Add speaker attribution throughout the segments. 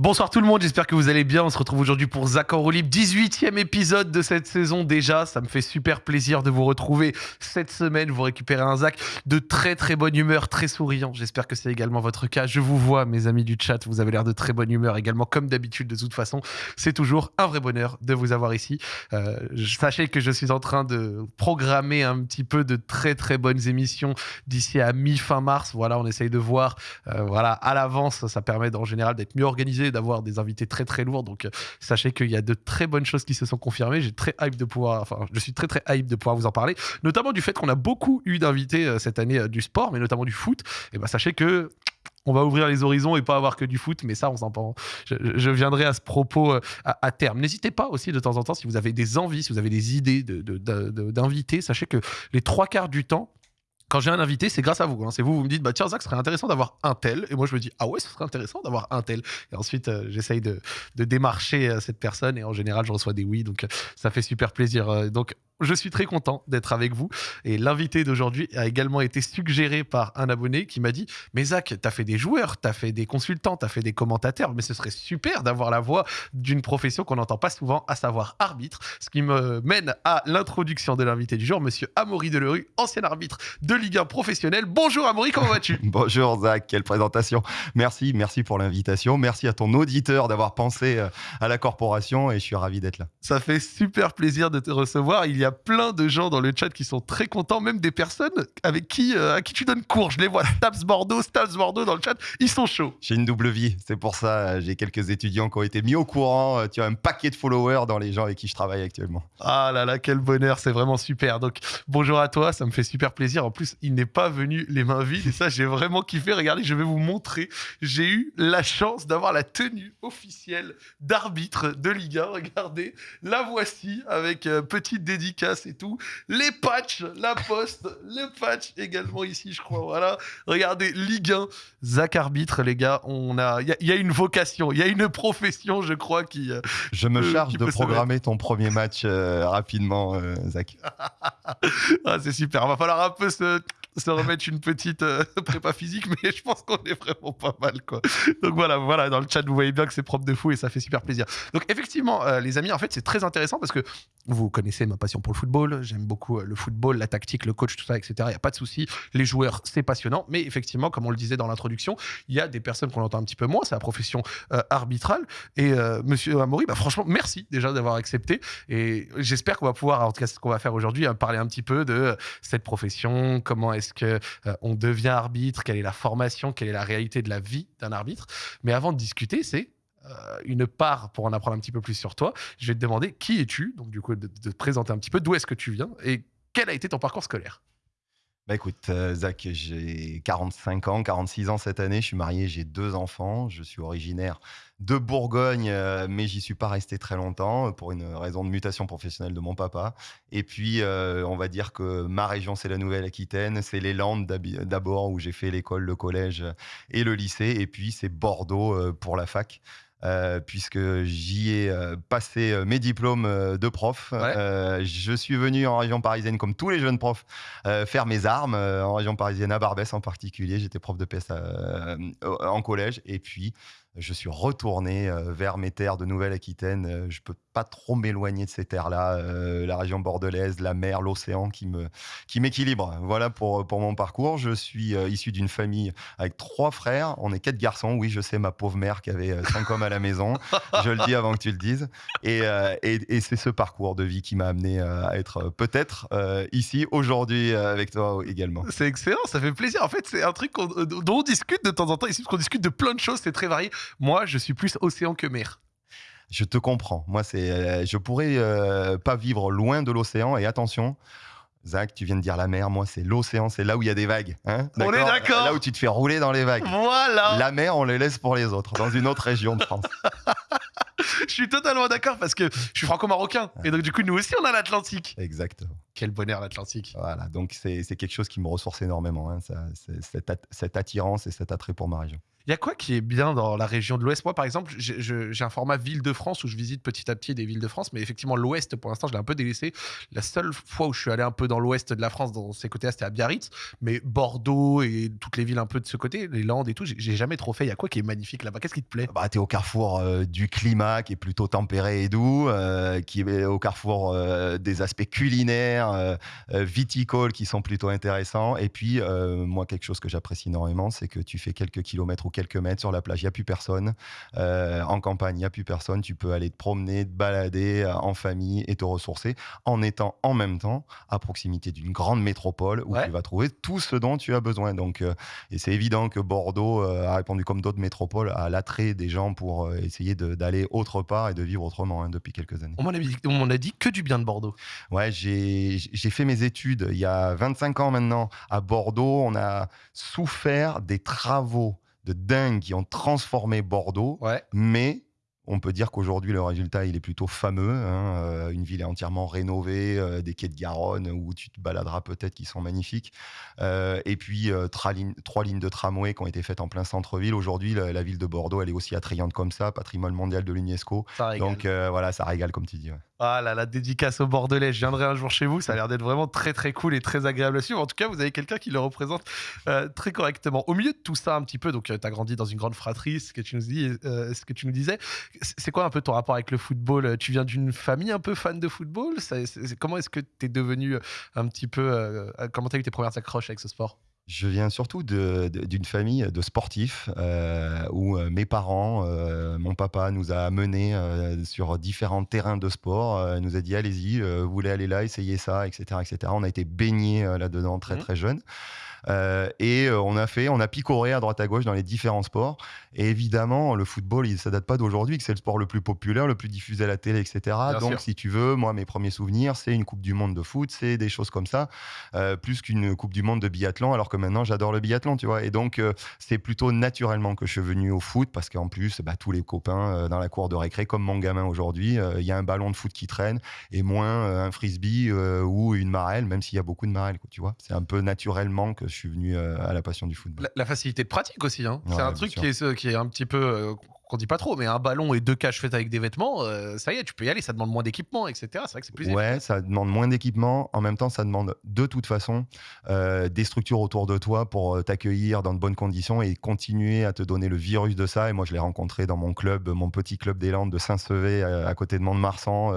Speaker 1: Bonsoir tout le monde, j'espère que vous allez bien. On se retrouve aujourd'hui pour en roue libre, 18e épisode de cette saison déjà. Ça me fait super plaisir de vous retrouver cette semaine. Vous récupérez un Zach de très très bonne humeur, très souriant. J'espère que c'est également votre cas. Je vous vois, mes amis du chat, vous avez l'air de très bonne humeur également, comme d'habitude de toute façon. C'est toujours un vrai bonheur de vous avoir ici. Euh, sachez que je suis en train de programmer un petit peu de très très bonnes émissions d'ici à mi-fin mars. Voilà, on essaye de voir euh, voilà, à l'avance. Ça permet en général d'être mieux organisé d'avoir des invités très très lourds. Donc euh, sachez qu'il y a de très bonnes choses qui se sont confirmées. J'ai très hype de pouvoir, enfin, je suis très très hype de pouvoir vous en parler, notamment du fait qu'on a beaucoup eu d'invités euh, cette année euh, du sport, mais notamment du foot. Et ben sachez que on va ouvrir les horizons et pas avoir que du foot, mais ça, on s'en je, je, viendrai à ce propos à, terme. N'hésitez pas aussi de temps en temps, si vous avez des envies, si vous avez des idées d'invités, de, sachez que les trois quarts du temps, quand j'ai un invité, c'est grâce à vous. Hein. C'est vous, vous me dites, bah tiens, Zach, ce serait intéressant d'avoir un tel. Et moi, je me dis, ah ouais, ce serait intéressant d'avoir un tel. Et ensuite, euh, j'essaye de, démarcher euh, cette personne. Et en général, je reçois des oui. Donc, euh, ça fait super plaisir. donc, je suis très content d'être avec vous. Et l'invité d'aujourd'hui a également été suggéré par un abonné qui m'a dit Mais Zach, t'as fait des joueurs, t'as fait des consultants, t'as fait des commentateurs, mais ce serait super d'avoir la voix d'une profession qu'on n'entend pas souvent, à savoir arbitre. Ce qui me mène à l'introduction de l'invité du jour, monsieur Amaury Delerue, ancien arbitre de Ligue 1 professionnel. Bonjour Amaury, comment vas-tu
Speaker 2: Bonjour Zach, quelle présentation. Merci, merci pour l'invitation. Merci à ton auditeur d'avoir pensé euh, à la corporation et je suis ravi d'être là.
Speaker 1: Ça fait super plaisir de te recevoir. Il y a plein de gens dans le chat qui sont très contents, même des personnes avec qui, euh, à qui tu donnes cours. Je les vois, Stabs Bordeaux, Stabs Bordeaux dans le chat, ils sont chauds.
Speaker 2: J'ai une double vie, c'est pour ça. Euh, j'ai quelques étudiants qui ont été mis au courant. Tu as un paquet de followers dans les gens avec qui je travaille actuellement.
Speaker 1: Ah là là, quel bonheur, c'est vraiment super. Donc bonjour à toi, ça me fait super plaisir. En plus, il n'est pas venu les mains vides et ça, j'ai vraiment kiffé. Regardez, je vais vous montrer. J'ai eu la chance d'avoir la tenue officielle d'arbitre de Ligue 1. Regardez, la voici avec petite dédicace et tout. Les patchs, la poste, le patch également ici, je crois. Voilà. Regardez, Ligue 1, Zach arbitre, les gars. On a, il y, a une vocation, il y a une profession, je crois, qui. Euh,
Speaker 2: je me charge de programmer ton premier match euh, rapidement, euh, Zach.
Speaker 1: ah, c'est super. Va falloir un peu se se remettre une petite euh, prépa physique, mais je pense qu'on est vraiment pas mal, quoi. Donc voilà, voilà, dans le chat, vous voyez bien que c'est propre de fou et ça fait super plaisir. Donc effectivement, euh, les amis, en fait, c'est très intéressant parce que vous connaissez ma passion pour le football. J'aime beaucoup euh, le football, la tactique, le coach, tout ça, etc. Il n'y a pas de souci. Les joueurs, c'est passionnant. Mais effectivement, comme on le disait dans l'introduction, il y a des personnes qu'on entend un petit peu moins. C'est la profession arbitrale. Et monsieur Amaury, bah, franchement, merci déjà d'avoir accepté. Et j'espère qu'on va pouvoir, en tout cas, ce qu'on va faire aujourd'hui, hein, parler un petit peu de cette profession, comment est-ce que euh, on devient arbitre, quelle est la formation, quelle est la réalité de la vie d'un arbitre? Mais avant de discuter, c'est euh, une part pour en apprendre un petit peu plus sur toi. Je vais te demander qui es-tu, donc du coup de, te présenter un petit peu, d'où est-ce que tu viens et quel a été ton parcours scolaire?
Speaker 2: Bah écoute, euh, Zach, j'ai 45 ans, 46 ans cette année. Je suis marié, j'ai deux enfants. Je suis originaire de Bourgogne, euh, mais j'y suis pas resté très longtemps euh, pour une raison de mutation professionnelle de mon papa. Et puis, on va dire que ma région, c'est la Nouvelle-Aquitaine, c'est les Landes d'abord où j'ai fait l'école, le collège et le lycée, et puis c'est Bordeaux pour la fac. Puisque j'y ai passé mes diplômes de prof. je suis venu en région parisienne, comme tous les jeunes profs, faire mes armes en région parisienne, à Barbès en particulier. J'étais prof de PS en collège. Et puis, je suis retourné euh, vers mes terres de Nouvelle-Aquitaine. Euh, je peux pas trop m'éloigner de ces terres-là, euh, la région bordelaise, la mer, l'océan qui me qui m'équilibre. Voilà pour pour mon parcours. Je suis issu d'une famille avec trois frères. On est quatre garçons. Oui, je sais ma pauvre mère qui avait cinq hommes à la maison. Je le dis avant que tu le dises. Et et, et c'est ce parcours de vie qui m'a amené à être peut-être ici aujourd'hui avec toi également.
Speaker 1: C'est excellent, ça fait plaisir. En fait, c'est un truc dont on discute de temps en temps ici, parce qu'on discute de plein de choses. C'est très varié. Moi, je suis plus océan que mer.
Speaker 2: Je te comprends. Moi, c'est, euh, je pourrais euh, pas vivre loin de l'océan. Et attention, Zach, tu viens de dire la mer. Moi, c'est l'océan. C'est là où il y a des vagues.
Speaker 1: Hein on est d'accord?
Speaker 2: Là où tu te fais rouler dans les vagues.
Speaker 1: Voilà.
Speaker 2: La mer, on les laisse pour les autres, dans une autre région de France.
Speaker 1: je suis totalement d'accord parce que je suis franco-marocain. Et donc, du coup, nous aussi, on a l'Atlantique.
Speaker 2: Exactement.
Speaker 1: Quel bonheur, l'Atlantique.
Speaker 2: Voilà. Donc, c'est quelque chose qui me ressource énormément, hein, cette, cette attirance et cet attrait pour ma région.
Speaker 1: Il y a quoi qui est bien dans la région de l'Ouest? Moi, par exemple, j'ai un format ville de France où je visite petit à petit des villes de France, mais effectivement, l'Ouest, pour l'instant, je l'ai un peu délaissé. La seule fois où je suis allé un peu dans l'Ouest de la France, dans ces côtés-là, c'était à Biarritz, mais Bordeaux et toutes les villes un peu de ce côté, les Landes et tout, j'ai jamais trop fait. Il y a quoi qui est magnifique là-bas? Qu'est-ce qui te plaît?
Speaker 2: Bah, Tu es au carrefour euh, du climat qui est plutôt tempéré et doux, euh, qui est au carrefour euh, des aspects culinaires, viticoles qui sont plutôt intéressants. Et puis, moi, quelque chose que j'apprécie énormément, c'est que tu fais quelques kilomètres ou quelques mètres sur la plage, il n'y a plus personne. en campagne, il n'y a plus personne. Tu peux aller te promener, te balader en famille et te ressourcer en étant en même temps à proximité d'une grande métropole où tu vas trouver tout ce dont tu as besoin. Donc, et c'est évident que Bordeaux a répondu comme d'autres métropoles à l'attrait des gens pour essayer d'aller autre part et de vivre autrement hein, depuis quelques années.
Speaker 1: On m'en a, dit, a dit que du bien de Bordeaux.
Speaker 2: Ouais, j'ai fait mes études il y a 25 ans maintenant à Bordeaux. On a souffert des travaux de dingue qui ont transformé Bordeaux,
Speaker 1: ouais.
Speaker 2: mais on peut dire qu'aujourd'hui, le résultat, il est plutôt fameux. Hein, euh, une ville est entièrement rénovée, euh, des quais de Garonne où tu te baladeras peut-être qui sont magnifiques. Euh, et puis, trois lignes, trois lignes de tramway qui ont été faites en plein centre-ville. Aujourd'hui, la, ville de Bordeaux, elle est aussi attrayante comme ça, patrimoine mondial de l'UNESCO. Donc, voilà, ça régale, comme tu dis.
Speaker 1: Ah là, la dédicace au Bordelais. Je viendrai un jour chez vous. Ça a l'air d'être vraiment très, très cool et très agréable à suivre. En tout cas, vous avez quelqu'un qui le représente très correctement. Au milieu de tout ça, un petit peu, donc tu as grandi dans une grande fratrie, ce que tu nous, dis, ce que tu nous disais c'est quoi un peu ton rapport avec le football? Tu viens d'une famille un peu fan de football? Comment est-ce que tu es devenu euh, un petit peu. Euh, euh, comment tu as eu tes premières accroches avec ce sport?
Speaker 2: Je viens surtout d'une famille de sportifs où mes parents, mon papa nous a menés sur différents terrains de sport, nous a dit allez-y, vous voulez aller là, essayez ça, etc. etc. On a été baignés là-dedans très mmh. très jeunes. Euh, et euh, on a fait, on a picoré à droite à gauche dans les différents sports. Et évidemment, le football, il, ça date pas d'aujourd'hui, que c'est le sport le plus populaire, le plus diffusé à la télé, etc. Donc, si tu veux, moi, mes premiers souvenirs, c'est une Coupe du Monde de foot, c'est des choses comme ça, euh, plus qu'une Coupe du Monde de biathlon, alors que maintenant, j'adore le biathlon, tu vois. Et donc, c'est plutôt naturellement que je suis venu au foot, parce qu'en plus, bah, tous les copains dans la cour de récré, comme mon gamin aujourd'hui, il y a un ballon de foot qui traîne, et moins un frisbee ou une marelle, même s'il y a beaucoup de marelles, tu vois. C'est un peu naturellement que je suis venu euh, à la passion du football.
Speaker 1: La, facilité de pratique aussi. Hein. c'est un truc qui est, qui est, un petit peu euh, qu'on dit pas trop, mais un ballon et deux caches faites avec des vêtements, euh, ça y est, tu peux y aller. Ça demande moins d'équipement, etc. C'est vrai que c'est plus.
Speaker 2: Ouais, ça demande moins d'équipement. En même temps, ça demande de toute façon euh, des structures autour de toi pour euh, t'accueillir dans de bonnes conditions et continuer à te donner le virus de ça. Et moi, je l'ai rencontré dans mon club, mon petit club des Landes de Saint-Sevé, à, côté de Mont-de-Marsan,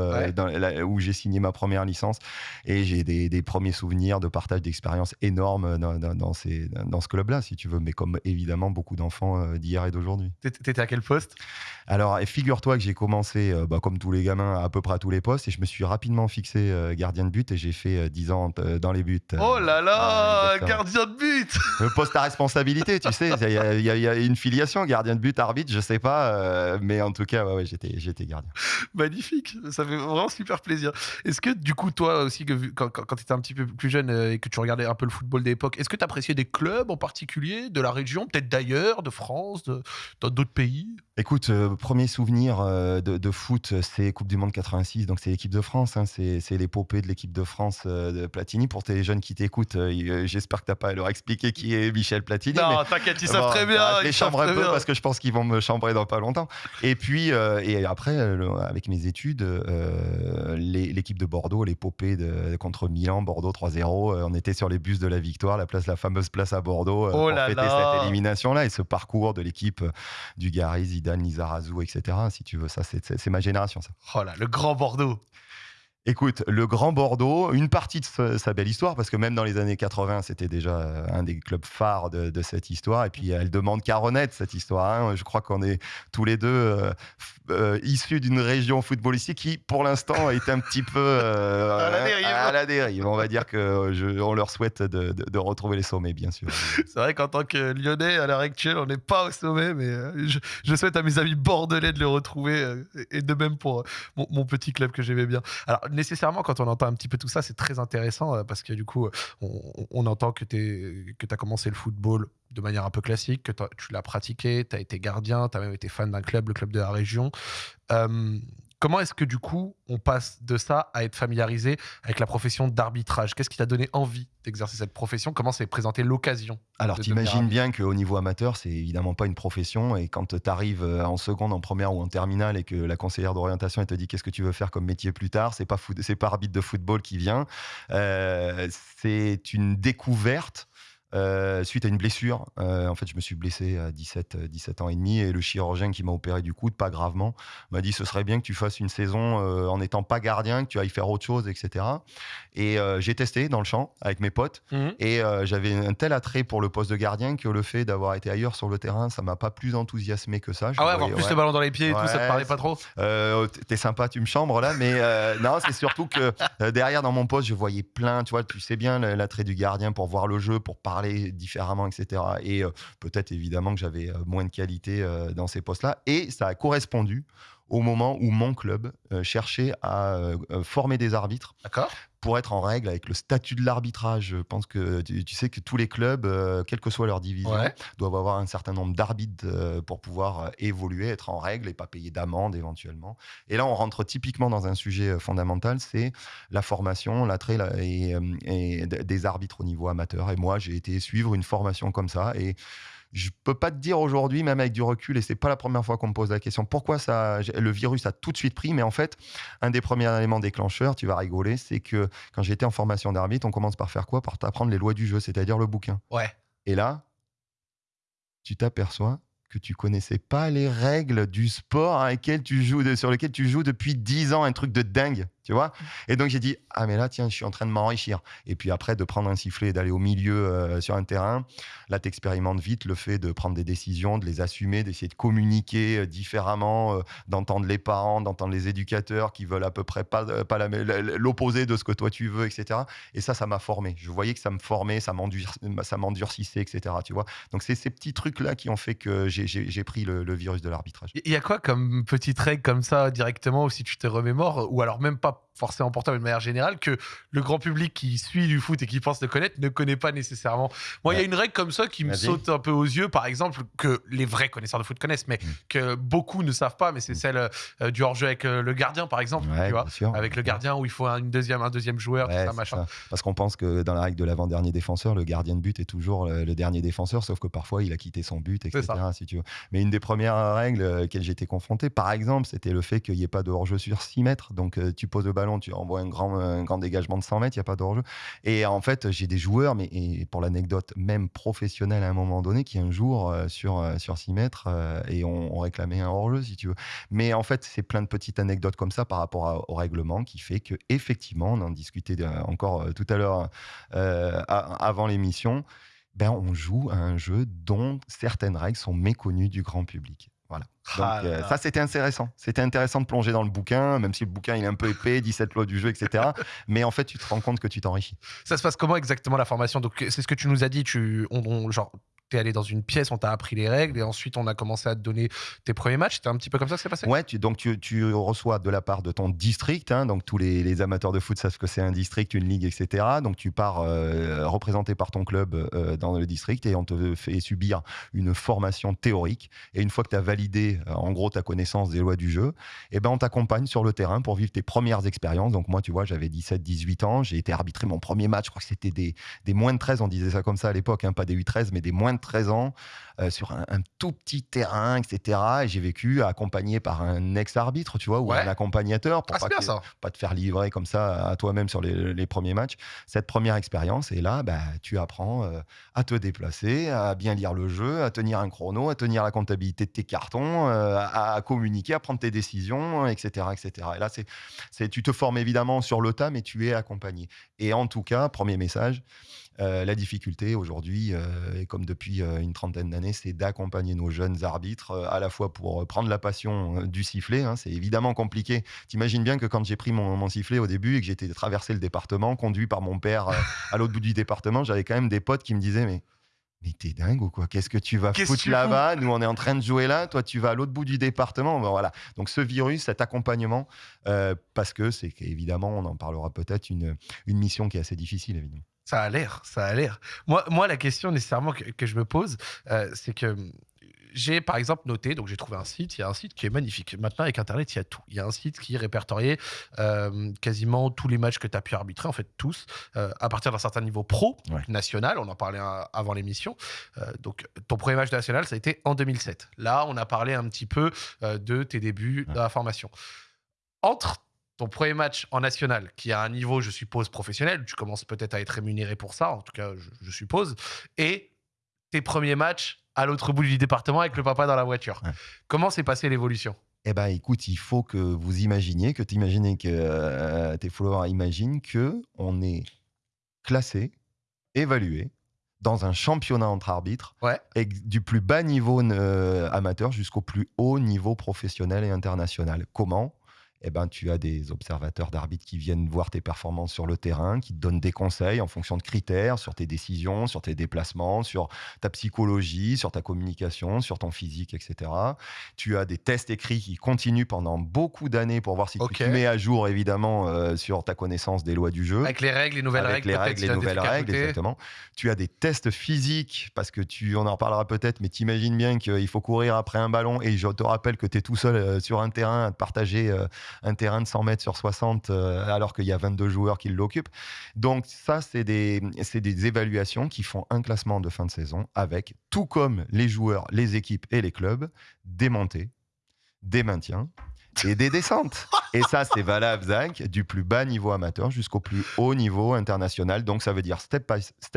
Speaker 2: où j'ai signé ma première licence. Et j'ai des, premiers souvenirs de partage d'expériences énormes dans, dans, ces, dans ce club-là, si tu veux. Mais comme évidemment beaucoup d'enfants d'hier et d'aujourd'hui.
Speaker 1: T'étais à quel poste?
Speaker 2: Alors, figure-toi que j'ai commencé, euh, bah, comme tous les gamins, à peu près à tous les postes, et je me suis rapidement fixé euh, gardien de but, et j'ai fait 10 euh, ans dans les buts.
Speaker 1: oh là là, gardien de but
Speaker 2: Le poste à responsabilité, tu sais, il y, a une filiation, gardien de but, arbitre, je sais pas, mais en tout cas, ouais, j'étais, j'étais gardien.
Speaker 1: Magnifique, ça fait vraiment super plaisir. Est-ce que du coup, toi aussi, que, quand, quand tu étais un petit peu plus jeune et que tu regardais un peu le football d'époque, est-ce que tu appréciais des clubs en particulier, de la région, peut-être d'ailleurs, de France, de, d'autres pays?
Speaker 2: Écoute, euh, premier souvenir euh, de, foot, c'est Coupe du Monde 86, donc c'est l'équipe de France, hein, c'est, l'épopée de l'équipe de France euh, de Platini. Pour tes jeunes qui t'écoutent, j'espère que tu n'as pas à leur expliquer qui est Michel Platini.
Speaker 1: Non, t'inquiète, ils savent très bien.
Speaker 2: Bah, je les chambre un peu parce que je pense qu'ils vont me chambrer dans pas longtemps. Et puis, et après, avec mes études, l'équipe de Bordeaux, l'épopée de, contre Milan, Bordeaux 3-0, on était sur les bus de la victoire, la, place, la fameuse place à Bordeaux,
Speaker 1: oh
Speaker 2: pour fêter cette élimination-là et ce parcours de l'équipe du Garis, Dan Lizarazu, etc. Si tu veux, ça, c'est ma génération, ça.
Speaker 1: Oh là, le grand Bordeaux.
Speaker 2: Écoute, le Grand Bordeaux, une partie de sa, belle histoire, parce que même dans les années 80, c'était déjà euh, un des clubs phares de, cette histoire. Et puis, elle demande qu'à renaître, cette histoire. Hein. Je crois qu'on est tous les deux euh, euh, issus d'une région footballistique qui, pour l'instant, est un petit peu
Speaker 1: à,
Speaker 2: la dérive. On va dire qu'on leur souhaite de, retrouver les sommets, bien sûr.
Speaker 1: C'est vrai qu'en tant que Lyonnais, à l'heure actuelle, on n'est pas au sommet, mais je, souhaite à mes amis bordelais de le retrouver, et de même pour mon, mon petit club que j'aimais bien. Alors, nécessairement, quand on entend un petit peu tout ça, c'est très intéressant euh, parce que du coup, on, entend que tu as commencé le football de manière un peu classique, que tu l'as pratiqué, tu as été gardien, tu as même été fan d'un club, le club de la région. Comment est-ce que du coup, on passe de ça à être familiarisé avec la profession d'arbitrage? Qu'est-ce qui t'a donné envie d'exercer cette profession? Comment s'est présentée l'occasion
Speaker 2: Alors,
Speaker 1: de
Speaker 2: tu
Speaker 1: devenir
Speaker 2: imagines
Speaker 1: arbitre
Speaker 2: bien qu'au niveau amateur, c'est évidemment pas une profession. Et quand tu arrives en seconde, en première ou en terminale et que la conseillère d'orientation elle te dit qu'est-ce que tu veux faire comme métier plus tard, c'est pas, foot- c'est pas arbitre de football qui vient. Euh, c'est une découverte. Euh, suite à une blessure, Euh, en fait, je me suis blessé à 17, euh, 17 ans et demi et le chirurgien qui m'a opéré du coude, pas gravement, m'a dit ce serait bien que tu fasses une saison euh, en n'étant pas gardien, que tu ailles faire autre chose, etc. Et euh, j'ai testé dans le champ avec mes potes
Speaker 1: Mhm.
Speaker 2: et euh, j'avais un tel attrait pour le poste de gardien que le fait d'avoir été ailleurs sur le terrain, ça m'a pas plus enthousiasmé que ça. Je
Speaker 1: Ah ouais, avoir plus
Speaker 2: ouais.
Speaker 1: le ballon dans les pieds et tout, ça te parlait pas trop?
Speaker 2: Euh, t- T'es sympa, tu me chambres là, mais euh, non, c'est surtout que euh, derrière dans mon poste, je voyais plein, tu vois, tu sais bien l'attrait du gardien pour voir le jeu, pour parler différemment, etc. Et euh, peut-être évidemment que j'avais euh, moins de qualité euh, dans ces postes-là, et ça a correspondu au moment où mon club cherchait à former des arbitres pour être en règle avec le statut de l'arbitrage. Je pense que tu, tu sais que tous les clubs, euh, quelle que soit leur division,
Speaker 1: Ouais.
Speaker 2: doivent avoir un certain nombre d'arbitres euh, pour pouvoir euh, évoluer, être en règle et pas payer d'amende éventuellement. Et là, on rentre typiquement dans un sujet fondamental, c'est la formation, l'attrait la- et, et des arbitres au niveau amateur. Et moi, j'ai été suivre une formation comme ça et je peux pas te dire aujourd'hui, même avec du recul, et c'est pas la première fois qu'on me pose la question, pourquoi ça, le virus a tout de suite pris. Mais en fait, un des premiers éléments déclencheurs, tu vas rigoler, c'est que quand j'étais en formation d'arbitre, on commence par faire quoi? Par t'apprendre les lois du jeu, c'est-à-dire le bouquin.
Speaker 1: Ouais.
Speaker 2: Et là, tu t'aperçois que tu connaissais pas les règles du sport lequel tu joues, de- sur lequel tu joues depuis 10 ans, un truc de dingue, tu vois. Et donc j'ai dit, ah mais là, tiens, je suis en train de m'enrichir. Et puis après, de prendre un sifflet et d'aller au milieu euh, sur un terrain, là, tu expérimentes vite le fait de prendre des décisions, de les assumer, d'essayer de communiquer euh, différemment, euh, d'entendre les parents, d'entendre les éducateurs qui veulent à peu près pas, l'opposé de ce que toi tu veux, etc. Et ça, ça m'a formé. Je voyais que ça me formait, ça m'endur- ça m'endurcissait, etc. Tu vois. Donc c'est ces petits trucs-là qui ont fait que j'ai pris le, le virus de l'arbitrage.
Speaker 1: Il y a quoi comme petite règle comme ça directement, ou si tu te remémores, ou alors même pas forcément mais de manière générale, que le grand public qui suit du foot et qui pense le connaître ne connaît pas nécessairement Moi, il y a une règle comme ça qui me saute un peu aux yeux, par exemple, que les vrais connaisseurs de foot connaissent, mais
Speaker 2: Mm.
Speaker 1: que beaucoup ne savent pas, mais c'est
Speaker 2: Mm.
Speaker 1: celle euh, du hors-jeu avec euh, le gardien, par exemple,
Speaker 2: Ouais,
Speaker 1: tu vois
Speaker 2: sûr.
Speaker 1: avec le gardien où il faut un, une deuxième, un deuxième joueur, tout ça, machin.
Speaker 2: ça. Parce qu'on pense que dans la règle de l'avant-dernier défenseur, le gardien de but est toujours le, le dernier défenseur, sauf que parfois il a quitté son but, etc. Si tu veux. Mais une des premières règles euh, auxquelles j'étais confronté, par exemple, c'était le fait qu'il n'y ait pas de hors-jeu sur 6 mètres. Donc tu poses le ballon, tu envoies un grand, un grand dégagement de 100 mètres, il n'y a pas de hors-jeu. Et en fait, j'ai des joueurs, mais pour l'anecdote, même professionnels à un moment donné, qui un jour euh, sur, euh, sur 6 mètres euh, et on, on réclamait un hors-jeu, si tu veux. Mais en fait, c'est plein de petites anecdotes comme ça par rapport à- au règlement qui fait que effectivement, on en discutait encore tout à l'heure avant l'émission. Ben, on joue à un jeu dont certaines règles sont méconnues du grand public. Voilà. Donc,
Speaker 1: Ah là
Speaker 2: euh, ça, c'était intéressant. C'était intéressant de plonger dans le bouquin, même si le bouquin il est un peu épais, 17 lois du jeu, etc. Mais en fait, tu te rends compte que tu t'enrichis.
Speaker 1: Ça se passe comment exactement la formation? Donc, c'est ce que tu nous as dit. Tu, on, on- genre, t'es allé dans une pièce, on t'a appris les règles, et ensuite on a commencé à te donner tes premiers matchs. C'était un petit peu comme ça que c'est passé
Speaker 2: Ouais, donc tu, reçois de la part de ton district, hein, donc tous les, amateurs de foot savent que c'est un district, une ligue, etc. Donc tu pars euh, représenté par ton club euh, dans le district et on te fait subir une formation théorique. Et une fois que tu as validé euh, en gros ta connaissance des lois du jeu, eh ben, on t'accompagne sur le terrain pour vivre tes premières expériences. Donc moi, tu vois, j'avais 17-18 ans, j'ai été arbitré mon premier match, je crois que c'était des, des moins de 13, on disait ça comme ça à l'époque, hein, pas des 8-13, mais des moins de 13 ans, euh, sur un, un tout petit terrain, etc. Et j'ai vécu accompagné par un ex-arbitre, tu vois, ou
Speaker 1: Ouais.
Speaker 2: un accompagnateur pour
Speaker 1: Ah,
Speaker 2: pas,
Speaker 1: bien ça.
Speaker 2: pas te faire livrer comme ça à toi-même sur les, les premiers matchs. Cette première expérience, et là, bah, tu apprends euh, à te déplacer, à bien lire le jeu, à tenir un chrono, à tenir la comptabilité de tes cartons, euh, à, à communiquer, à prendre tes décisions, etc. etc. Et là, c'est, c'est, tu te formes évidemment sur le tas, mais tu es accompagné. Et en tout cas, premier message, euh, la difficulté aujourd'hui, euh, et comme depuis euh, une trentaine d'années, c'est d'accompagner nos jeunes arbitres euh, à la fois pour prendre la passion du sifflet. hein, c'est évidemment compliqué. T'imagines bien que quand j'ai pris mon, mon sifflet au début et que j'étais traversé le département, conduit par mon père à l'autre bout du département, j'avais quand même des potes qui me disaient mais mais t'es dingue ou quoi? Qu'est-ce que tu vas foutre là-bas? Nous, on est en train de jouer là. Toi, tu vas à l'autre bout du département. Ben voilà. Donc, ce virus, cet accompagnement, euh, parce que c'est évidemment, on en parlera peut-être, une, une mission qui est assez difficile, évidemment.
Speaker 1: Ça a l'air, ça a l'air. Moi, moi, la question nécessairement que, que je me pose, euh, c'est que euh, j'ai par exemple noté, donc j'ai trouvé un site, il y a un site qui est magnifique. Maintenant, avec Internet, il y a tout. Il y a un site qui répertoriait euh, quasiment tous les matchs que tu as pu arbitrer, en fait tous, euh, à partir d'un certain niveau pro,
Speaker 2: Ouais.
Speaker 1: national, on en parlait avant l'émission. Euh, donc ton premier match national, ça a été en 2007. Là, on a parlé un petit peu de tes débuts
Speaker 2: Ouais.
Speaker 1: dans la formation. Entre ton premier match en national, qui a un niveau, je suppose, professionnel, tu commences peut-être à être rémunéré pour ça, en tout cas, je, je suppose, et tes premiers matchs à l'autre bout du département avec le papa dans la voiture.
Speaker 2: Ouais.
Speaker 1: Comment s'est passée l'évolution?
Speaker 2: Eh ben, écoute, il faut que vous imaginiez, que tu imagines que euh, tes followers imaginent que on est classé, évalué dans un championnat entre arbitres,
Speaker 1: Ouais.
Speaker 2: et du plus bas niveau euh, amateur jusqu'au plus haut niveau professionnel et international. Comment eh ben, tu as des observateurs d'arbitres qui viennent voir tes performances sur le terrain, qui te donnent des conseils en fonction de critères sur tes décisions, sur tes déplacements, sur ta psychologie, sur ta communication, sur ton physique, etc. Tu as des tests écrits qui continuent pendant beaucoup d'années pour voir si tu te mets à jour, évidemment, euh, sur ta connaissance des lois du jeu.
Speaker 1: Avec les règles, les nouvelles
Speaker 2: Avec
Speaker 1: règles,
Speaker 2: les règles, les nouvelles règles, exactement. Tu as des tests physiques, parce que tu, on en reparlera peut-être, mais t'imagines bien qu'il faut courir après un ballon, et je te rappelle que tu es tout seul euh, sur un terrain à te partager euh, un terrain de 100 mètres sur 60, euh, alors qu'il y a 22 joueurs qui l'occupent. Donc ça, c'est des, des évaluations qui font un classement de fin de saison, avec, tout comme les joueurs, les équipes et les clubs, des montées, des maintiens et des descentes. Et ça, c'est valable, Zach, du plus bas niveau amateur jusqu'au plus haut niveau international. Donc, ça veut dire step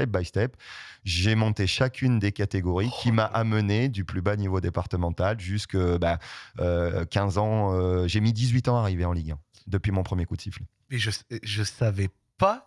Speaker 2: by step, j'ai monté chacune des catégories qui m'a amené du plus bas niveau départemental jusque bah, euh, 15 ans. euh, j'ai mis 18 ans à arriver en Ligue 1 depuis mon premier coup de sifflet.
Speaker 1: Mais je, je savais pas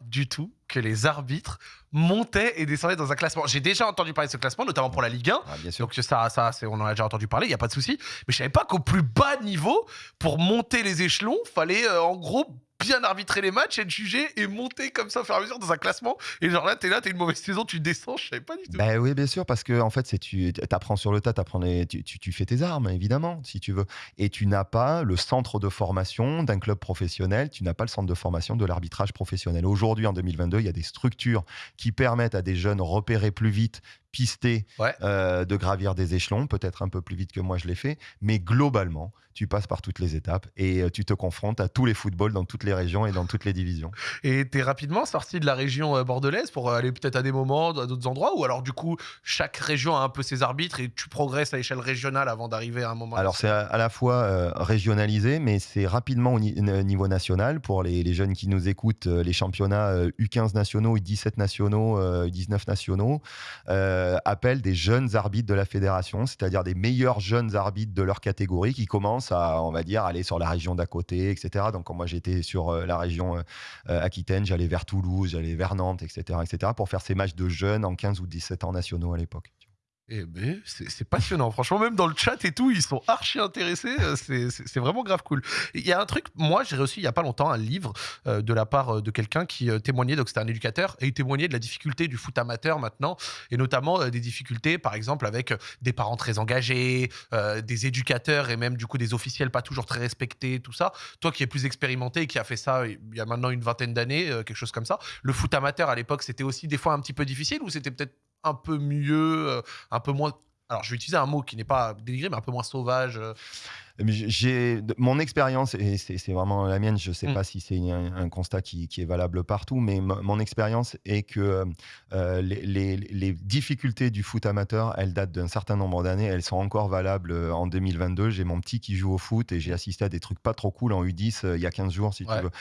Speaker 1: du tout que les arbitres montaient et descendaient dans un classement. J'ai déjà entendu parler de ce classement, notamment pour la Ligue 1.
Speaker 2: Ah, bien sûr.
Speaker 1: Donc ça, ça on en a déjà entendu parler, il n'y a pas de souci. Mais je savais pas qu'au plus bas niveau, pour monter les échelons, fallait euh, en gros bien arbitrer les matchs, être jugé et monter comme ça au fur et à mesure dans un classement. Et genre là, t'es là, t'as une mauvaise saison, tu descends, je savais pas du tout.
Speaker 2: Ben oui, bien sûr, parce que en fait, c'est tu apprends sur le tas, t'apprends les- tu, tu, tu fais tes armes, évidemment, si tu veux. Et tu n'as pas le centre de formation d'un club professionnel, tu n'as pas le centre de formation de l'arbitrage professionnel. Aujourd'hui, en 2022, il y a des structures qui permettent à des jeunes repérer plus vite,
Speaker 1: Ouais.
Speaker 2: euh, de gravir des échelons, peut-être un peu plus vite que moi je l'ai fait, mais globalement, tu passes par toutes les étapes et euh, tu te confrontes à tous les footballs dans toutes les régions et dans toutes les divisions.
Speaker 1: Et t'es rapidement sorti de la région euh, bordelaise pour aller peut-être à des moments, à d'autres endroits, ou alors du coup, chaque région a un peu ses arbitres et tu progresses à l'échelle régionale avant d'arriver à un moment.
Speaker 2: Alors c'est à, à la fois euh, régionalisé, mais c'est rapidement au ni- niveau national. Pour les, les jeunes qui nous écoutent, les championnats euh, U15 nationaux, U17 nationaux, euh, U19 nationaux euh, appellent des jeunes arbitres de la fédération, c'est-à-dire des meilleurs jeunes arbitres de leur catégorie qui commencent à, on va dire, aller sur la région d'à côté, etc. Donc quand moi j'étais sur euh, la région euh, euh, Aquitaine, j'allais vers Toulouse, j'allais vers Nantes, etc., etc. pour faire ces matchs de jeunes en 15 ou 17 ans nationaux à l'époque.
Speaker 1: Eh ben, c'est passionnant. Franchement, même dans le chat et tout, ils sont archi intéressés. euh, C'est vraiment grave cool. Il y a un truc, moi, j'ai reçu il y a pas longtemps un livre euh, de la part euh, de quelqu'un qui témoignait, donc c'était un éducateur, et il témoignait de la difficulté du foot amateur maintenant, et notamment des difficultés, par exemple, avec des parents très engagés, des éducateurs et même du coup des officiels pas toujours très respectés, tout ça. Toi qui es plus expérimenté et qui a fait ça il y a maintenant une vingtaine d'années, quelque chose comme ça, le foot amateur à l'époque, c'était aussi des fois un petit peu difficile ou c'était peut-être un peu mieux, euh, un peu moins. Alors, je vais utiliser un mot qui n'est pas dénigré, mais un peu moins sauvage. euh.
Speaker 2: J'ai mon expérience et c'est vraiment la mienne. Je sais
Speaker 1: Mm.
Speaker 2: pas si c'est un, un constat qui, qui est valable partout, mais mon expérience est que euh, les, les- les difficultés du foot amateur, elles datent d'un certain nombre d'années. Elles sont encore valables en 2022. J'ai mon petit qui joue au foot et j'ai assisté à des trucs pas trop cool en U10 euh, il y a 15 jours, si
Speaker 1: Ouais.
Speaker 2: tu veux.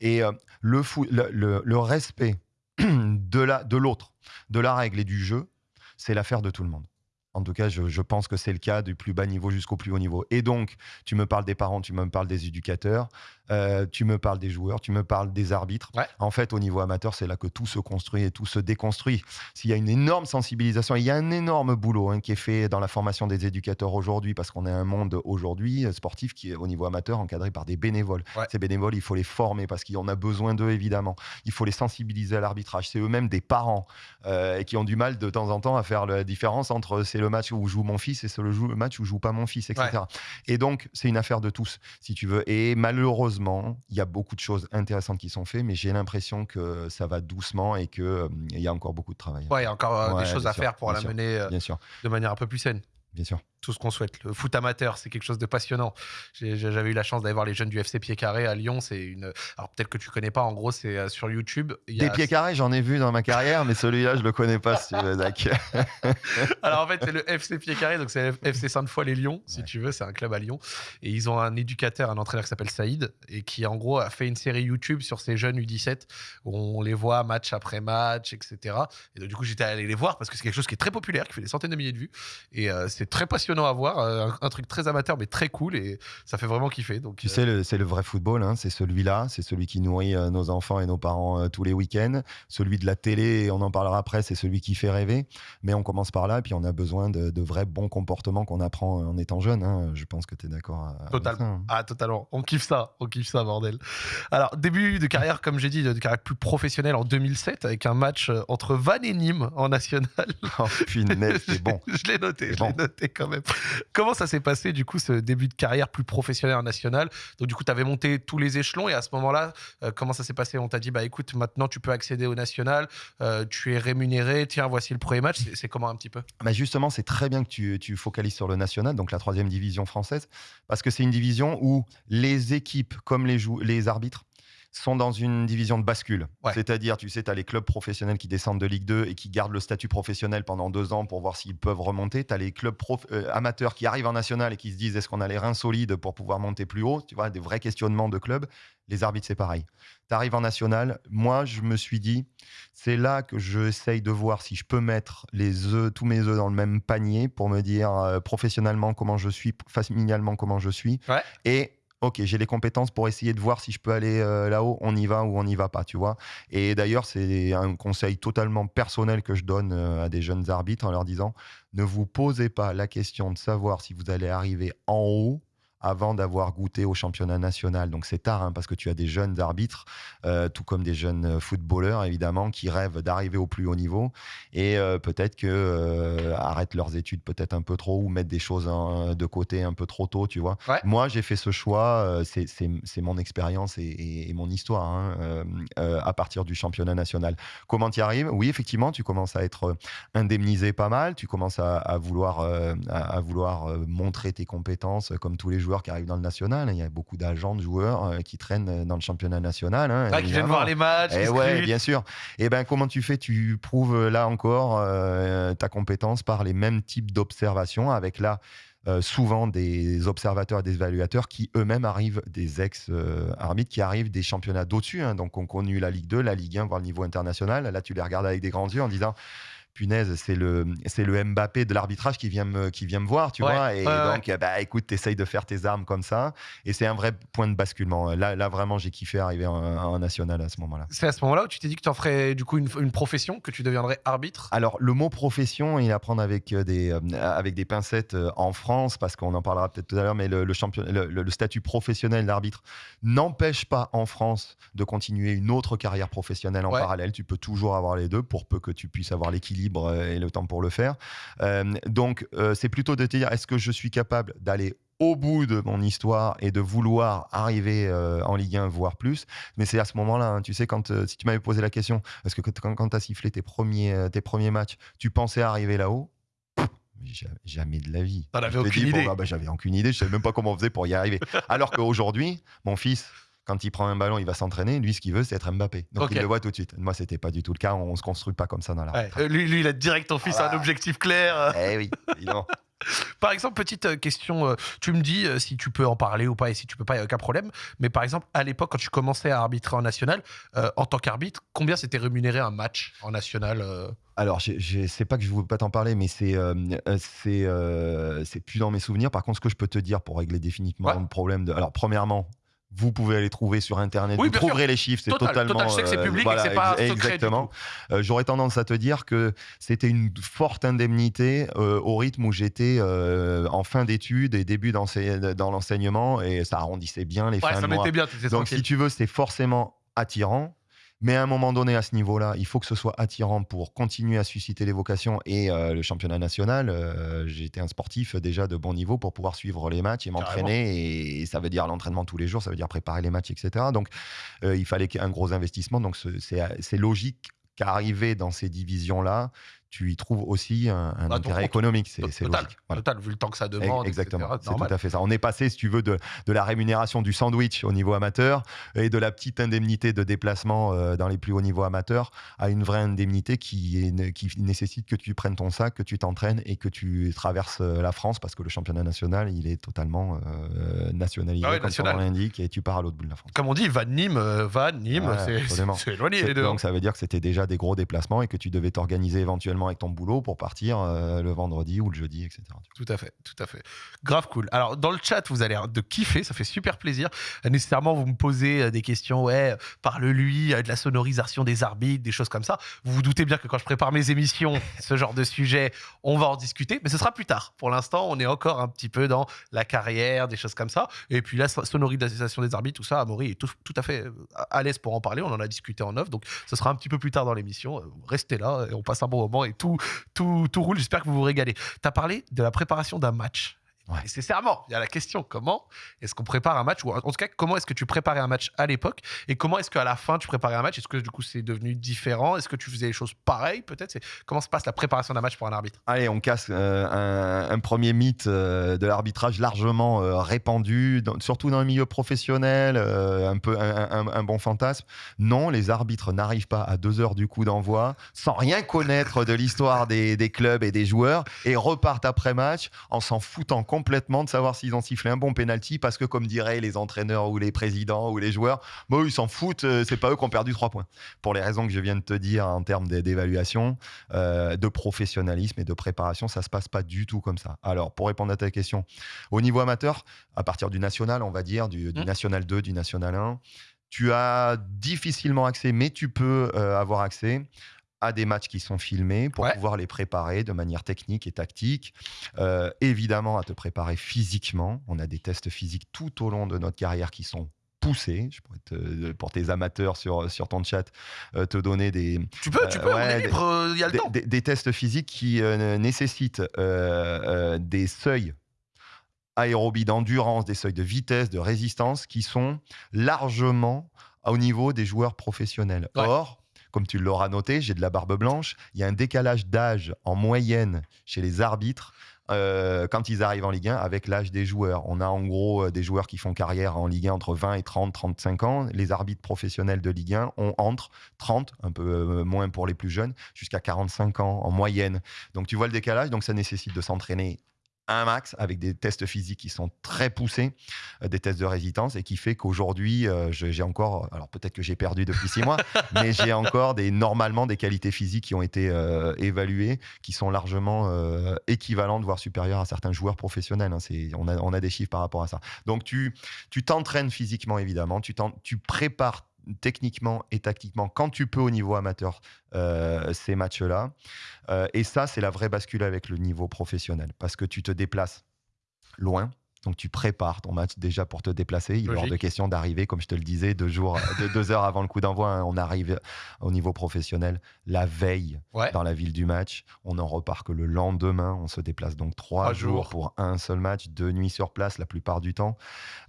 Speaker 2: Et euh, le, foot, le, le- le respect de la de l'autre, de la règle et du jeu, c'est l'affaire de tout le monde. En tout cas, je, je pense que c'est le cas du plus bas niveau jusqu'au plus haut niveau. Et donc, tu me parles des parents, tu me parles des éducateurs, euh, tu me parles des joueurs, tu me parles des arbitres.
Speaker 1: Ouais.
Speaker 2: En fait, au niveau amateur, c'est là que tout se construit et tout se déconstruit. S'il y a une énorme sensibilisation, il y a un énorme boulot hein, qui est fait dans la formation des éducateurs aujourd'hui, parce qu'on est un monde aujourd'hui euh, sportif qui est au niveau amateur encadré par des bénévoles.
Speaker 1: Ouais.
Speaker 2: Ces bénévoles, il faut les former parce qu'on a besoin d'eux, évidemment. Il faut les sensibiliser à l'arbitrage. C'est eux-mêmes des parents euh, et qui ont du mal de temps en temps à faire la différence entre c'est le match où joue mon fils et c'est le, match où joue pas mon fils, etc. Et donc, c'est une affaire de tous, si tu veux. Et malheureusement, il y a beaucoup de choses intéressantes qui sont faites, mais j'ai l'impression que ça va doucement et qu'il y a encore beaucoup de travail.
Speaker 1: Ouais, il y a encore euh,
Speaker 2: Ouais,
Speaker 1: des choses à
Speaker 2: sûr,
Speaker 1: faire pour la mener euh,
Speaker 2: Bien sûr.
Speaker 1: de manière un peu plus saine.
Speaker 2: bien sûr
Speaker 1: tout ce qu'on souhaite. Le foot amateur, c'est quelque chose de passionnant. J'avais eu la chance d'aller voir les jeunes du FC Pied Carré à Lyon. C'est une. Alors peut-être que tu connais pas. En gros, c'est euh, sur YouTube.
Speaker 2: Des pieds carrés, j'en ai vu dans ma carrière, mais celui-là, je le connais pas. si tu veux,
Speaker 1: Alors en fait, c'est le FC Pied Carré, donc c'est FC Sainte-Foy les Lyons, si tu veux. C'est un club à Lyon, et ils ont un éducateur, un entraîneur qui s'appelle Saïd, et qui en gros a fait une série YouTube sur ces jeunes U17 où on les voit match après match, etc. Et donc du coup, j'étais allé les voir parce que c'est quelque chose qui est très populaire, qui fait des centaines de milliers de vues, et euh, c'est très passionnant à voir. Euh, un, truc très amateur, mais très cool. Et ça fait vraiment kiffer. Donc,
Speaker 2: tu euh, sais, c'est le vrai football. Hein, c'est celui-là. C'est celui qui nourrit euh, nos enfants et nos parents tous les week-ends. Celui de la télé, on en parlera après, c'est celui qui fait rêver. Mais on commence par là. Et puis on a besoin de, vrais bons comportements qu'on apprend en étant jeune. Hein. Je pense que tu es d'accord.
Speaker 1: Totalement. Hein. Ah, totalement. On kiffe ça. On kiffe ça, bordel. Alors, début de carrière, comme j'ai dit, de carrière plus professionnelle en 2007 avec un match entre Vannes et Nîmes en national.
Speaker 2: Oh, c'est bon.
Speaker 1: je l'ai noté, je l'ai noté quand même. Comment ça s'est passé, du coup, ce début de carrière plus professionnel en national? Donc, du coup, tu avais monté tous les échelons et à ce moment-là, euh, comment ça s'est passé? On t'a dit, bah écoute, maintenant tu peux accéder au national, euh, tu es rémunéré, tiens, voici le premier match. C'est comment un petit peu?
Speaker 2: Bah Justement, c'est très bien que tu, tu focalises sur le national, donc la troisième division française, parce que c'est une division où les équipes, comme les, les arbitres, sont dans une division de bascule. C'est-à-dire, tu sais, tu as les clubs professionnels qui descendent de Ligue 2 et qui gardent le statut professionnel pendant deux ans pour voir s'ils peuvent remonter. Tu as les clubs euh, amateurs qui arrivent en national et qui se disent est-ce qu'on a les reins solides pour pouvoir monter plus haut? Tu vois, des vrais questionnements de clubs. Les arbitres, c'est pareil. Tu arrives en national. Moi, je me suis dit, c'est là que j'essaye de voir si je peux mettre les œufs, tous mes œufs dans le même panier pour me dire euh, professionnellement comment je suis, familialement comment je suis. Et ok, j'ai les compétences pour essayer de voir si je peux aller euh, là-haut, on y va ou on n'y va pas, tu vois. Et d'ailleurs, c'est un conseil totalement personnel que je donne euh, à des jeunes arbitres en leur disant, ne vous posez pas la question de savoir si vous allez arriver en haut avant d'avoir goûté au championnat national. Donc c'est tard, hein, parce que tu as des jeunes arbitres, euh, tout comme des jeunes euh, footballeurs, évidemment, qui rêvent d'arriver au plus haut niveau et euh, peut-être que arrêtent leurs études peut-être un peu trop ou mettent des choses de côté un peu trop tôt, tu vois. Moi, j'ai fait ce choix, c'est mon expérience et, mon histoire hein, à partir du championnat national. Comment tu y arrives? Oui, effectivement, tu commences à être indemnisé pas mal, tu commences à, vouloir, à vouloir montrer tes compétences comme tous les jours qui arrivent dans le national. Il y a beaucoup d'agents de joueurs euh, qui traînent euh, dans le championnat national.
Speaker 1: Hein, ah, qui viennent voir les matchs.
Speaker 2: Et eh ouais, bien sûr. Et eh ben comment tu fais? Tu prouves euh, là encore ta compétence par les mêmes types d'observations avec là. souvent des observateurs et des évaluateurs qui eux-mêmes arrivent, des ex-arbitres qui arrivent des championnats d'au-dessus, hein, donc ont connu la Ligue 2, la Ligue 1, voire le niveau international. Là, tu les regardes avec des grands yeux en disant punaise, c'est le, c'est le Mbappé de l'arbitrage qui vient me, qui vient me voir, tu vois. Et donc, bah, écoute, t'essayes de faire tes armes comme ça. Et c'est un vrai point de basculement. Là, là vraiment, j'ai kiffé arriver en, national à ce moment-là.
Speaker 1: C'est à ce moment-là où tu t'es dit que tu en ferais du coup une, profession, que tu deviendrais arbitre?
Speaker 2: Alors, le mot profession, il à prendre avec euh, des, euh, avec des pincettes euh, en France, parce qu'on en parlera peut-être tout à l'heure, mais le, champion, le, statut professionnel d'arbitre n'empêche pas en France de continuer une autre carrière professionnelle en parallèle. Tu peux toujours avoir les deux pour peu que tu puisses avoir l'équilibre euh, et le temps pour le faire. Euh, donc, euh, c'est plutôt de te dire, est-ce que je suis capable d'aller au bout de mon histoire et de vouloir arriver en Ligue 1, voire plus? Mais c'est à ce moment-là, hein, tu sais, quand si tu m'avais posé la question, est-ce que quand, quand tu as sifflé tes premiers, tes premiers matchs, tu pensais arriver là-haut? Jamais de la vie.
Speaker 1: T'en avais aucune idée.
Speaker 2: Bah, j'avais aucune idée, je savais même pas comment on faisait pour y arriver. Alors qu'aujourd'hui, mon fils, quand il prend un ballon, il va s'entraîner. Lui, ce qu'il veut, c'est être Mbappé. Donc il le voit tout de suite. Moi, c'était pas du tout le cas. On, se construit pas comme ça dans la.
Speaker 1: Ouais. lui, lui, il a direct en fils un objectif clair.
Speaker 2: Eh oui,
Speaker 1: Par exemple, petite euh, question, euh, tu me dis euh, si tu peux en parler ou pas, et si tu peux pas, il n'y a aucun problème. Mais par exemple, à l'époque, quand tu commençais à arbitrer en national, en tant qu'arbitre, combien c'était rémunéré un match en national
Speaker 2: alors, je sais pas que je ne veux pas t'en parler, mais c'est c'est plus dans mes souvenirs. Par contre, ce que je peux te dire pour régler définitivement le problème de. Alors, premièrement, vous pouvez aller trouver sur internet, vous trouverez les chiffres, c'est totalement.
Speaker 1: Total, je sais que c'est public et c'est pas
Speaker 2: exactement. Euh, j'aurais tendance à te dire que c'était une forte indemnité euh, au rythme où j'étais euh, en fin d'études et début dans l'enseignement et ça arrondissait bien les fins de mois.
Speaker 1: Bien,
Speaker 2: Donc si tu veux, c'est forcément attirant. Mais à un moment donné, à ce niveau-là, il faut que ce soit attirant pour continuer à susciter les vocations et euh, le championnat national. Euh, été un sportif déjà de bon niveau pour pouvoir suivre les matchs et m'entraîner. Et, ça veut dire l'entraînement tous les jours, ça veut dire préparer les matchs, etc. Donc, euh, il fallait un gros investissement. Donc, c'est logique qu'arriver dans ces divisions-là, tu y trouves aussi un, un
Speaker 1: Ah,
Speaker 2: intérêt économique. C'est
Speaker 1: Total,
Speaker 2: logique. Voilà.
Speaker 1: total, vu le temps que ça demande.
Speaker 2: Exactement, c'est tout à fait ça. On est passé, si tu veux, de, de la rémunération du sandwich au niveau amateur et de la petite indemnité de déplacement euh, dans les plus hauts niveaux amateurs à une vraie indemnité qui, est, qui nécessite que tu prennes ton sac, que tu t'entraînes et que tu traverses euh, la France parce que le championnat national, il est totalement euh, nationalisé,
Speaker 1: Ah ouais,
Speaker 2: comme
Speaker 1: national.
Speaker 2: nom l'indique, et tu pars à l'autre bout de la France.
Speaker 1: Comme on dit, Vannes, Nîmes, euh, Vannes, Nîmes,
Speaker 2: Ouais,
Speaker 1: c'est- éloigné les deux. hein.
Speaker 2: Donc ça veut dire que c'était déjà des gros déplacements et que tu devais t'organiser éventuellement avec ton boulot pour partir euh, le vendredi ou le jeudi, etc.
Speaker 1: Tout à fait, tout à fait. Grave cool. Alors, dans le chat, vous l'air de kiffer, ça fait super plaisir. Euh, Nécessairement, vous me posez euh, des questions, ouais, parle-lui, de la sonorisation des arbitres, des choses comme ça. Vous vous doutez bien que quand je prépare mes émissions, ce genre de sujet, on va en discuter, mais ce sera plus tard. Pour l'instant, on est encore un petit peu dans la carrière, des choses comme ça. Et puis, la so- sonorisation des arbitres, tout ça, Amaury est tout, tout à fait à l'aise pour en parler. On en a discuté en off, donc ce sera un petit peu plus tard dans l'émission. Restez là et on passe un bon moment et tout, tout, tout roule. J'espère que vous vous régalez. Tu as parlé de la préparation d'un match.
Speaker 2: Ouais.
Speaker 1: Nécessairement, il y a la question comment est-ce qu'on prépare un match ou en tout cas comment est-ce que tu préparais un match à l'époque et comment est-ce qu'à la fin tu préparais un match? Est-ce que du coup c'est devenu différent? Est-ce que tu faisais les choses pareilles peut-être? Comment se passe la préparation d'un match pour un arbitre?
Speaker 2: Allez, on casse euh, un, un premier mythe euh, de l'arbitrage largement euh, répandu, dans- surtout dans le milieu professionnel, un peu un, un- un bon fantasme. Non, les arbitres n'arrivent pas à deux heures du coup d'envoi, sans rien connaître de l'histoire des, des clubs et des joueurs, et repartent après match en s'en foutant complètement de savoir s'ils ont sifflé un bon penalty, parce que comme diraient les entraîneurs ou les présidents ou les joueurs, bon, ils s'en foutent, euh, c'est pas eux qui ont perdu trois points. Pour les raisons que je viens de te dire en termes d'é- d'évaluation, euh, de professionnalisme et de préparation, ça se passe pas du tout comme ça. Alors, pour répondre à ta question, au niveau amateur, à partir du national, on va dire, du, du
Speaker 1: Mm.
Speaker 2: national 2, du national 1, tu as difficilement accès, mais tu peux euh, avoir accès à des matchs qui sont filmés pour
Speaker 1: Ouais.
Speaker 2: pouvoir les préparer de manière technique et tactique. Euh, évidemment, à te préparer physiquement. On a des tests physiques tout au long de notre carrière qui sont poussés. Je pourrais te- pour tes amateurs sur, sur ton chat, euh, te donner des,
Speaker 1: Tu peux, tu
Speaker 2: Euh,
Speaker 1: peux, on est libre, euh, il y a le
Speaker 2: des,
Speaker 1: temps.
Speaker 2: des- des tests physiques qui euh, nécessitent euh, euh, des seuils aérobie d'endurance, des seuils de vitesse, de résistance qui sont largement au niveau des joueurs professionnels.
Speaker 1: Ouais.
Speaker 2: Or, comme tu l'auras noté, j'ai de la barbe blanche, il y a un décalage d'âge en moyenne chez les arbitres euh, quand ils arrivent en Ligue 1 avec l'âge des joueurs. On a en gros euh, des joueurs qui font carrière en Ligue 1 entre 20 et 30, 35 ans. Les arbitres professionnels de Ligue 1 ont entre 30, un peu euh, moins pour les plus jeunes, jusqu'à 45 ans en moyenne. Donc tu vois le décalage, donc ça nécessite de s'entraîner un max avec des tests physiques qui sont très poussés, euh, des tests de résistance et qui fait qu'aujourd'hui euh, j'ai encore, alors peut-être que j'ai perdu depuis six mois, mais j'ai encore des normalement des qualités physiques qui ont été euh, évaluées, qui sont largement euh, équivalentes voire supérieures à certains joueurs professionnels. hein. C'est- on, a, on a des chiffres par rapport à ça. Donc tu tu t'entraînes physiquement évidemment, tu, tu prépares techniquement et tactiquement quand tu peux au niveau amateur euh, ces matchs-là. Euh, et ça, c'est la vraie bascule avec le niveau professionnel parce que tu te déplaces loin. Donc tu prépares ton match déjà pour te déplacer. Il est hors de question d'arriver, comme je te le disais, deux jours, deux, deux heures avant le coup d'envoi. hein. on arrive au niveau professionnel la veille
Speaker 1: Ouais.
Speaker 2: dans la ville du match. On en repart que le lendemain. On se déplace donc trois,
Speaker 1: Trois
Speaker 2: jours,
Speaker 1: jours.
Speaker 2: pour un seul match, deux nuits sur place la plupart du temps.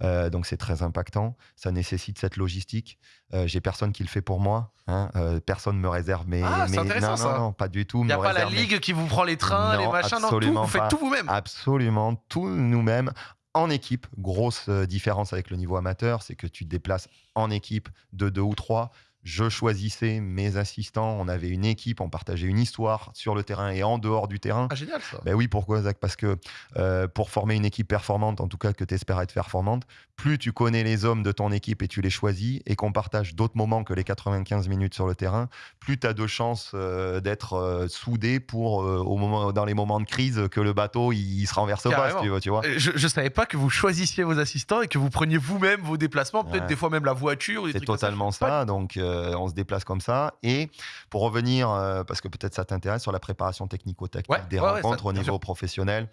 Speaker 2: Euh, donc c'est très impactant. Ça nécessite cette logistique. Euh, J'ai personne qui le fait pour moi. hein. Euh, personne me réserve mes.
Speaker 1: Ah, c'est
Speaker 2: mes-
Speaker 1: intéressant,
Speaker 2: non,
Speaker 1: ça.
Speaker 2: non, non, pas du tout.
Speaker 1: Il n'y a pas la
Speaker 2: mes-
Speaker 1: ligue qui vous prend les trains, les machins, non, tout, vous faites
Speaker 2: pas.
Speaker 1: tout vous-même.
Speaker 2: Absolument, tout nous-mêmes. En équipe, grosse euh, différence avec le niveau amateur, c'est que tu te déplaces en équipe de deux ou trois. Je choisissais mes assistants, on avait une équipe, on partageait une histoire sur le terrain et en dehors du terrain.
Speaker 1: Ah, génial ça.
Speaker 2: Ben oui, pourquoi Zach? Parce que euh, pour former une équipe performante, en tout cas que tu espères être performante, plus tu connais les hommes de ton équipe et tu les choisis et qu'on partage d'autres moments que les 95 minutes sur le terrain, plus tu as de chances euh, d'être euh, soudé pour, au moment, dans les moments de crise, que le bateau il, il se renverse pas, si tu veux. Tu vois
Speaker 1: Je, je savais pas que vous choisissiez vos assistants et que vous preniez vous-même vos déplacements, peut-être
Speaker 2: Ouais.
Speaker 1: des fois même la voiture.
Speaker 2: C'est totalement
Speaker 1: Pas
Speaker 2: ça. Donc, euh, on se déplace comme ça. Et pour revenir, euh, parce que peut-être ça t'intéresse, sur la préparation technico-tactique
Speaker 1: Ouais,
Speaker 2: des
Speaker 1: ouais, ouais,
Speaker 2: rencontres
Speaker 1: ça,
Speaker 2: au niveau
Speaker 1: sûr.
Speaker 2: professionnel,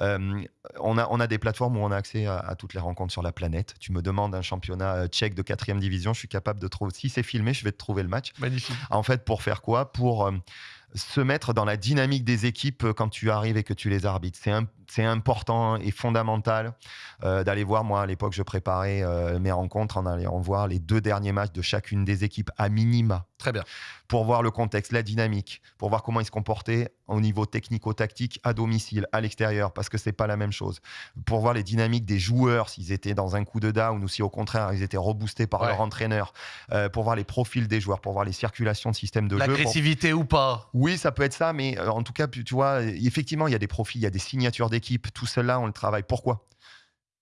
Speaker 2: euh, on, a, on a des plateformes où on a accès à, à toutes les rencontres sur la planète. Tu me demandes un championnat tchèque de quatrième division, je suis capable de trouver. Si c'est filmé, je vais te trouver le match.
Speaker 1: Magnifique.
Speaker 2: En fait, pour faire quoi? Pour se mettre dans la dynamique des équipes quand tu arrives et que tu les arbitres. C'est un- c'est important et fondamental euh, d'aller voir. Moi, à l'époque, je préparais euh, mes rencontres en allant voir les deux derniers matchs de chacune des équipes à minima.
Speaker 1: Très bien.
Speaker 2: Pour voir le contexte, la dynamique, pour voir comment ils se comportaient au niveau technico-tactique à domicile, à l'extérieur, parce que c'est pas la même chose. Pour voir les dynamiques des joueurs, s'ils étaient dans un coup de down ou si au contraire ils étaient reboostés par
Speaker 1: Ouais.
Speaker 2: leur entraîneur. Euh, pour voir les profils des joueurs, pour voir les circulations de système de jeu. pour-
Speaker 1: L'agressivité ou pas?
Speaker 2: Oui, ça peut être ça, mais en tout cas, tu tu vois, effectivement, il y a des profils, il y a des signatures d'équipe. Tout cela, on le travaille. Pourquoi?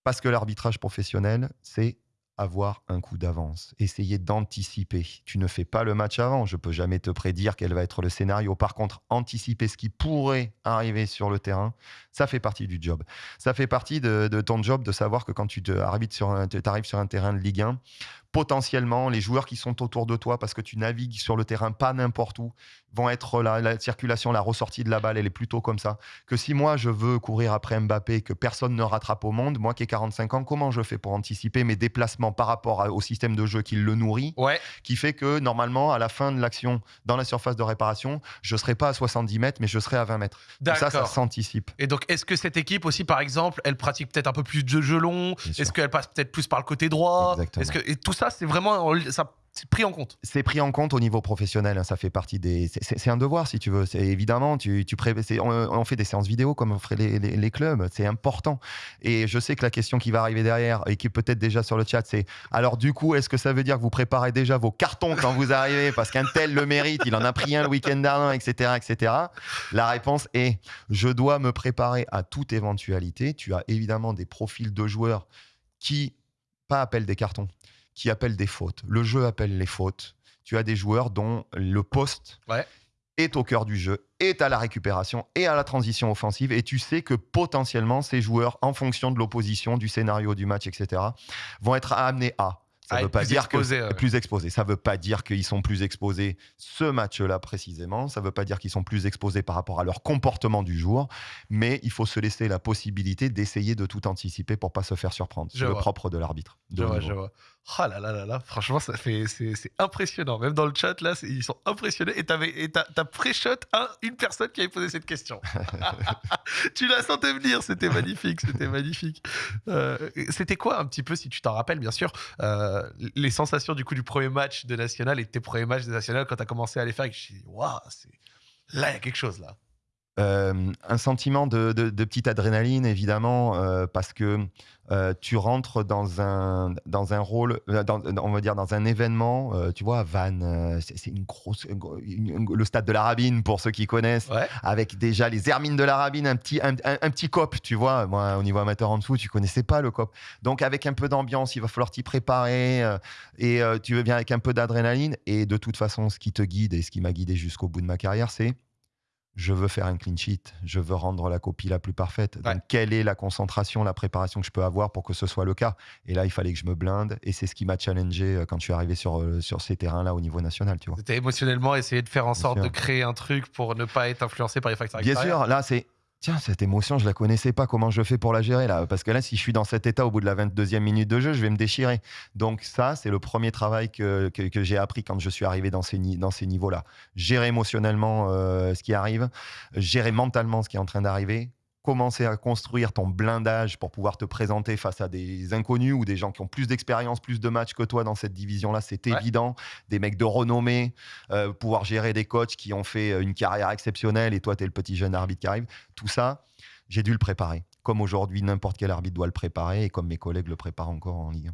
Speaker 2: Parce que l'arbitrage professionnel, c'est avoir un coup d'avance, essayer d'anticiper. Tu ne fais pas le match avant, je peux jamais te prédire quel va être le scénario. Par contre, anticiper ce qui pourrait arriver sur le terrain, ça fait partie du job. Ça fait partie de, ton job de savoir que quand tu te sur un, arrives sur un terrain de Ligue 1, potentiellement, les joueurs qui sont autour de toi, parce que tu navigues sur le terrain pas n'importe où, vont être la, la circulation, la ressortie de la balle, elle est plutôt comme ça. Que si moi je veux courir après Mbappé, que personne ne rattrape au monde, moi qui ai 45 ans, comment je fais pour anticiper mes déplacements par rapport à- au système de jeu qui le nourrit,
Speaker 1: Ouais.
Speaker 2: qui fait que normalement, à la fin de l'action, dans la surface de réparation, je serai pas à 70 mètres, mais je serai à 20 mètres. Ça, ça s'anticipe.
Speaker 1: Et donc, est-ce que cette équipe aussi, par exemple, elle pratique peut-être un peu plus de jeu long. Est-ce qu'elle passe peut-être plus par le côté droit?
Speaker 2: Exactement.
Speaker 1: Est-ce que et tout ça, c'est vraiment en- ça, pris en compte
Speaker 2: c'est pris en compte au niveau professionnel. hein, ça fait partie des. c'est- un devoir, si tu veux. Évidemment, tu, tu pré- on, fait des séances vidéo comme on ferait les, les- clubs. C'est important. Et je sais que la question qui va arriver derrière et qui est peut-être déjà sur le chat, c'est alors du coup, est-ce que ça veut dire que vous préparez déjà vos cartons quand vous arrivez? Parce qu'un tel le mérite, il en a pris un le week-end dernier, etc., etc. La réponse est je dois me préparer à toute éventualité. Tu as évidemment des profils de joueurs qui pas appellent des cartons, qui appellent des fautes. Le jeu appelle les fautes. Tu as des joueurs dont le poste
Speaker 1: Ouais.
Speaker 2: est au cœur du jeu, est à la récupération et à la transition offensive. Et tu sais que potentiellement, ces joueurs, en fonction de l'opposition, du scénario du match, etc., vont être amenés à. Ça
Speaker 1: À
Speaker 2: veut
Speaker 1: être
Speaker 2: pas dire
Speaker 1: exposés,
Speaker 2: que
Speaker 1: ouais.
Speaker 2: plus exposés. Ça veut pas dire qu'ils sont plus exposés ce match-là précisément. Ça veut pas dire qu'ils sont plus exposés par rapport à leur comportement du jour. Mais il faut se laisser la possibilité d'essayer de tout anticiper pour pas se faire surprendre. C'est le propre de l'arbitre.
Speaker 1: Je vois, je vois. Ah là là là là, franchement, ça fait, c'est, c'est impressionnant. Même dans le chat, là, ils sont impressionnés. Et t'avais, et t'as, t'as pré-shot un- une personne qui avait posé cette question. tu la sentais venir, c'était magnifique, c'était magnifique. Euh, c'était quoi un petit peu, si tu t'en rappelles, bien sûr, euh, les sensations du coup du premier match de National et de tes premiers matchs de National quand t'as commencé à les faire et que je me suis dit, waouh, là, il y a quelque chose là.
Speaker 2: Euh, un sentiment de, de- de petite adrénaline, évidemment, euh, parce que euh, tu rentres dans un, dans un rôle, euh, dans- on va dire dans un événement, euh, tu vois, Vannes, c'est une grosse, une une- le stade de la Rabine, pour ceux qui connaissent,
Speaker 1: Ouais.
Speaker 2: avec déjà les hermines de la Rabine, un petit, un, un- un petit cop, tu vois. Moi, au niveau amateur en dessous, tu connaissais pas le cop. Donc, avec un peu d'ambiance, il va falloir t'y préparer euh, et tu viens avec un peu d'adrénaline. Et de toute façon, ce qui te guide et ce qui m'a guidé jusqu'au bout de ma carrière, c'est je veux faire un clean sheet, je veux rendre la copie la plus parfaite.
Speaker 1: Ouais.
Speaker 2: Donc, quelle est la concentration, la préparation que je peux avoir pour que ce soit le cas? Et là, il fallait que je me blinde, et c'est ce qui m'a challengé euh, quand je suis arrivé sur, euh, sur ces terrains-là au niveau national, tu vois.
Speaker 1: C'était émotionnellement essayer de faire en
Speaker 2: Bien
Speaker 1: sorte
Speaker 2: sûr.
Speaker 1: de créer un truc pour ne pas être influencé par les facteurs
Speaker 2: Bien
Speaker 1: extérieurs.
Speaker 2: sûr, là, c'est. Tiens, cette émotion, je la connaissais pas. Comment je fais pour la gérer là? Parce que là, si je suis dans cet état au bout de la 22e minute de jeu, je vais me déchirer. Donc ça, c'est le premier travail que, que, j'ai appris quand je suis arrivé dans ces, ni- dans ces niveaux-là. Gérer émotionnellement euh, ce qui arrive, gérer mentalement ce qui est en train d'arriver, commencer à construire ton blindage pour pouvoir te présenter face à des inconnus ou des gens qui ont plus d'expérience, plus de matchs que toi dans cette division-là, c'est
Speaker 1: Ouais.
Speaker 2: évident. Des mecs de renommée, euh, pouvoir gérer des coachs qui ont fait euh, une carrière exceptionnelle et toi, tu es le petit jeune arbitre qui arrive. Tout ça, j'ai dû le préparer. Comme aujourd'hui, n'importe quel arbitre doit le préparer et comme mes collègues le préparent encore en Ligue 1.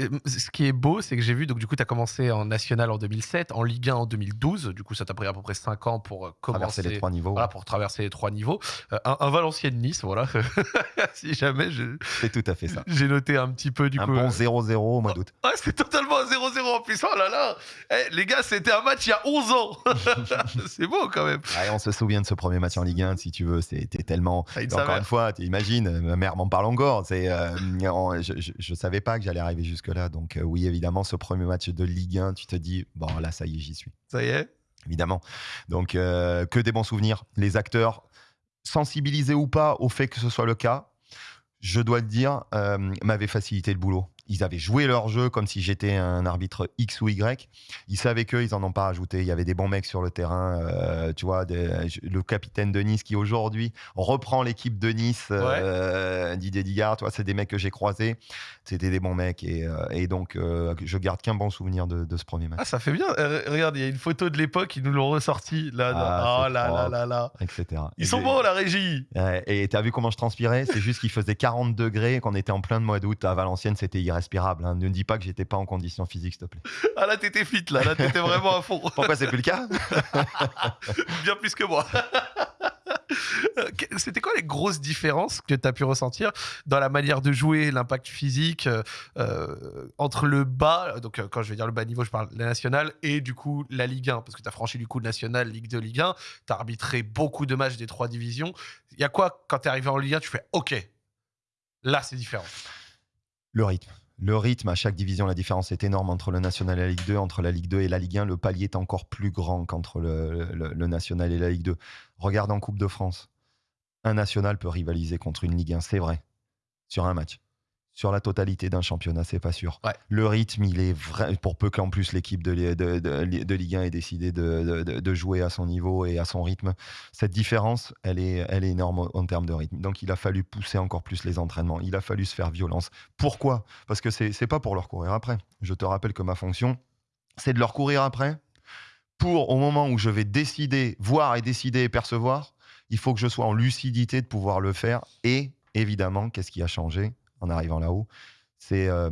Speaker 1: Euh, Ce qui est beau, c'est que j'ai vu, donc du coup, tu as commencé en national en 2007, en Ligue 1 en 2012. Du coup, ça t'a pris à peu près 5 ans pour euh,
Speaker 2: Traverser
Speaker 1: commencer.
Speaker 2: les trois niveaux,
Speaker 1: Voilà, pour traverser les trois niveaux. Euh, un, un Valenciennes-Nice, voilà. si jamais je-
Speaker 2: c'est tout à fait ça.
Speaker 1: j'ai noté un petit peu, du
Speaker 2: un
Speaker 1: coup.
Speaker 2: bon
Speaker 1: euh,
Speaker 2: 0-0 au mois d'août.
Speaker 1: Ouais, c'est totalement un 0-0 plus. Oh là là Eh, Les gars, c'était un match il y a 11 ans C'est beau quand même
Speaker 2: Ouais, on se souvient de ce premier match en Ligue 1, si tu veux. C'était tellement.
Speaker 1: Ah,
Speaker 2: Encore une fois, imagines, ma mère m'en parle encore. C'est, euh, je, je savais pas que j'allais arriver jusque-là. Donc, euh, oui, évidemment, ce premier match de Ligue 1, tu te dis, bon, là, ça y est, j'y suis.
Speaker 1: Ça y est
Speaker 2: évidemment. Donc, euh, que des bons souvenirs. Les acteurs, sensibilisés ou pas au fait que ce soit le cas, je dois le dire, m'avaient facilité le boulot. Ils avaient joué leur jeu comme si j'étais un arbitre X ou Y. Ils savaient qu'eux, ils en ont pas rajouté. Il y avait des bons mecs sur le terrain. euh, tu vois, des- le capitaine de Nice qui aujourd'hui reprend l'équipe de Nice, euh, Didier Digard. Tu vois, c'est des mecs que j'ai croisés. C'était des bons mecs. Et, euh, et donc, je garde qu'un bon souvenir de, de ce premier match,
Speaker 1: Ah, ça fait bien. Regarde, il y a une photo de l'époque, ils nous l'ont ressorti. Là,
Speaker 2: Ah,
Speaker 1: oh là là
Speaker 2: propre.
Speaker 1: là là.
Speaker 2: etc.
Speaker 1: Ils
Speaker 2: Et
Speaker 1: sont bons, la régie.
Speaker 2: Ouais, et t'as vu comment je transpirais? C'est juste qu'il faisait 40 degrés qu'on était en plein de mois d'août à Valenciennes, c'était irrespirable. hein. Ne dis pas que j'étais pas en condition physique, s'il te plaît.
Speaker 1: Ah, là, t'étais fit, là. Là, t'étais vraiment à fond.
Speaker 2: Pourquoi c'est plus le cas?
Speaker 1: Bien plus que moi. Euh, C'était quoi les grosses différences que tu as pu ressentir dans la manière de jouer, l'impact physique euh, euh, entre le bas, donc quand je vais dire le bas niveau, je parle la nationale, et du coup la Ligue 1, parce que tu as franchi du coup national, Ligue 2, Ligue 1, tu as arbitré beaucoup de matchs des trois divisions. Il y a quoi quand tu es arrivé en Ligue 1, tu fais OK, là c'est différent.
Speaker 2: Le rythme. Le rythme, à chaque division, la différence est énorme entre le national et la Ligue 2. Entre la Ligue 2 et la Ligue 1, le palier est encore plus grand qu'entre le, national et la Ligue 2. Regarde en Coupe de France. Un national peut rivaliser contre une Ligue 1, c'est vrai, sur un match. Sur la totalité d'un championnat, c'est pas sûr.
Speaker 1: Ouais.
Speaker 2: Le rythme, il est vrai, pour peu qu'en plus l'équipe de, de- de- de Ligue 1 ait décidé de, jouer à son niveau et à son rythme. Cette différence, elle est, elle est énorme en termes de rythme. Donc il a fallu pousser encore plus les entraînements. Il a fallu se faire violence. Pourquoi? Parce que c'est c'est pas pour leur courir après. Je te rappelle que ma fonction, c'est de leur courir après pour, au moment où je vais décider, voir et décider et percevoir, il faut que je sois en lucidité de pouvoir le faire. Et évidemment, qu'est-ce qui a changé? En arrivant là-haut c'est euh,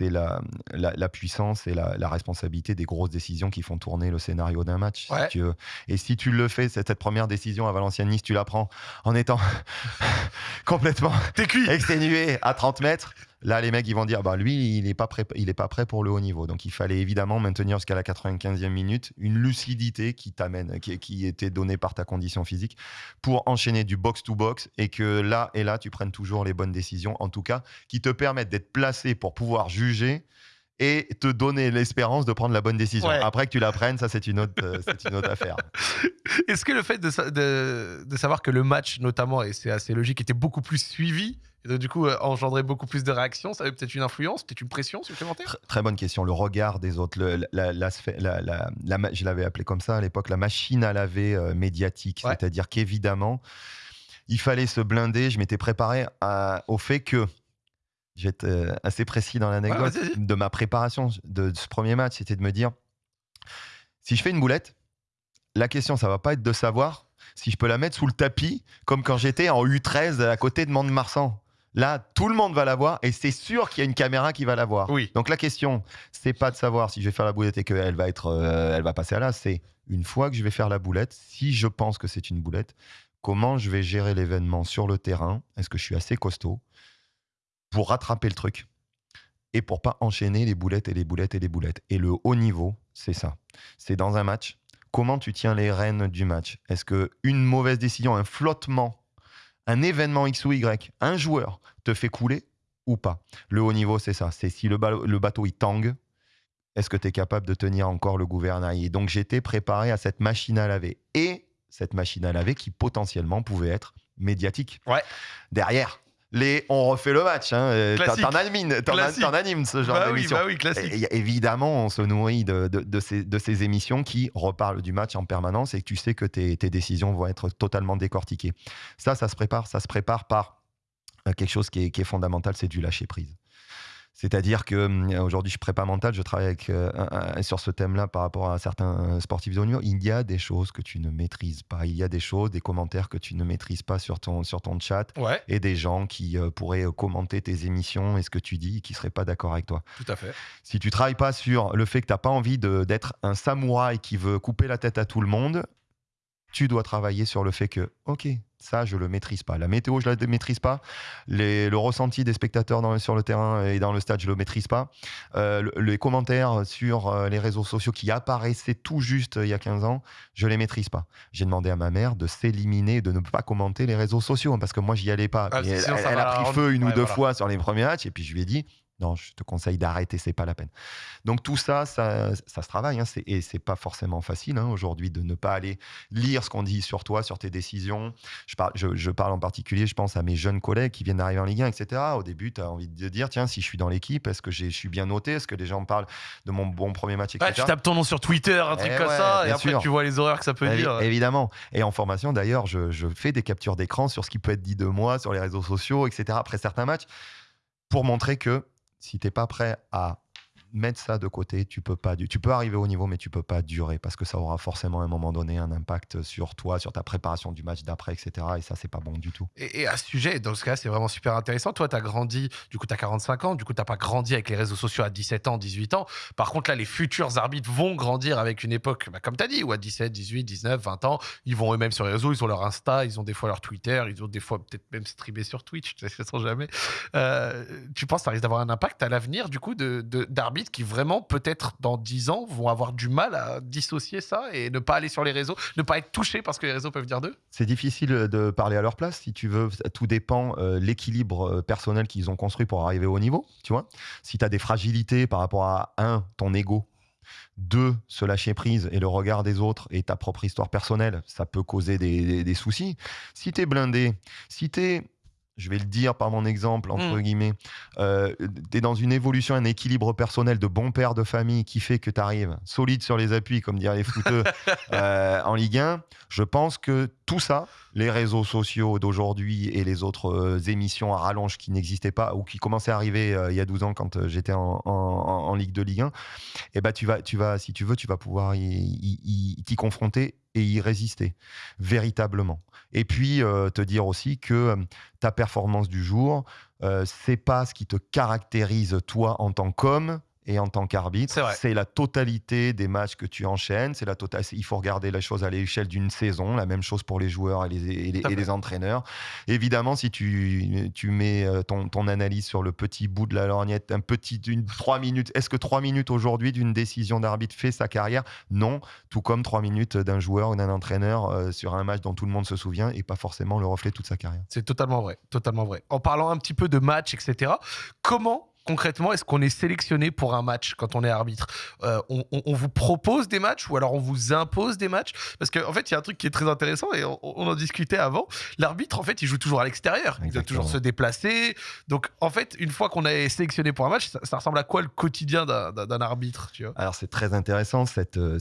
Speaker 2: la, la, la puissance et la, la responsabilité des grosses décisions qui font tourner le scénario d'un match. si tu. Et si tu le fais, cette, cette première décision à Valenciennes-Nice, tu la prends en étant complètement
Speaker 1: cuit
Speaker 2: exténué à 30 mètres. Là, les mecs, ils vont dire, bah lui, il n'est pas prêt, pas prêt pour le haut niveau. Donc, il fallait évidemment maintenir jusqu'à la 95e minute une lucidité qui t'amène, qui était donnée par ta condition physique, pour enchaîner du box to box et que là et là, tu prennes toujours les bonnes décisions, en tout cas, qui te permettent d'être placé pour pouvoir juger et te donner l'espérance de prendre la bonne décision.
Speaker 1: Ouais.
Speaker 2: Après que tu la prennes, ça c'est une autre, euh, c'est une autre affaire.
Speaker 1: Est-ce que le fait de, sa- de- de savoir que le match, notamment, et c'est assez logique, était beaucoup plus suivi, et donc, du coup, euh, engendrait beaucoup plus de réactions, ça avait peut-être une influence, peut-être une pression supplémentaire?
Speaker 2: Tr- Très bonne question. Le regard des autres, le- la, je l'avais appelé comme ça à l'époque, la machine à laver euh, médiatique.
Speaker 1: Ouais.
Speaker 2: C'est-à-dire qu'évidemment, il fallait se blinder. Je m'étais préparé à- au fait que, j'étais euh, assez précis dans l'anecdote,
Speaker 1: Ouais,
Speaker 2: de ma préparation de, de ce premier match, c'était de me dire, si je fais une boulette, la question, ça va pas être de savoir si je peux la mettre sous le tapis, comme quand j'étais en U13 à côté de Mont-de-Marsan. Là, tout le monde va la voir et c'est sûr qu'il y a une caméra qui va la voir.
Speaker 1: Oui.
Speaker 2: Donc la question, c'est pas de savoir si je vais faire la boulette et qu'elle va être, euh, elle va passer à là. C'est une fois que je vais faire la boulette, si je pense que c'est une boulette, comment je vais gérer l'événement sur le terrain? Est-ce que je suis assez costaud? Pour rattraper le truc et pour pas enchaîner les boulettes et les boulettes et les boulettes Et le haut niveau, c'est ça. C'est dans un match. Comment tu tiens les rênes du match? Est-ce que une mauvaise décision, un flottement, un événement X ou Y, un joueur te fait couler ou pas? Le haut niveau, c'est ça. C'est si le, ba- le bateau il tangue, est-ce que tu es capable de tenir encore le gouvernail? Et donc j'étais préparé à cette machine à laver. Et cette machine à laver qui potentiellement pouvait être médiatique.
Speaker 1: Ouais.
Speaker 2: Derrière, les on refait le match. Hein. euh, T'en animes, t'en- animes ce genre
Speaker 1: Bah oui,
Speaker 2: d'émission.
Speaker 1: bah oui,
Speaker 2: évidemment, on se nourrit de, de- de ces, de ces émissions qui reparlent du match en permanence et que tu sais que tes, tes décisions vont être totalement décortiquées. Ça, ça se prépare. Ça se prépare par euh, quelque chose qui est, qui est fondamental, c'est du lâcher prise. C'est-à-dire que hum, aujourd'hui, je prépare mental, je travaille avec, euh, sur ce thème-là par rapport à certains sportifs de haut niveau. Il y a des choses que tu ne maîtrises pas. Il y a des choses, des commentaires que tu ne maîtrises pas sur ton, sur ton chat
Speaker 1: Ouais,
Speaker 2: et des gens qui euh, pourraient euh, commenter tes émissions et ce que tu dis et qui ne seraient pas d'accord avec toi.
Speaker 1: tout à fait.
Speaker 2: Si tu travailles pas sur le fait que tu n'as pas envie d'être un samouraï qui veut couper la tête à tout le monde, tu dois travailler sur le fait que, ok, ça, je le maîtrise pas. La météo, je la maîtrise pas. Les- le ressenti des spectateurs dans- sur le terrain et dans le stade, je le maîtrise pas. Euh, le- les commentaires sur euh, les réseaux sociaux qui apparaissaient tout juste euh, il y a 15 ans, je les maîtrise pas. J'ai demandé à ma mère de s'éliminer, de ne pas commenter les réseaux sociaux, hein, parce que moi, j'y allais pas.
Speaker 1: Ah,
Speaker 2: elle, a pris feu une ou deux
Speaker 1: voilà.
Speaker 2: fois sur les premiers matchs, et puis je lui ai dit, Non, je te conseille d'arrêter, c'est pas la peine. Donc tout ça, ça, ça se travaille, hein, et c'est pas forcément facile hein, aujourd'hui de ne pas aller lire ce qu'on dit sur toi, sur tes décisions. Je parle, je, je parle en particulier, je pense à mes jeunes collègues qui viennent d'arriver en Ligue 1, etc. Au début, tu as envie de dire, tiens, si je suis dans l'équipe, est-ce que je suis bien noté? Est-ce que les gens me parlent de mon bon premier match, etc.
Speaker 1: Tu tapes ton nom sur Twitter, un truc
Speaker 2: Eh
Speaker 1: comme
Speaker 2: ouais,
Speaker 1: ça, et après
Speaker 2: sûr.
Speaker 1: tu vois les horreurs que ça peut
Speaker 2: Évi-
Speaker 1: dire.
Speaker 2: Évidemment. Et en formation, d'ailleurs, je, je fais des captures d'écran sur ce qui peut être dit de moi, sur les réseaux sociaux, etc. après certains matchs, pour montrer que si tu n'es pas prêt à mettre ça de côté, tu peux pas, tu peux arriver au niveau, mais tu peux pas durer parce que ça aura forcément à un moment donné un impact sur toi, sur ta préparation du match d'après, etc. Et ça, c'est pas bon du tout.
Speaker 1: Et, à ce sujet, dans ce cas, c'est vraiment super intéressant. Toi, tu as grandi, du coup, tu as 45 ans, du coup, tu pas grandi avec les réseaux sociaux à 17 ans, 18 ans. Par contre, là, les futurs arbitres vont grandir avec une époque, bah, comme tu as dit, où à 17, 18, 19, 20 ans, ils vont eux-mêmes sur les réseaux, ils ont leur Insta, ils ont des fois leur Twitter, ils ont des fois peut-être même streamé sur Twitch, je ne sais jamais. Euh, tu penses que ça risque d'avoir un impact à l'avenir, du coup, de- de- qui vraiment, peut-être dans 10 ans, vont avoir du mal à dissocier ça et ne pas aller sur les réseaux, ne pas être touchés parce que les réseaux peuvent dire d'eux
Speaker 2: C'est difficile de parler à leur place, si tu veux. Tout dépend euh, l'équilibre euh, personnel qu'ils ont construit pour arriver au niveau, tu vois. Si tu as des fragilités par rapport à, un, ton ego, deux, se lâcher prise et le regard des autres et ta propre histoire personnelle, ça peut causer des- des soucis. Si tu es blindé, si tu es, je vais le dire par mon exemple, entre
Speaker 1: Mm.
Speaker 2: guillemets, euh, tu es dans une évolution, un équilibre personnel de bon père de famille qui fait que tu arrives solide sur les appuis, comme diraient les footeux, euh, en Ligue 1, je pense que tout ça, les réseaux sociaux d'aujourd'hui et les autres euh, émissions à rallonge qui n'existaient pas ou qui commençaient à arriver euh, il y a 12 ans quand j'étais en, en- en Ligue de Ligue 1, et ben tu vas, tu vas, si tu veux, tu vas pouvoir y- y y- t'y confronter et y résister véritablement. Et puis euh, te dire aussi que euh, ta performance du jour, euh, c'est pas ce qui te caractérise toi en tant qu'homme et en tant qu'arbitre.
Speaker 1: C'est
Speaker 2: la totalité des matchs que tu enchaînes. C'est la tota- c'est- Il faut regarder la chose à l'échelle d'une saison. La même chose pour les joueurs et les, et les-
Speaker 1: Tout à
Speaker 2: et les
Speaker 1: fait.
Speaker 2: entraîneurs. Évidemment, si tu, tu mets euh, ton, ton analyse sur le petit bout de la lorgnette, un petit, une, trois minutes. Est-ce que trois minutes aujourd'hui d'une décision d'arbitre fait sa carrière? Non. Tout comme trois minutes d'un joueur ou d'un entraîneur euh, sur un match dont tout le monde se souvient et pas forcément le reflet de toute sa carrière.
Speaker 1: C'est totalement vrai, totalement vrai. En parlant un petit peu de match, etc. Comment concrètement est-ce qu'on est sélectionné pour un match quand on est arbitre Euh, on, on- on vous propose des matchs ou alors on vous impose des matchs Parce qu'en fait, il y a un truc qui est très intéressant et on, on en discutait avant. L'arbitre, en fait, il joue toujours à l'extérieur. Il doit toujours se déplacer. Donc, en fait, une fois qu'on est sélectionné pour un match, ça, ça ressemble à quoi le quotidien d'un arbitre tu vois?
Speaker 2: Alors c'est très intéressant cette, euh,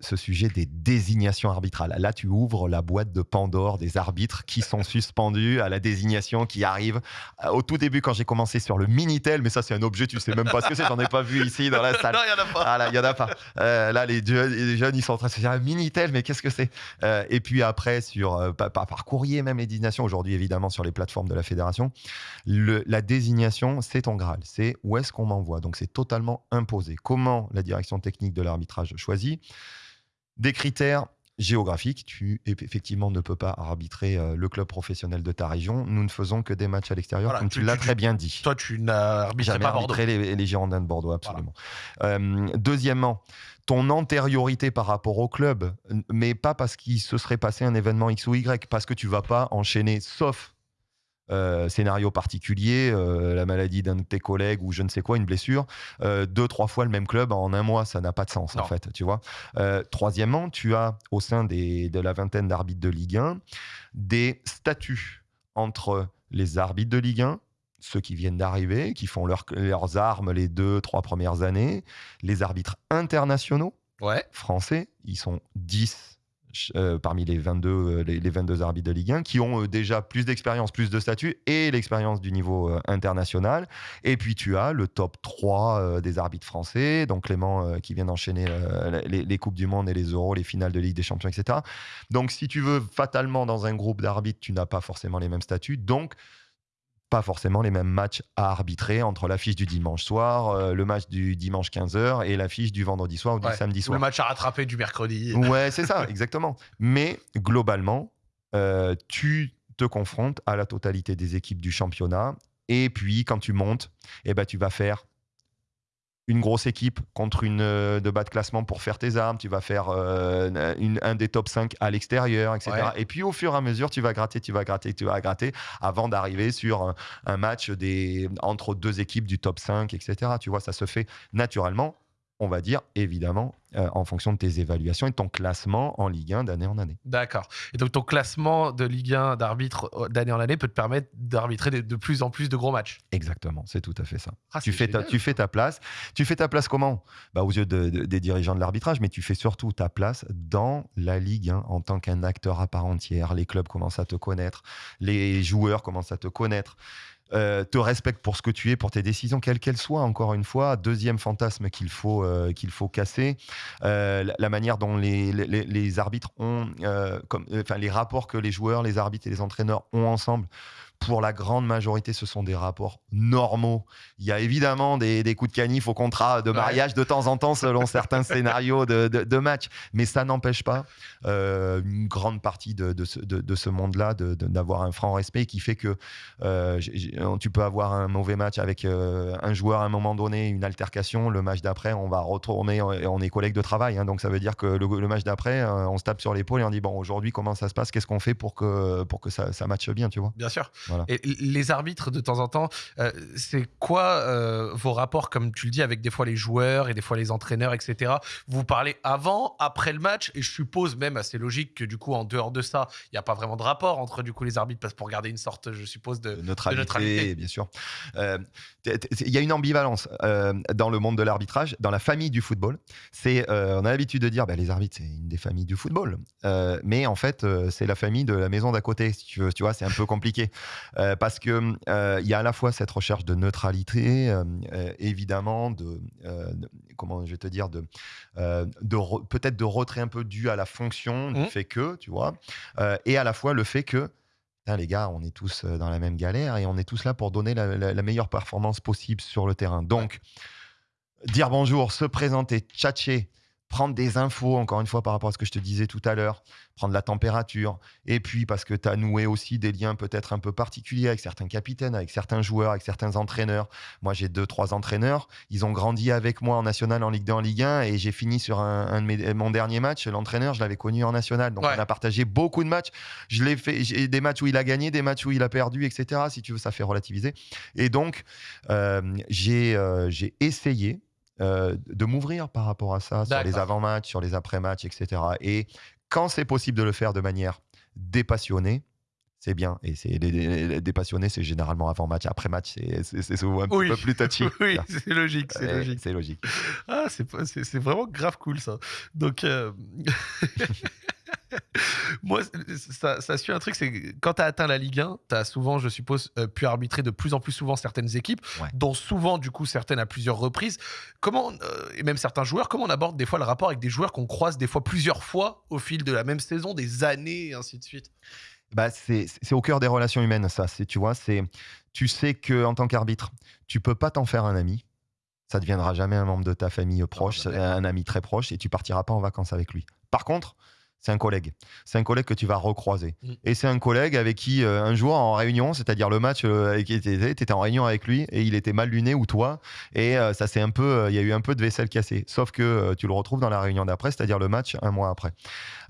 Speaker 2: ce sujet des désignations arbitrales. Là, tu ouvres la boîte de Pandore des arbitres qui sont suspendus à la désignation qui arrive. Euh, Au tout début, quand j'ai commencé sur le Minitel, mais ça c'est un objet, tu sais même pas ce que c'est, j'en ai pas vu ici dans la salle.
Speaker 1: Non, il y en a pas.
Speaker 2: Ah là, il y en a pas. Euh, là, les jeunes, les jeunes, ils sont en train de se dire ah, Minitel, mais qu'est-ce que c'est? Euh, Et puis après, sur, euh, par, par- par courrier, même les désignations, aujourd'hui évidemment sur les plateformes de la fédération, le- la désignation, c'est ton Graal. C'est où est-ce qu'on m'envoie. Donc c'est totalement imposé. Comment la direction technique de l'arbitrage choisit? Des critères géographiques. Tu effectivement ne peux pas arbitrer euh, le club professionnel de ta région. Nous ne faisons que des matchs à l'extérieur,
Speaker 1: Voilà,
Speaker 2: comme
Speaker 1: tu-
Speaker 2: tu, l'as très bien dit.
Speaker 1: Toi, tu n'arbitrais
Speaker 2: Jamais arbitré les, les Girondins de Bordeaux, absolument. Euh, deuxièmement, ton antériorité par rapport au club, mais pas parce qu'il se serait passé un événement X ou Y, parce que tu vas pas enchaîner, sauf euh, scénario particulier, euh, la maladie d'un de tes collègues ou je ne sais quoi, une blessure, euh, deux, trois fois le même club en un mois, ça n'a pas de sens
Speaker 1: Non.
Speaker 2: en fait, tu vois. Troisièmement, tu as au sein des, de la vingtaine d'arbitres de Ligue 1 des statuts entre les arbitres de Ligue 1, ceux qui viennent d'arriver, qui font leur- leurs armes les deux, trois premières années, les arbitres internationaux
Speaker 1: Ouais.
Speaker 2: français, ils sont 10 euh, parmi les 22, euh, les, les 22 arbitres de Ligue 1 qui ont euh, déjà plus d'expérience, plus de statut et l'expérience du niveau international. Et puis tu as le top 3 euh, des arbitres français, donc Clément qui vient d'enchaîner les, les Coupes du Monde et les Euros, les finales de Ligue des Champions, etc. Donc si tu veux, fatalement, dans un groupe d'arbitres, tu n'as pas forcément les mêmes statuts. Donc pas forcément les mêmes matchs à arbitrer entre l'affiche du dimanche soir, euh, le match du dimanche 15h et l'affiche du vendredi soir ou du
Speaker 1: Ouais.
Speaker 2: samedi
Speaker 1: Ou
Speaker 2: soir.
Speaker 1: le match à rattraper du mercredi.
Speaker 2: Ouais, c'est ça, exactement. Mais globalement, euh, tu te confrontes à la totalité des équipes du championnat. Et puis, quand tu montes, eh ben, tu vas faire une grosse équipe contre une euh, de bas de classement pour faire tes armes, tu vas faire euh, une- un des top 5 à l'extérieur, etc.
Speaker 1: Ouais.
Speaker 2: Et puis au fur et à mesure, tu vas gratter, tu vas gratter, tu vas gratter, avant d'arriver sur un, un match des, entre deux équipes du top 5, etc. Tu vois, ça se fait naturellement, on va dire, évidemment, euh, en fonction de tes évaluations et de ton classement en Ligue 1 d'année en année.
Speaker 1: D'accord. Et donc ton classement de Ligue 1 d'arbitre euh, d'année en année peut te permettre d'arbitrer de, de plus en plus de gros matchs.
Speaker 2: Exactement, c'est tout à fait ça.
Speaker 1: Ah,
Speaker 2: tu, fais ta,
Speaker 1: génial.
Speaker 2: tu fais ta place. Tu fais ta place comment? Bah, Aux yeux de- de- des dirigeants de l'arbitrage, mais tu fais surtout ta place dans la Ligue 1 en tant qu'un acteur à part entière. Les clubs commencent à te connaître, les joueurs commencent à te connaître. Euh, te respectent pour ce que tu es, pour tes décisions, quelles qu'elles soient. Encore une fois, deuxième fantasme qu'il faut, euh, faut casser, euh, la, manière dont les, les- les arbitres ont, comme, enfin les rapports que les joueurs, les arbitres et les entraîneurs ont ensemble. Pour la grande majorité, ce sont des rapports normaux. Il y a évidemment des, des coups de canif au contrat de
Speaker 1: Ouais.
Speaker 2: mariage de temps en temps selon certains scénarios de, de, de match. Mais ça n'empêche pas euh, une grande partie de, de ce, de- de ce monde-là de- de- d'avoir un franc respect qui fait que euh, j'ai- tu peux avoir un mauvais match avec euh, un joueur à un moment donné, une altercation. Le match d'après, on va retourner, on on est collègues de travail. hein. donc ça veut dire que le, le match d'après, euh, on se tape sur l'épaule et on dit bon, aujourd'hui, comment ça se passe? Qu'est-ce qu'on fait pour que, pour que ça, ça matche bien, tu vois?
Speaker 1: Bien sûr.
Speaker 2: Voilà.
Speaker 1: Et les arbitres, de temps en temps, euh, c'est quoi euh, vos rapports, comme tu le dis, avec des fois les joueurs et des fois les entraîneurs, etc. Vous parlez avant, après le match, et je suppose même assez logique que du coup, en dehors de ça, il n'y a pas vraiment de rapport entre du coup les arbitres, parce que pour garder une sorte, je suppose, de.
Speaker 2: de neutralité,
Speaker 1: neutralité.
Speaker 2: bien sûr. Euh, Il y a une ambivalence dans le monde de l'arbitrage, dans la famille du football. C'est, on a l'habitude de dire, bah, les arbitres, c'est une des familles du football, mais en fait, c'est la famille de la maison d'à côté. Si tu veux, tu vois, c'est un peu compliqué Euh, parce que euh, il y a à la fois cette recherche de neutralité, euh, évidemment, de, de- comment je vais te dire, de, de re- peut-être de retrait un peu dû à la fonction du
Speaker 1: Mhm.
Speaker 2: fait que, tu vois, et à la fois le fait que les gars, on est tous dans la même galère et on est tous là pour donner la, la- la meilleure performance possible sur le terrain. Donc, dire bonjour, se présenter, tchatcher, prendre des infos, encore une fois, par rapport à ce que je te disais tout à l'heure, prendre la température. Et puis, parce que tu as noué aussi des liens peut-être un peu particuliers avec certains capitaines, avec certains joueurs, avec certains entraîneurs. Moi, j'ai deux, trois entraîneurs. Ils ont grandi avec moi en national, en Ligue 2, en Ligue 1. Et j'ai fini sur un, un de mes- mon dernier match. L'entraîneur, je l'avais connu en national. Donc,
Speaker 1: Ouais.
Speaker 2: on a partagé beaucoup de matchs. Je l'ai fait, j'ai des matchs où il a gagné, des matchs où il a perdu, etc. Si tu veux, ça fait relativiser. Et donc, euh, j'ai euh, j'ai essayé euh, de m'ouvrir par rapport à ça, sur les avant-matchs, sur les après-matchs, etc. Et quand c'est possible de le faire de manière dépassionnée, c'est bien. Et c'est les dépassionnés, c'est généralement avant-match, après-match, c'est- c'est c'est souvent un
Speaker 1: Oui.
Speaker 2: petit peu plus touchy.
Speaker 1: oui, c'est logique, c'est logique.
Speaker 2: C'est logique.
Speaker 1: Ah, c'est vraiment grave cool ça. Donc, euh, moi, ça, ça suit un truc, c'est quand tu as atteint la Ligue 1, tu as souvent, je suppose, euh, pu arbitrer de plus en plus souvent certaines équipes,
Speaker 2: Ouais.
Speaker 1: dont souvent, du coup, certaines à plusieurs reprises. Comment, euh, et même certains joueurs, comment on aborde des fois le rapport avec des joueurs qu'on croise des fois plusieurs fois au fil de la même saison, des années, et ainsi de suite?
Speaker 2: Bah, c'est au cœur des relations humaines, ça. Tu vois, c'est tu sais que en tant qu'arbitre, tu peux pas t'en faire un ami. Ça deviendra jamais un membre de ta famille proche,
Speaker 1: jamais.
Speaker 2: un ami très proche, et tu partiras pas en vacances avec lui. Par contre, c'est un collègue. C'est un collègue que tu vas recroiser.
Speaker 1: Mm.
Speaker 2: Et c'est un collègue avec qui, euh, un jour en réunion, c'est-à-dire le match euh, tu étais en réunion avec lui et il était mal luné ou toi. Et euh, ça c'est un peu, euh, il y a eu un peu de vaisselle cassée. Sauf que euh, tu le retrouves dans la réunion d'après, c'est-à-dire le match un mois après.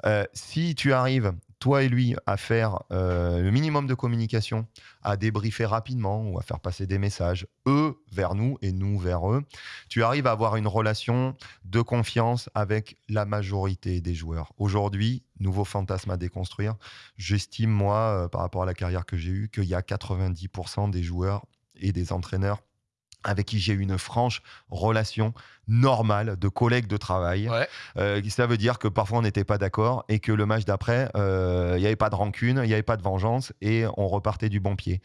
Speaker 2: Euh, si tu arrives, toi et lui, à faire euh, le minimum de communication, à débriefer rapidement ou à faire passer des messages, eux vers nous et nous vers eux, tu arrives à avoir une relation de confiance avec la majorité des joueurs. Aujourd'hui, nouveau fantasme à déconstruire, j'estime, moi, euh, par rapport à la carrière que j'ai eue, qu'il y a 90% des joueurs et des entraîneurs avec qui j'ai eu une franche relation normale de collègues de travail.
Speaker 1: Ouais.
Speaker 2: Euh, ça veut dire que parfois on n'était pas d'accord et que le match d'après, euh, il n'y avait pas de rancune, il n'y avait pas de vengeance et on repartait du bon pied.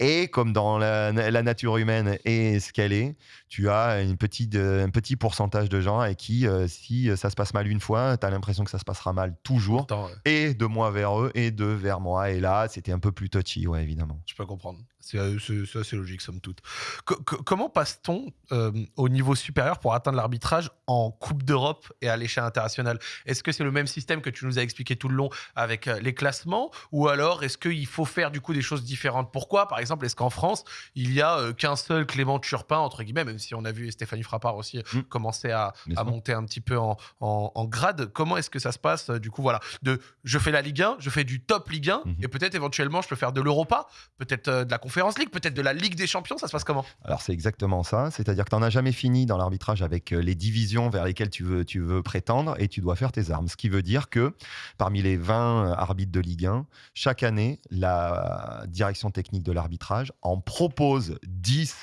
Speaker 2: Et comme dans la, la nature humaine et ce qu'elle est, tu as une petite, euh, un petit pourcentage de gens avec qui, euh, si ça se passe mal une fois, tu as l'impression que ça se passera mal toujours.
Speaker 1: Euh,
Speaker 2: Et de moi vers eux et d'eux vers moi. Et là, c'était un peu plus touchy, ouais, évidemment.
Speaker 1: Je peux comprendre. C'est euh, c'est- assez logique, somme toute. Co- co- comment passe-t-on euh, au niveau supérieur pour atteindre l'arbitrage en Coupe d'Europe et à l'échelle internationale? Est-ce que c'est le même système que tu nous as expliqué tout le long avec euh, les classements? Ou alors est-ce qu'il faut faire du coup des choses différentes? Pourquoi? Par exemple, est-ce qu'en France, il n'y a euh, qu'un seul Clément Turpin, entre guillemets, même si on a vu Stéphanie Frappard aussi
Speaker 2: Mm.
Speaker 1: commencer à, monter un petit peu en, en- en grade? Comment est-ce que ça se passe Du coup, voilà, de je fais la Ligue 1, je fais du top Ligue 1,
Speaker 2: Mhm.
Speaker 1: et peut-être éventuellement je peux faire de l'Europa, peut-être euh, de la Conférence Peut-être de la Ligue des Champions, ça se passe comment?
Speaker 2: Alors c'est exactement ça, c'est-à-dire que tu n'en as jamais fini dans l'arbitrage avec euh, les divisions vers lesquelles tu veux, tu veux prétendre et tu dois faire tes armes. Ce qui veut dire que parmi les 20 arbitres de Ligue 1, chaque année, la direction technique de l'arbitrage en propose 10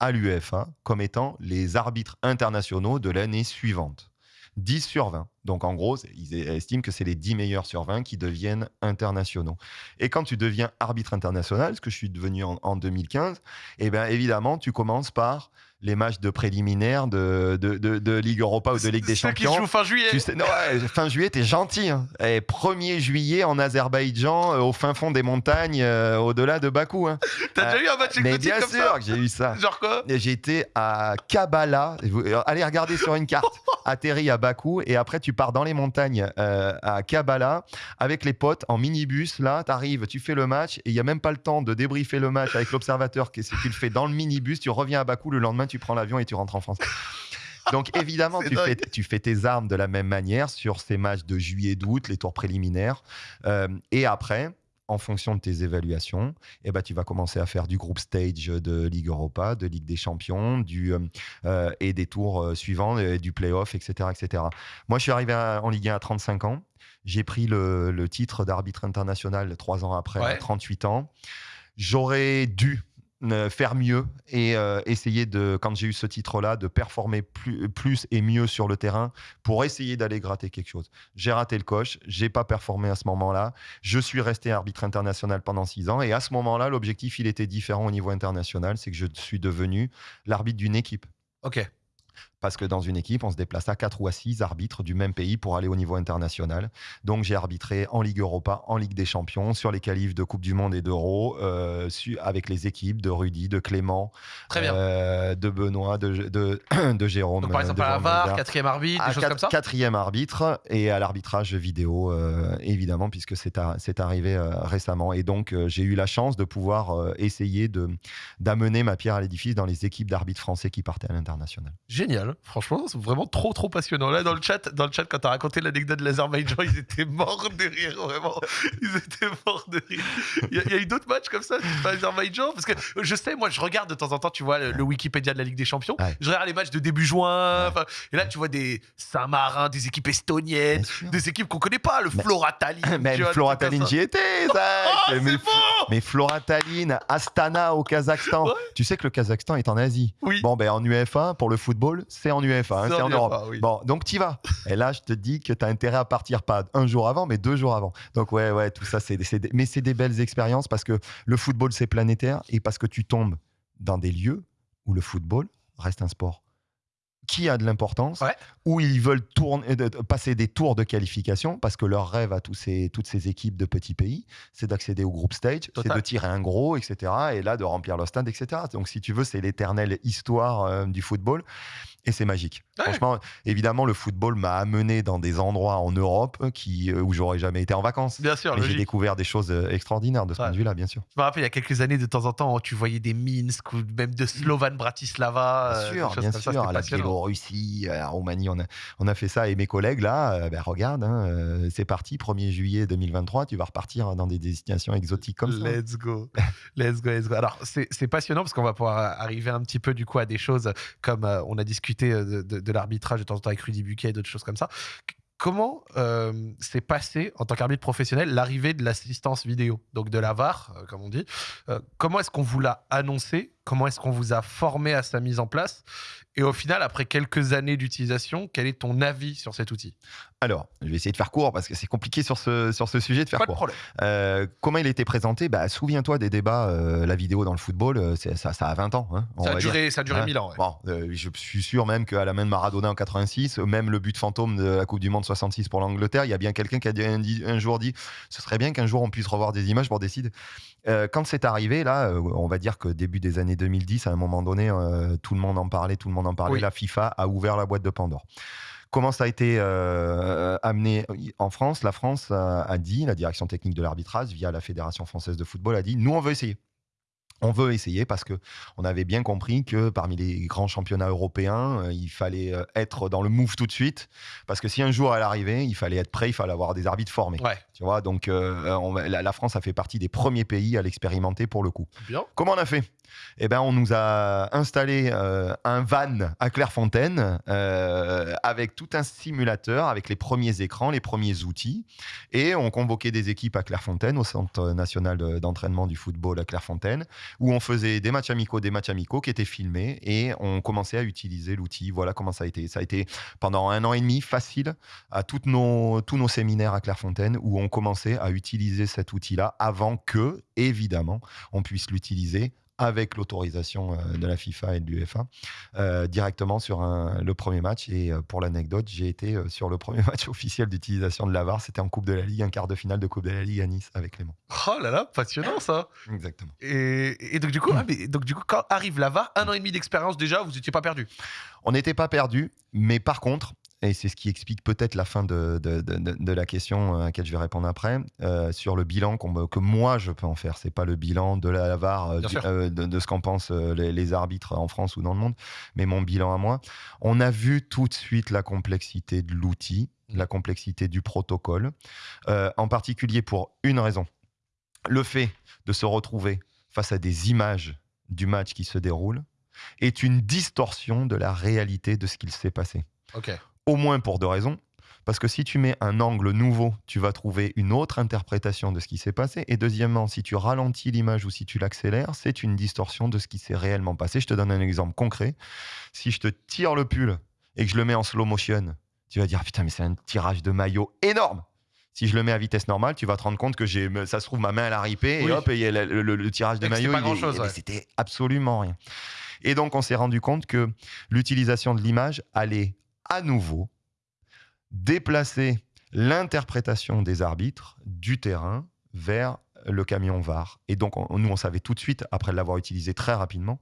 Speaker 2: à l'UEFA comme étant les arbitres internationaux de l'année suivante. 10 sur 20. Donc en gros, ils estiment que c'est les 10 meilleurs sur 20 qui deviennent internationaux. Et quand tu deviens arbitre international, ce que je suis devenu en, en 2015, eh bien évidemment, tu commences par les matchs de préliminaires de, de, de- de Ligue Europa ou de Ligue des
Speaker 1: qui
Speaker 2: Champions.
Speaker 1: se jouent fin juillet.
Speaker 2: Tu sais, non, ouais, fin juillet, t'es gentil. hein. Et 1er juillet en Azerbaïdjan, euh, au fin fond des montagnes, euh, au-delà de Bakou. hein.
Speaker 1: T'as
Speaker 2: Euh,
Speaker 1: déjà eu un match
Speaker 2: Mais bien
Speaker 1: comme
Speaker 2: sûr que j'ai eu ça.
Speaker 1: Genre quoi
Speaker 2: J'étais à Kabbalah. Euh, Allez regarder sur une carte. Atterri à Bakou et après tu pars dans les montagnes à Kabbalah avec les potes en minibus. Là, tu arrives, tu fais le match et il y a même pas le temps de débriefer le match avec l'observateur. Qu'est-ce que tu le fais dans le minibus Tu reviens à Bakou le lendemain, tu prends l'avion et tu rentres en France. Donc évidemment, tu fais,
Speaker 1: dingue.
Speaker 2: tu fais tes armes de la même manière sur ces matchs de juillet, d'août, les tours préliminaires. Euh, et après, en fonction de tes évaluations, eh ben, tu vas commencer à faire du groupe stage de Ligue Europa, de Ligue des Champions, du, euh, euh, et des tours suivants, euh, du playoff, etc., etc. Moi, je suis arrivé à- en Ligue 1 à 35 ans. J'ai pris le, le titre d'arbitre international trois ans après,
Speaker 1: Ouais.
Speaker 2: à 38 ans. J'aurais dû faire mieux et euh, essayer de, quand j'ai eu ce titre-là, de performer plus, plus et mieux sur le terrain pour essayer d'aller gratter quelque chose. J'ai raté le coche, j'ai pas performé à ce moment-là. Je suis resté arbitre international pendant six ans et à ce moment-là, l'objectif il était différent au niveau international, c'est que je suis devenu l'arbitre d'une équipe.
Speaker 1: Ok.
Speaker 2: Parce que dans une équipe, on se déplace à 4 ou à 6 arbitres du même pays pour aller au niveau international. Donc j'ai arbitré en Ligue Europa, en Ligue des Champions, sur les qualifs de Coupe du Monde et d'Euro, euh, avec les équipes de Rudy, de Clément,
Speaker 1: Très bien.
Speaker 2: euh, de Benoît, de, de, de Jérôme.
Speaker 1: Donc par exemple
Speaker 2: de
Speaker 1: à la VAR, quatrième arbitre, des choses
Speaker 2: quatre-
Speaker 1: comme ça
Speaker 2: Quatrième arbitre et à l'arbitrage vidéo, euh, évidemment, puisque c'est arrivé euh, récemment. Et donc, euh, j'ai eu la chance de pouvoir euh, essayer d'amener ma pierre à l'édifice dans les équipes d'arbitres français qui partaient à l'international.
Speaker 1: Génial, franchement, c'est vraiment trop trop passionnant. Là dans le chat, dans le chat quand t'as raconté l'anecdote de l'Azerbaïdjan, ils étaient morts de rire, vraiment. Ils étaient morts de rire. Il y a, il y a eu d'autres matchs comme ça, pas l'Azerbaïdjan Parce que je sais, moi je regarde de temps en temps, tu vois, le, le Wikipédia de la Ligue des Champions.
Speaker 2: Ouais.
Speaker 1: Je regarde les matchs de début juin.
Speaker 2: Ouais.
Speaker 1: Et là, tu vois des Saint-Marin, des équipes estoniennes, des équipes qu'on connaît pas, le
Speaker 2: Mais-
Speaker 1: Flora Tallinn.
Speaker 2: Même
Speaker 1: vois,
Speaker 2: Flora Tallinn, j'y étais,
Speaker 1: Oh,
Speaker 2: mais,
Speaker 1: bon
Speaker 2: mais Flora Tallinn, Astana au Kazakhstan.
Speaker 1: Ouais.
Speaker 2: Tu sais que le Kazakhstan est en Asie.
Speaker 1: Oui.
Speaker 2: Bon, ben en UEFA, pour le football, c'est en UEFA, hein,
Speaker 1: C'est en
Speaker 2: Europe.
Speaker 1: oui.
Speaker 2: Bon, donc tu vas. Et là, je te dis que tu as intérêt à partir pas un jour avant, mais deux jours avant. Donc, ouais, ouais, tout ça, c'est mais c'est des belles expériences parce que le football, c'est planétaire et parce que tu tombes dans des lieux où le football reste un sport qui a de l'importance,
Speaker 1: Ouais.
Speaker 2: où ils veulent tourner, de- passer des tours de qualification parce que leur rêve à tous ces, toutes ces équipes de petits pays, c'est d'accéder au groupe stage, c'est de tirer un gros, etc. Et là, de remplir le stade, etc. Donc, si tu veux, c'est l'éternelle histoire euh, du football. Et c'est magique.
Speaker 1: Ouais.
Speaker 2: Franchement, évidemment, le football m'a amené dans des endroits en Europe qui, euh, où j'aurais jamais été en vacances.
Speaker 1: Bien sûr,
Speaker 2: j'ai découvert des choses euh, extraordinaires de ce
Speaker 1: Ouais.
Speaker 2: point de vue-là, bien sûr.
Speaker 1: Je me rappelle il y a quelques années, de temps en temps, tu voyais des Minsk ou même de Slovan Bratislava.
Speaker 2: Bien
Speaker 1: euh,
Speaker 2: sûr, bien sûr. À la Biélorussie, à la Roumanie, on a, on a fait ça. Et mes collègues, là, euh, ben, regarde, hein, euh, c'est parti, 1er juillet 2023, tu vas repartir dans des destinations exotiques comme ça.
Speaker 1: Let's go. Let's go, let's go. Alors, c'est passionnant parce qu'on va pouvoir arriver un petit peu du coup à des choses comme euh, on a discuté euh, de, de- de l'arbitrage de temps en temps avec Rudy Buquet et d'autres choses comme ça. Comment euh, s'est passé en tant qu'arbitre professionnel l'arrivée de l'assistance vidéo, donc de la VAR, euh, comme on dit Euh, Comment est-ce qu'on vous l'a annoncé Comment est-ce qu'on vous a formé à sa mise en place Et au final, après quelques années d'utilisation, quel est ton avis sur cet outil?
Speaker 2: Alors, je vais essayer de faire court parce que c'est compliqué sur ce, sur ce sujet de faire
Speaker 1: Pas de
Speaker 2: court.
Speaker 1: problème.
Speaker 2: Euh, comment il était présenté? Bah, Souviens-toi des débats, euh, la vidéo dans le football, euh, ça, ça a 20 ans. hein,
Speaker 1: Ça a,
Speaker 2: dire.
Speaker 1: duré, ça a duré
Speaker 2: Hein?
Speaker 1: 1000 ans. ouais.
Speaker 2: Bon, je suis sûr même qu'à la main de Maradona en 86, même le but fantôme de la Coupe du Monde 66 pour l'Angleterre, il y a bien quelqu'un qui a un, un jour dit ce serait bien qu'un jour on puisse revoir des images pour décider. Quand c'est arrivé, là, on va dire que début des années 2010, à un moment donné, tout le monde en parlait, tout le monde en parlait.
Speaker 1: Oui.
Speaker 2: La FIFA a ouvert la boîte de Pandore. Comment ça a été euh, amené en France? La France a, dit, la direction technique de l'arbitrage, via la Fédération française de football, a dit nous, on veut essayer. On veut essayer parce que on avait bien compris que parmi les grands championnats européens, euh, il fallait euh, être dans le move tout de suite. Parce que si un jour elle arrivait, il fallait être prêt, il fallait avoir des arbitres formés. Tu vois, donc euh, on va- la, la France a fait partie des premiers pays à l'expérimenter pour le coup.
Speaker 1: bien.
Speaker 2: Comment on a fait? Eh ben, on nous a installé euh, un van à Clairefontaine euh, avec tout un simulateur, avec les premiers écrans, les premiers outils, et on convoquait des équipes à Clairefontaine, au Centre national de- d'entraînement du football à Clairefontaine, où on faisait des matchs amicaux, des matchs amicaux qui étaient filmés, et on commençait à utiliser l'outil. Voilà comment ça a été. Ça a été pendant un an et demi facile à toutes nos, tous nos séminaires à Clairefontaine, où on commençait à utiliser cet outil-là avant que, évidemment, on puisse l'utiliser avec l'autorisation euh, de la FIFA et de l'UEFA euh, directement sur un- le premier match. Et euh, pour l'anecdote, j'ai été euh, sur le premier match officiel d'utilisation de la VAR. C'était en Coupe de la Ligue, un quart de finale de Coupe de la Ligue à Nice avec Clément.
Speaker 1: Oh là là, passionnant ça.
Speaker 2: Exactement.
Speaker 1: Et, et donc du coup, ah, mais donc du coup, quand arrive la VAR, un an et demi d'expérience déjà, vous étiez pas perdu?
Speaker 2: On n'était pas perdu, mais par contre, et c'est ce qui explique peut-être la fin de, de- de- la question à laquelle je vais répondre après, euh, sur le bilan me- que moi je peux en faire. C'est pas le bilan de la VAR, euh, euh, de, de ce qu'en pensent euh, les, les arbitres en France ou dans le monde, mais mon bilan à moi. On a vu tout de suite la complexité de l'outil, la complexité du protocole, euh, en particulier pour une raison. Le fait de se retrouver face à des images du match qui se déroule est une distorsion de la réalité de ce qu'il s'est passé.
Speaker 1: Ok.
Speaker 2: Au moins pour deux raisons. Parce que si tu mets un angle nouveau, tu vas trouver une autre interprétation de ce qui s'est passé. Et deuxièmement, si tu ralentis l'image ou si tu l'accélères, c'est une distorsion de ce qui s'est réellement passé. Je te donne un exemple concret. Si je te tire le pull et que je le mets en slow motion, tu vas dire putain, mais c'est un tirage de maillot énorme. Si je le mets à vitesse normale, tu vas te rendre compte que j'ai, ça se trouve, ma main elle a ripé et
Speaker 1: Oui.
Speaker 2: hop, et il y a le, le- le tirage de maillot.
Speaker 1: grand-chose,
Speaker 2: mais
Speaker 1: ouais.
Speaker 2: C'était absolument rien. Et donc, on s'est rendu compte que l'utilisation de l'image allait à nouveau déplacer l'interprétation des arbitres du terrain vers le camion VAR. Et donc, on- nous, on savait tout de suite, après l'avoir utilisé très rapidement,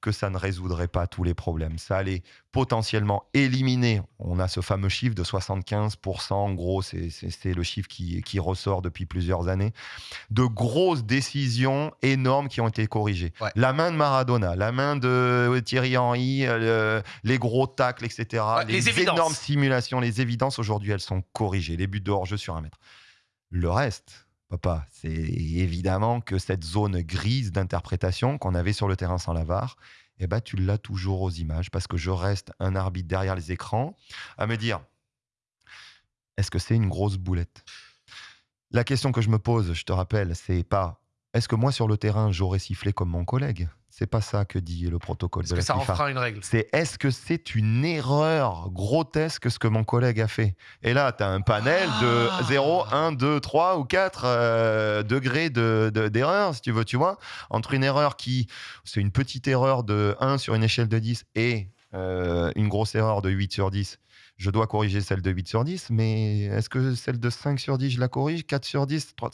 Speaker 2: que ça ne résoudrait pas tous les problèmes. Ça allait potentiellement éliminer, on a ce fameux chiffre de 75%, en gros, c'est- le chiffre qui, qui ressort depuis plusieurs années, de grosses décisions énormes qui ont été corrigées.
Speaker 1: Ouais.
Speaker 2: La main de Maradona, la main de Thierry Henry, euh, les gros tacles, etc.
Speaker 1: Ouais, les évidences.
Speaker 2: énormes simulations, les évidences, aujourd'hui, elles sont corrigées. Les buts de hors-jeu sur un mètre. Le reste, papa, c'est évidemment que cette zone grise d'interprétation qu'on avait sur le terrain sans la VAR, eh ben, tu l'as toujours aux images parce que je reste un arbitre derrière les écrans à me dire est-ce que c'est une grosse boulette? La question que je me pose, je te rappelle, c'est pas est-ce que moi sur le terrain j'aurais sifflé comme mon collègue? C'est pas ça que dit le protocole de
Speaker 1: que ça enfreint une règle.
Speaker 2: C'est est-ce que c'est une erreur grotesque ce que mon collègue a fait? Et là, tu as un panel de
Speaker 1: Ah.
Speaker 2: 0, 1, 2, 3 ou 4 euh, degrés de- de- d'erreur, si tu veux, tu vois? Entre une erreur qui, c'est une petite erreur de 1 sur une échelle de 10 et euh, une grosse erreur de 8 sur 10, je dois corriger celle de 8 sur 10, mais est-ce que celle de 5 sur 10, je la corrige? 4 sur 10 3...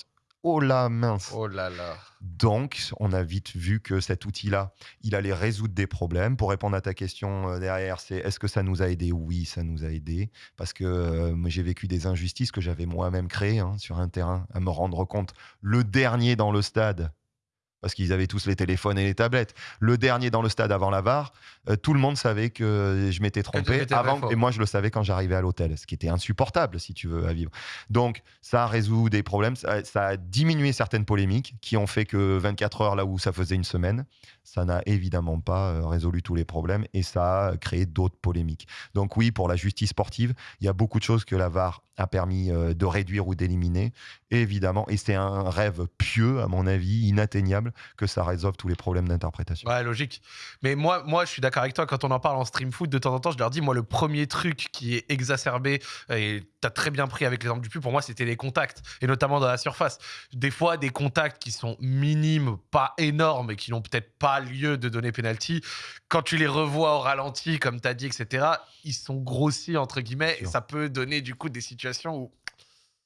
Speaker 2: Oh la mince
Speaker 1: Oh là là.
Speaker 2: donc, on a vite vu que cet outil-là, il allait résoudre des problèmes. Pour répondre à ta question euh, derrière, c'est est-ce que ça nous a aidé Oui, ça nous a aidé. Parce que euh, j'ai vécu des injustices que j'avais moi-même créées hein, sur un terrain, à me rendre compte. Le dernier dans le stade, parce qu'ils avaient tous les téléphones et les tablettes, le dernier dans le stade avant la VAR, euh, tout le monde savait que je m'étais trompé. Avant, et moi, je le savais quand j'arrivais à l'hôtel, ce qui était insupportable, si tu veux, à vivre. Donc, ça résout des problèmes, ça, ça a diminué certaines polémiques qui ont fait que 24 heures là où ça faisait une semaine, ça n'a évidemment pas euh, résolu tous les problèmes et ça a créé d'autres polémiques. Donc oui, pour la justice sportive, il y a beaucoup de choses que la VAR a permis euh, de réduire ou d'éliminer, évidemment, et c'est un rêve pieux, à mon avis, inatteignable, que ça résolve tous les problèmes d'interprétation.
Speaker 1: Ouais, logique. Mais moi, moi, je suis d'accord avec toi. Quand on en parle en stream foot, de temps en temps, je leur dis, moi, le premier truc qui est exacerbé, et tu as très bien pris avec l'exemple du pu, pour moi, c'était les contacts, et notamment dans la surface. Des fois, des contacts qui sont minimes, pas énormes, et qui n'ont peut-être pas lieu de donner penalty, quand tu les revois au ralenti, comme tu as dit, etc., ils sont grossis, entre guillemets, et ça peut donner du coup des situations où.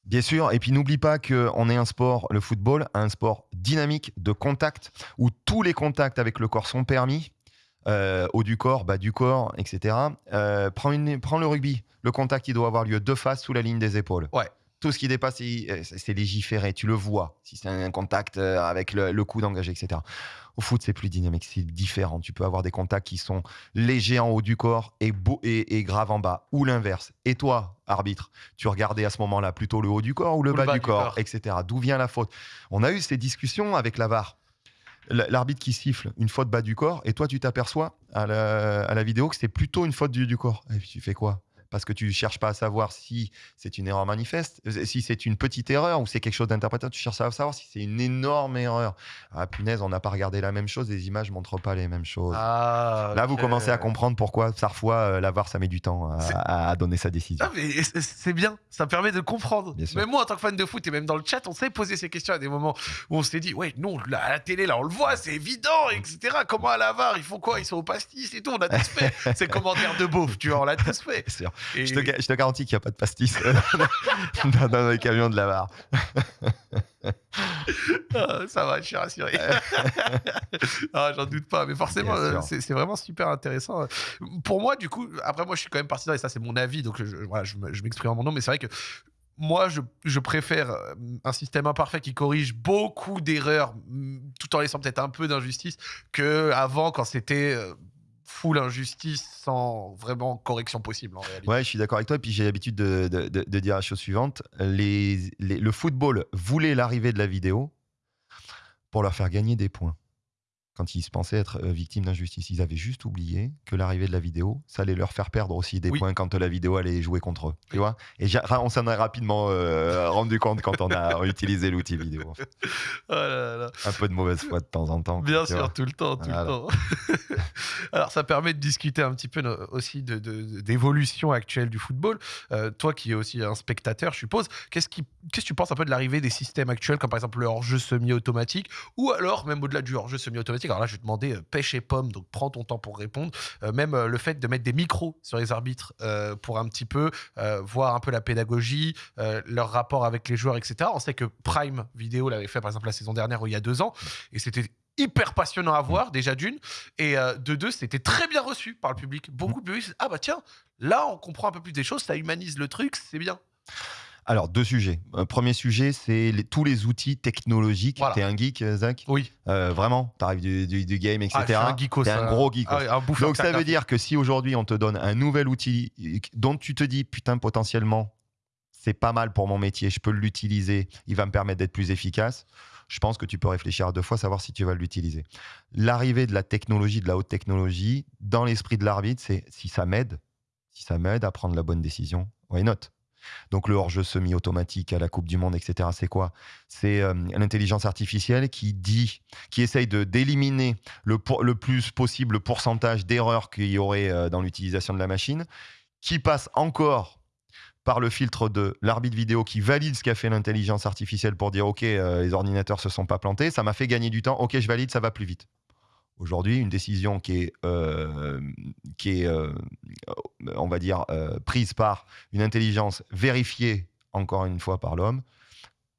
Speaker 2: Bien sûr, et puis n'oublie pas qu'on est un sport, le football, un sport dynamique, de contact, où tous les contacts avec le corps sont permis, euh, haut du corps, bas du corps, etc. Euh, prends, une- prends le rugby. Le contact, il doit avoir lieu de face sous la ligne des épaules.
Speaker 1: Ouais.
Speaker 2: Tout ce qui dépasse, euh, c'est légiféré. Tu le vois. Si c'est un contact euh, avec le, le coude engagé, etc. Au foot, c'est plus dynamique, c'est différent. Tu peux avoir des contacts qui sont légers en haut du corps et, beau, et, et graves en bas, ou l'inverse. Et toi, arbitre, tu regardais à ce moment-là plutôt le haut du corps ou le, bas, du, corps, etc. D'où vient la faute? On a eu ces discussions avec la VAR. L'arbitre qui siffle une faute bas du corps, et toi, tu t'aperçois à la, à la vidéo que c'est plutôt une faute du, du corps. Et puis tu fais quoi? Parce que tu cherches pas à savoir si c'est une erreur manifeste, euh, si c'est une petite erreur ou c'est quelque chose d'interprétable. Tu cherches à savoir si c'est une énorme erreur. Ah punaise, on n'a pas regardé la même chose, les images montrent pas les mêmes choses.
Speaker 1: Ah,
Speaker 2: Là, vous commencez à comprendre pourquoi parfois euh, la VAR, ça met du temps à, donner sa décision.
Speaker 1: Ah, c'est- bien, ça permet de comprendre. Même moi, en tant que fan de foot et même dans le chat, on s'est posé ces questions à des moments où on s'est dit, ouais, non, à la télé, là, on le voit, c'est évident, etc. Comment à la VAR, ils font quoi? Ils sont au pastis et tout, on a tous fait. ces commentaires de beauf, tu vois, on l'a tous fait.
Speaker 2: Sûr.
Speaker 1: Et-
Speaker 2: Je, te, ga- je te garantis qu'il n'y a pas de pastis dans, dans les camions de la VAR.
Speaker 1: Ah, ça va, je suis rassuré. ah, j'en doute pas, mais forcément, euh, c'est vraiment super intéressant. Pour moi, du coup, après, moi, je suis quand même partisan, et ça, c'est mon avis, donc je, voilà, m'exprime en mon nom, mais c'est vrai que moi, je, je préfère euh, un système imparfait qui corrige beaucoup d'erreurs, tout en laissant peut-être un peu d'injustice, que avant quand c'était euh, full injustice sans vraiment correction possible en réalité.
Speaker 2: Ouais, je suis d'accord avec toi. Et puis j'ai l'habitude de, dire la chose suivante les- le football voulait l'arrivée de la vidéo pour leur faire gagner des points. Quand ils se pensaient être euh, victimes d'injustice, ils avaient juste oublié que l'arrivée de la vidéo, ça allait leur faire perdre aussi des
Speaker 1: Oui.
Speaker 2: points quand la vidéo allait jouer contre eux. Tu vois Et on s'en est rapidement euh, rendu compte quand on a utilisé l'outil vidéo. en fait.
Speaker 1: Oh là là.
Speaker 2: Un peu de mauvaise foi de temps en temps.
Speaker 1: Bien sûr,
Speaker 2: vois.
Speaker 1: tout le temps, tout le temps. Alors, ça permet de discuter un petit peu aussi de- de- d'évolution actuelle du football. Euh, toi qui es aussi un spectateur, je suppose, qu'est-ce qui- qu'est-ce que tu penses un peu de l'arrivée des systèmes actuels, comme par exemple le hors-jeu semi-automatique, ou alors, même au-delà du hors-jeu semi-automatique, alors là, je vais demander euh, pêche et pomme, donc prends ton temps pour répondre. Euh, même euh, le fait de mettre des micros sur les arbitres pour un petit peu voir un peu la pédagogie, leur rapport avec les joueurs, etc. On sait que Prime Vidéo l'avait fait, par exemple, la saison dernière ou il y a deux ans, et c'était hyper passionnant à voir, déjà d'une, et de deux, c'était très bien reçu par le public. Beaucoup de public, ah bah tiens, là, on comprend un peu plus des choses, ça humanise le truc, c'est bien.
Speaker 2: Alors, deux sujets. Un premier sujet, c'est les- tous les outils technologiques.
Speaker 1: Voilà.
Speaker 2: T'es un geek, euh, Zach?
Speaker 1: Oui.
Speaker 2: Euh, Vraiment? T'arrives du, du, du game, etc.
Speaker 1: Ah, je suis un geekos,
Speaker 2: T'es un gros geekos.
Speaker 1: Ah oui,
Speaker 2: Donc ça veut dire que si aujourd'hui on te donne un nouvel outil dont tu te dis putain potentiellement c'est pas mal pour mon métier, je peux l'utiliser, il va me permettre d'être plus efficace, je pense que tu peux réfléchir à deux fois, savoir si tu vas l'utiliser. L'arrivée de la technologie, de la haute technologie, dans l'esprit de l'arbitre, c'est si ça m'aide, si ça m'aide à prendre la bonne décision, why not? Donc le hors-jeu semi-automatique à la Coupe du Monde, etc. C'est quoi? C'est euh, l'intelligence artificielle qui dit, qui essaye d'éliminer le, le plus possible le pourcentage d'erreurs qu'il y aurait euh, dans l'utilisation de la machine, qui passe encore par le filtre de l'arbitre vidéo qui valide ce qu'a fait l'intelligence artificielle pour dire ok euh, les ordinateurs se sont pas plantés, ça m'a fait gagner du temps, ok je valide, ça va plus vite. Aujourd'hui, une décision qui est, euh, qui est euh, on va dire, euh, prise par une intelligence vérifiée encore une fois par l'homme,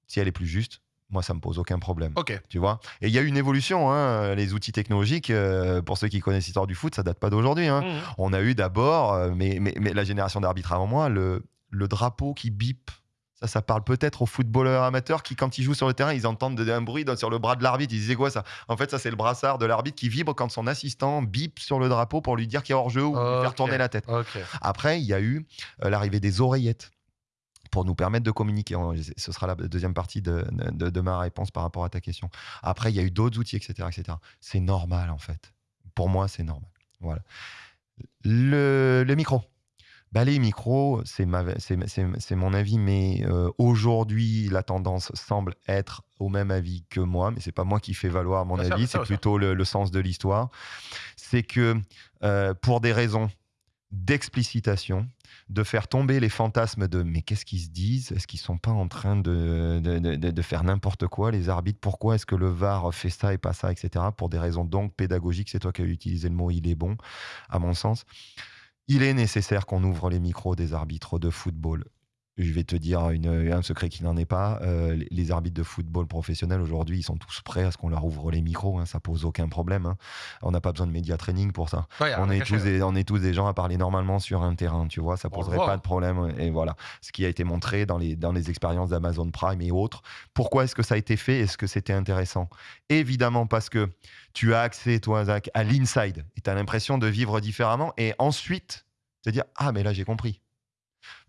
Speaker 2: si elle est plus juste, moi ça me pose aucun problème
Speaker 1: Ok.
Speaker 2: tu vois? Et il y a eu une évolution, hein, les outils technologiques, euh, pour ceux qui connaissent l'histoire du foot, ça date pas d'aujourd'hui. hein.
Speaker 1: Mhm.
Speaker 2: On a eu d'abord, euh, mais, mais, mais la génération d'arbitres avant moi, le, le drapeau qui bip. Ça, ça parle peut-être aux footballeurs amateurs qui, quand ils jouent sur le terrain, ils entendent de- un bruit sur le bras de l'arbitre. Ils disaient quoi ça? En fait, ça, c'est le brassard de l'arbitre qui vibre quand son assistant bip sur le drapeau pour lui dire qu'il a hors-jeu ou lui faire tourner la tête. Après, il y a eu euh, l'arrivée des oreillettes pour nous permettre de communiquer. Ce sera la deuxième partie de, de- de ma réponse par rapport à ta question. Après, il y a eu d'autres outils, etc. etc. C'est normal, en fait. Pour moi, c'est normal. Voilà. Le, le micro. Bah, les micros, c'est mon avis, mais euh, aujourd'hui, la tendance semble être au même avis que moi, mais c'est pas moi qui fais valoir mon
Speaker 1: Bien
Speaker 2: avis, c'est plutôt le, le sens de l'histoire. C'est que euh, pour des raisons d'explicitation, de faire tomber les fantasmes de mais qu'est-ce qu'ils se disent? Est-ce qu'ils sont pas en train de, de, de- de faire n'importe quoi, les arbitres? Pourquoi est-ce que le VAR fait ça et pas ça, etc. Pour des raisons donc pédagogiques, c'est toi qui as utilisé le mot, il est bon, à mon sens. Il est nécessaire qu'on ouvre les micros des arbitres de football. Je vais te dire une, un secret qui n'en est pas. Euh, les- arbitres de football professionnels aujourd'hui, ils sont tous prêts à ce qu'on leur ouvre les micros. hein, ça pose aucun problème. hein. On n'a pas besoin de média training pour ça.
Speaker 1: Ouais,
Speaker 2: On est, tous des, on est tous des gens à parler normalement sur un terrain, tu vois, ça poserait pas de problème. Et voilà, ce qui a été montré dans les, dans les expériences d'Amazon Prime et autres. Pourquoi est-ce que ça a été fait? Est-ce que c'était intéressant? Évidemment parce que tu as accès, toi, Zach, à l'inside et tu as l'impression de vivre différemment. Et ensuite, te dire Ah, mais là, j'ai compris.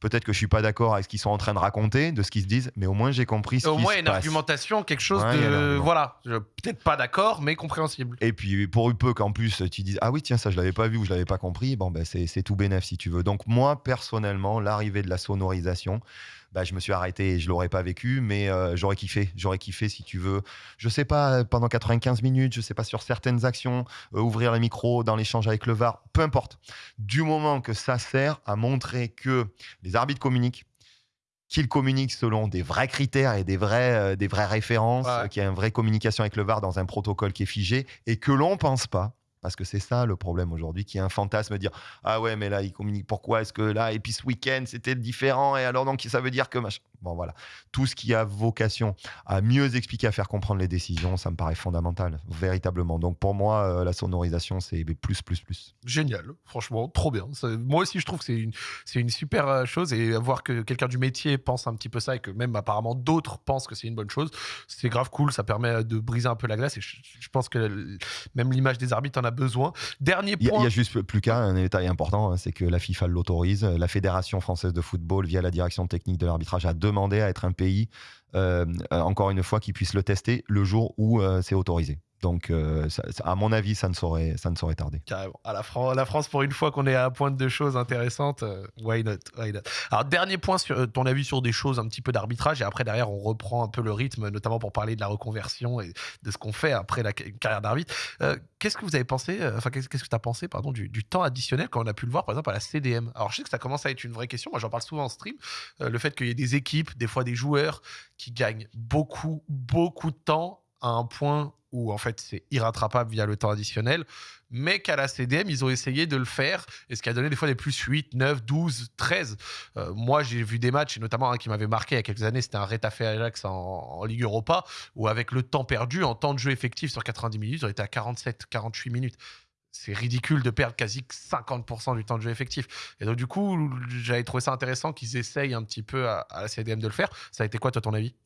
Speaker 2: Peut-être que je suis pas d'accord avec ce qu'ils sont en train de raconter, de ce qu'ils se disent, mais au moins j'ai compris ce
Speaker 1: Au
Speaker 2: qui
Speaker 1: moins,
Speaker 2: se
Speaker 1: une
Speaker 2: passe.
Speaker 1: argumentation, quelque chose
Speaker 2: Ouais,
Speaker 1: de. Voilà. Peut-être pas d'accord, mais compréhensible.
Speaker 2: Et puis pour peu qu'en plus tu dises ah oui tiens ça je l'avais pas vu ou je l'avais pas compris bon ben c'est c'est tout bénef si tu veux donc moi personnellement l'arrivée de la sonorisation bah, je me suis arrêté et je l'aurais pas vécu mais euh, j'aurais kiffé j'aurais kiffé si tu veux je sais pas pendant 95 minutes je sais pas sur certaines actions euh, ouvrir les micros dans l'échange avec le VAR peu importe du moment que ça sert à montrer que les arbitres communiquent qu'ils communiquent selon des vrais critères et des, vrais, euh, des vraies références,
Speaker 1: Ouais.
Speaker 2: euh, qu'il y a une vraie communication avec le VAR dans un protocole qui est figé et que l'on pense pas, parce que c'est ça le problème aujourd'hui, qu'il y a un fantasme dire Ah ouais, mais là, il communique, pourquoi est-ce que là, et puis ce week-end, c'était différent, et alors donc ça veut dire que machin. Bon, voilà. Tout ce qui a vocation à mieux expliquer, à faire comprendre les décisions, ça me paraît fondamental, véritablement. Donc pour moi, euh, la sonorisation, c'est plus, plus, plus.
Speaker 1: Génial, franchement, trop bien. Moi aussi, je trouve que c'est une, une super euh, chose et voir que quelqu'un du métier pense un petit peu ça et que même apparemment d'autres pensent que c'est une bonne chose, c'est grave cool. Ça permet de briser un peu la glace et je, je pense que même l'image des arbitres en a besoin. Dernier
Speaker 2: Il y, a- il
Speaker 1: point.
Speaker 2: y a juste plus qu'un un détail important, hein, c'est que la FIFA l'autorise. La Fédération française de football, via la direction technique de l'arbitrage, a demandé à être un pays, euh, euh, encore une fois, qui puisse le tester le jour où euh, c'est autorisé. Donc, euh, à mon avis, ça ne saurait, ça ne saurait tarder.
Speaker 1: Carrément. À la, Fran- la France, pour une fois qu'on est à la pointe de choses intéressantes, euh, why not, why not? Alors, dernier point, sur euh, ton avis sur des choses un petit peu d'arbitrage, et après, derrière, on reprend un peu le rythme, notamment pour parler de la reconversion et de ce qu'on fait après la ca- carrière d'arbitre. Qu'est-ce que vous avez pensé, enfin, qu'est-ce que tu as pensé, pardon, du, du temps additionnel quand on a pu le voir, par exemple, à la CDM Alors, je sais que ça commence à être une vraie question, moi, j'en parle souvent en stream, le fait qu'il y ait des équipes, des fois des joueurs, qui gagnent beaucoup, beaucoup de temps à un point où, en fait, c'est irrattrapable via le temps additionnel mais qu'à la CDM, ils ont essayé de le faire, et ce qui a donné des fois des plus 8, 9, 12, 13. Euh, moi, j'ai vu des matchs, et notamment un qui m'avait marqué il y a quelques années, c'était un Retafe Ajax en, en Ligue Europa, où avec le temps perdu, en temps de jeu effectif sur 90 minutes, on était à 47, 48 minutes. C'est ridicule de perdre quasi 50% du temps de jeu effectif. Et donc, du coup, j'avais trouvé ça intéressant qu'ils essayent un petit peu à, à la CDM de le faire. Ça a été quoi, toi, ton avis?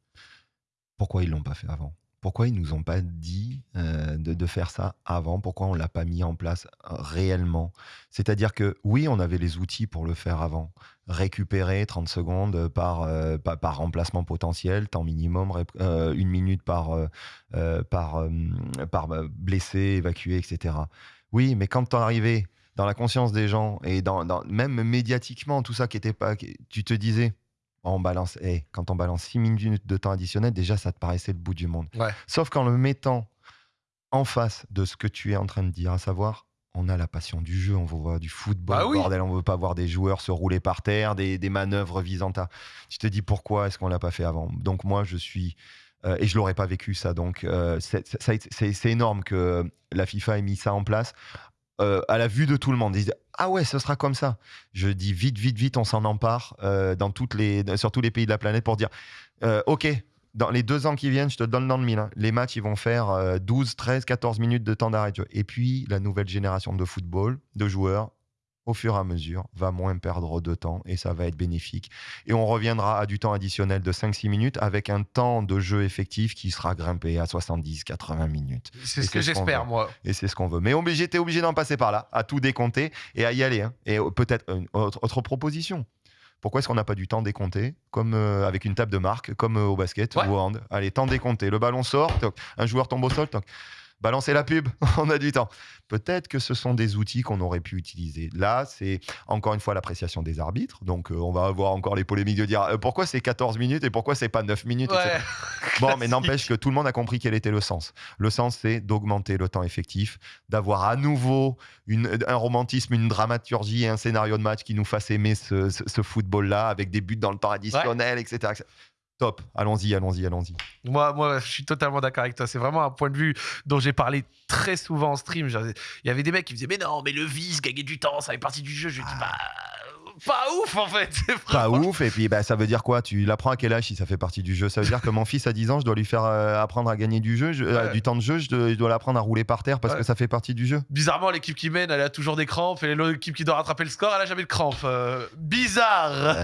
Speaker 2: Pourquoi ils l'ont pas fait avant? Pourquoi ils nous ont pas dit euh, de, faire ça avant? Pourquoi on l'a pas mis en place euh, réellement? C'est-à-dire que oui, on avait les outils pour le faire avant. Récupérer 30 secondes par, euh, par, remplacement potentiel, temps minimum, une minute par, par, par euh, blessé, évacué, etc. Oui, mais quand t'en arrivais dans la conscience des gens et dans, même médiatiquement, tout ça qui était pas, tu te disais, on balance, eh, quand on balance 6 minutes de temps additionnel, déjà ça te paraissait le bout du monde.
Speaker 1: Ouais.
Speaker 2: Sauf qu'en le mettant en face de ce que tu es en train de dire, à savoir, on a la passion du jeu, on veut voir du football,
Speaker 1: Bah oui.
Speaker 2: bordel, on veut pas voir des joueurs se rouler par terre, des, des manœuvres visant à. Tu te dis pourquoi est-ce qu'on l'a pas fait avant? Donc moi je suis euh, et je l'aurais pas vécu ça. Donc euh, c'est- énorme que la FIFA ait mis ça en place euh, à la vue de tout le monde. Ils disent ah ouais, ce sera comme ça. Je dis vite, vite, vite, on s'en empare euh, dans toutes les, sur tous les pays de la planète pour dire euh, ok. Dans les deux ans qui viennent, je te donne dans le mille. hein, les matchs, ils vont faire euh, 12, 13, 14 minutes de temps d'arrêt. Et puis, la nouvelle génération de football, de joueurs, au fur et à mesure, va moins perdre de temps et ça va être bénéfique. Et on reviendra à du temps additionnel de 5-6 minutes avec un temps de jeu effectif qui sera grimpé à 70-80 minutes.
Speaker 1: C'est ce que j'espère, moi.
Speaker 2: Et c'est ce qu'on veut. Mais obligé, t'es obligé d'en passer par là, à tout décompter et à y aller. hein. Et euh, peut-être une autre, autre proposition. Pourquoi est-ce qu'on n'a pas du temps décompté, comme euh, avec une table de marque, comme euh, au basket
Speaker 1: Ouais.
Speaker 2: ou au hand? Allez, temps décompté. Le ballon sort, toc. un joueur tombe au sol, toc. Balancer la pub, on a du temps. Peut-être que ce sont des outils qu'on aurait pu utiliser. Là, c'est encore une fois l'appréciation des arbitres. Donc, euh, on va avoir encore les polémiques de dire euh, pourquoi c'est 14 minutes et pourquoi c'est pas 9 minutes. etc. Bon, mais n'empêche que tout le monde a compris quel était le sens. Le sens, c'est d'augmenter le temps effectif, d'avoir à nouveau une- un romantisme, une dramaturgie et un scénario de match qui nous fasse aimer ce, ce- ce football-là avec des buts dans le temps additionnel, etc., etc. Top, allons-y, allons-y, allons-y.
Speaker 1: Moi, moi, je suis totalement d'accord avec toi. C'est vraiment un point de vue dont j'ai parlé très souvent en stream. Il y avait des mecs qui me disaient Mais non, mais le vice, gagner du temps, ça fait partie du jeu. Je lui dis Bah. Pas ouf en fait.
Speaker 2: Pas ouf. Et puis, bah, ça veut dire quoi? Tu l'apprends à quel âge si ça fait partie du jeu? Ça veut dire que mon fils à 10 ans, je dois lui faire euh, apprendre à gagner du jeu, je- euh,
Speaker 1: Ouais.
Speaker 2: du temps de jeu, je dois, je dois l'apprendre à rouler par terre parce
Speaker 1: Ouais.
Speaker 2: que ça fait partie du jeu.
Speaker 1: Bizarrement, l'équipe qui mène, elle a toujours des crampes, et l'équipe qui doit rattraper le score, elle a jamais de crampes. Euh, bizarre.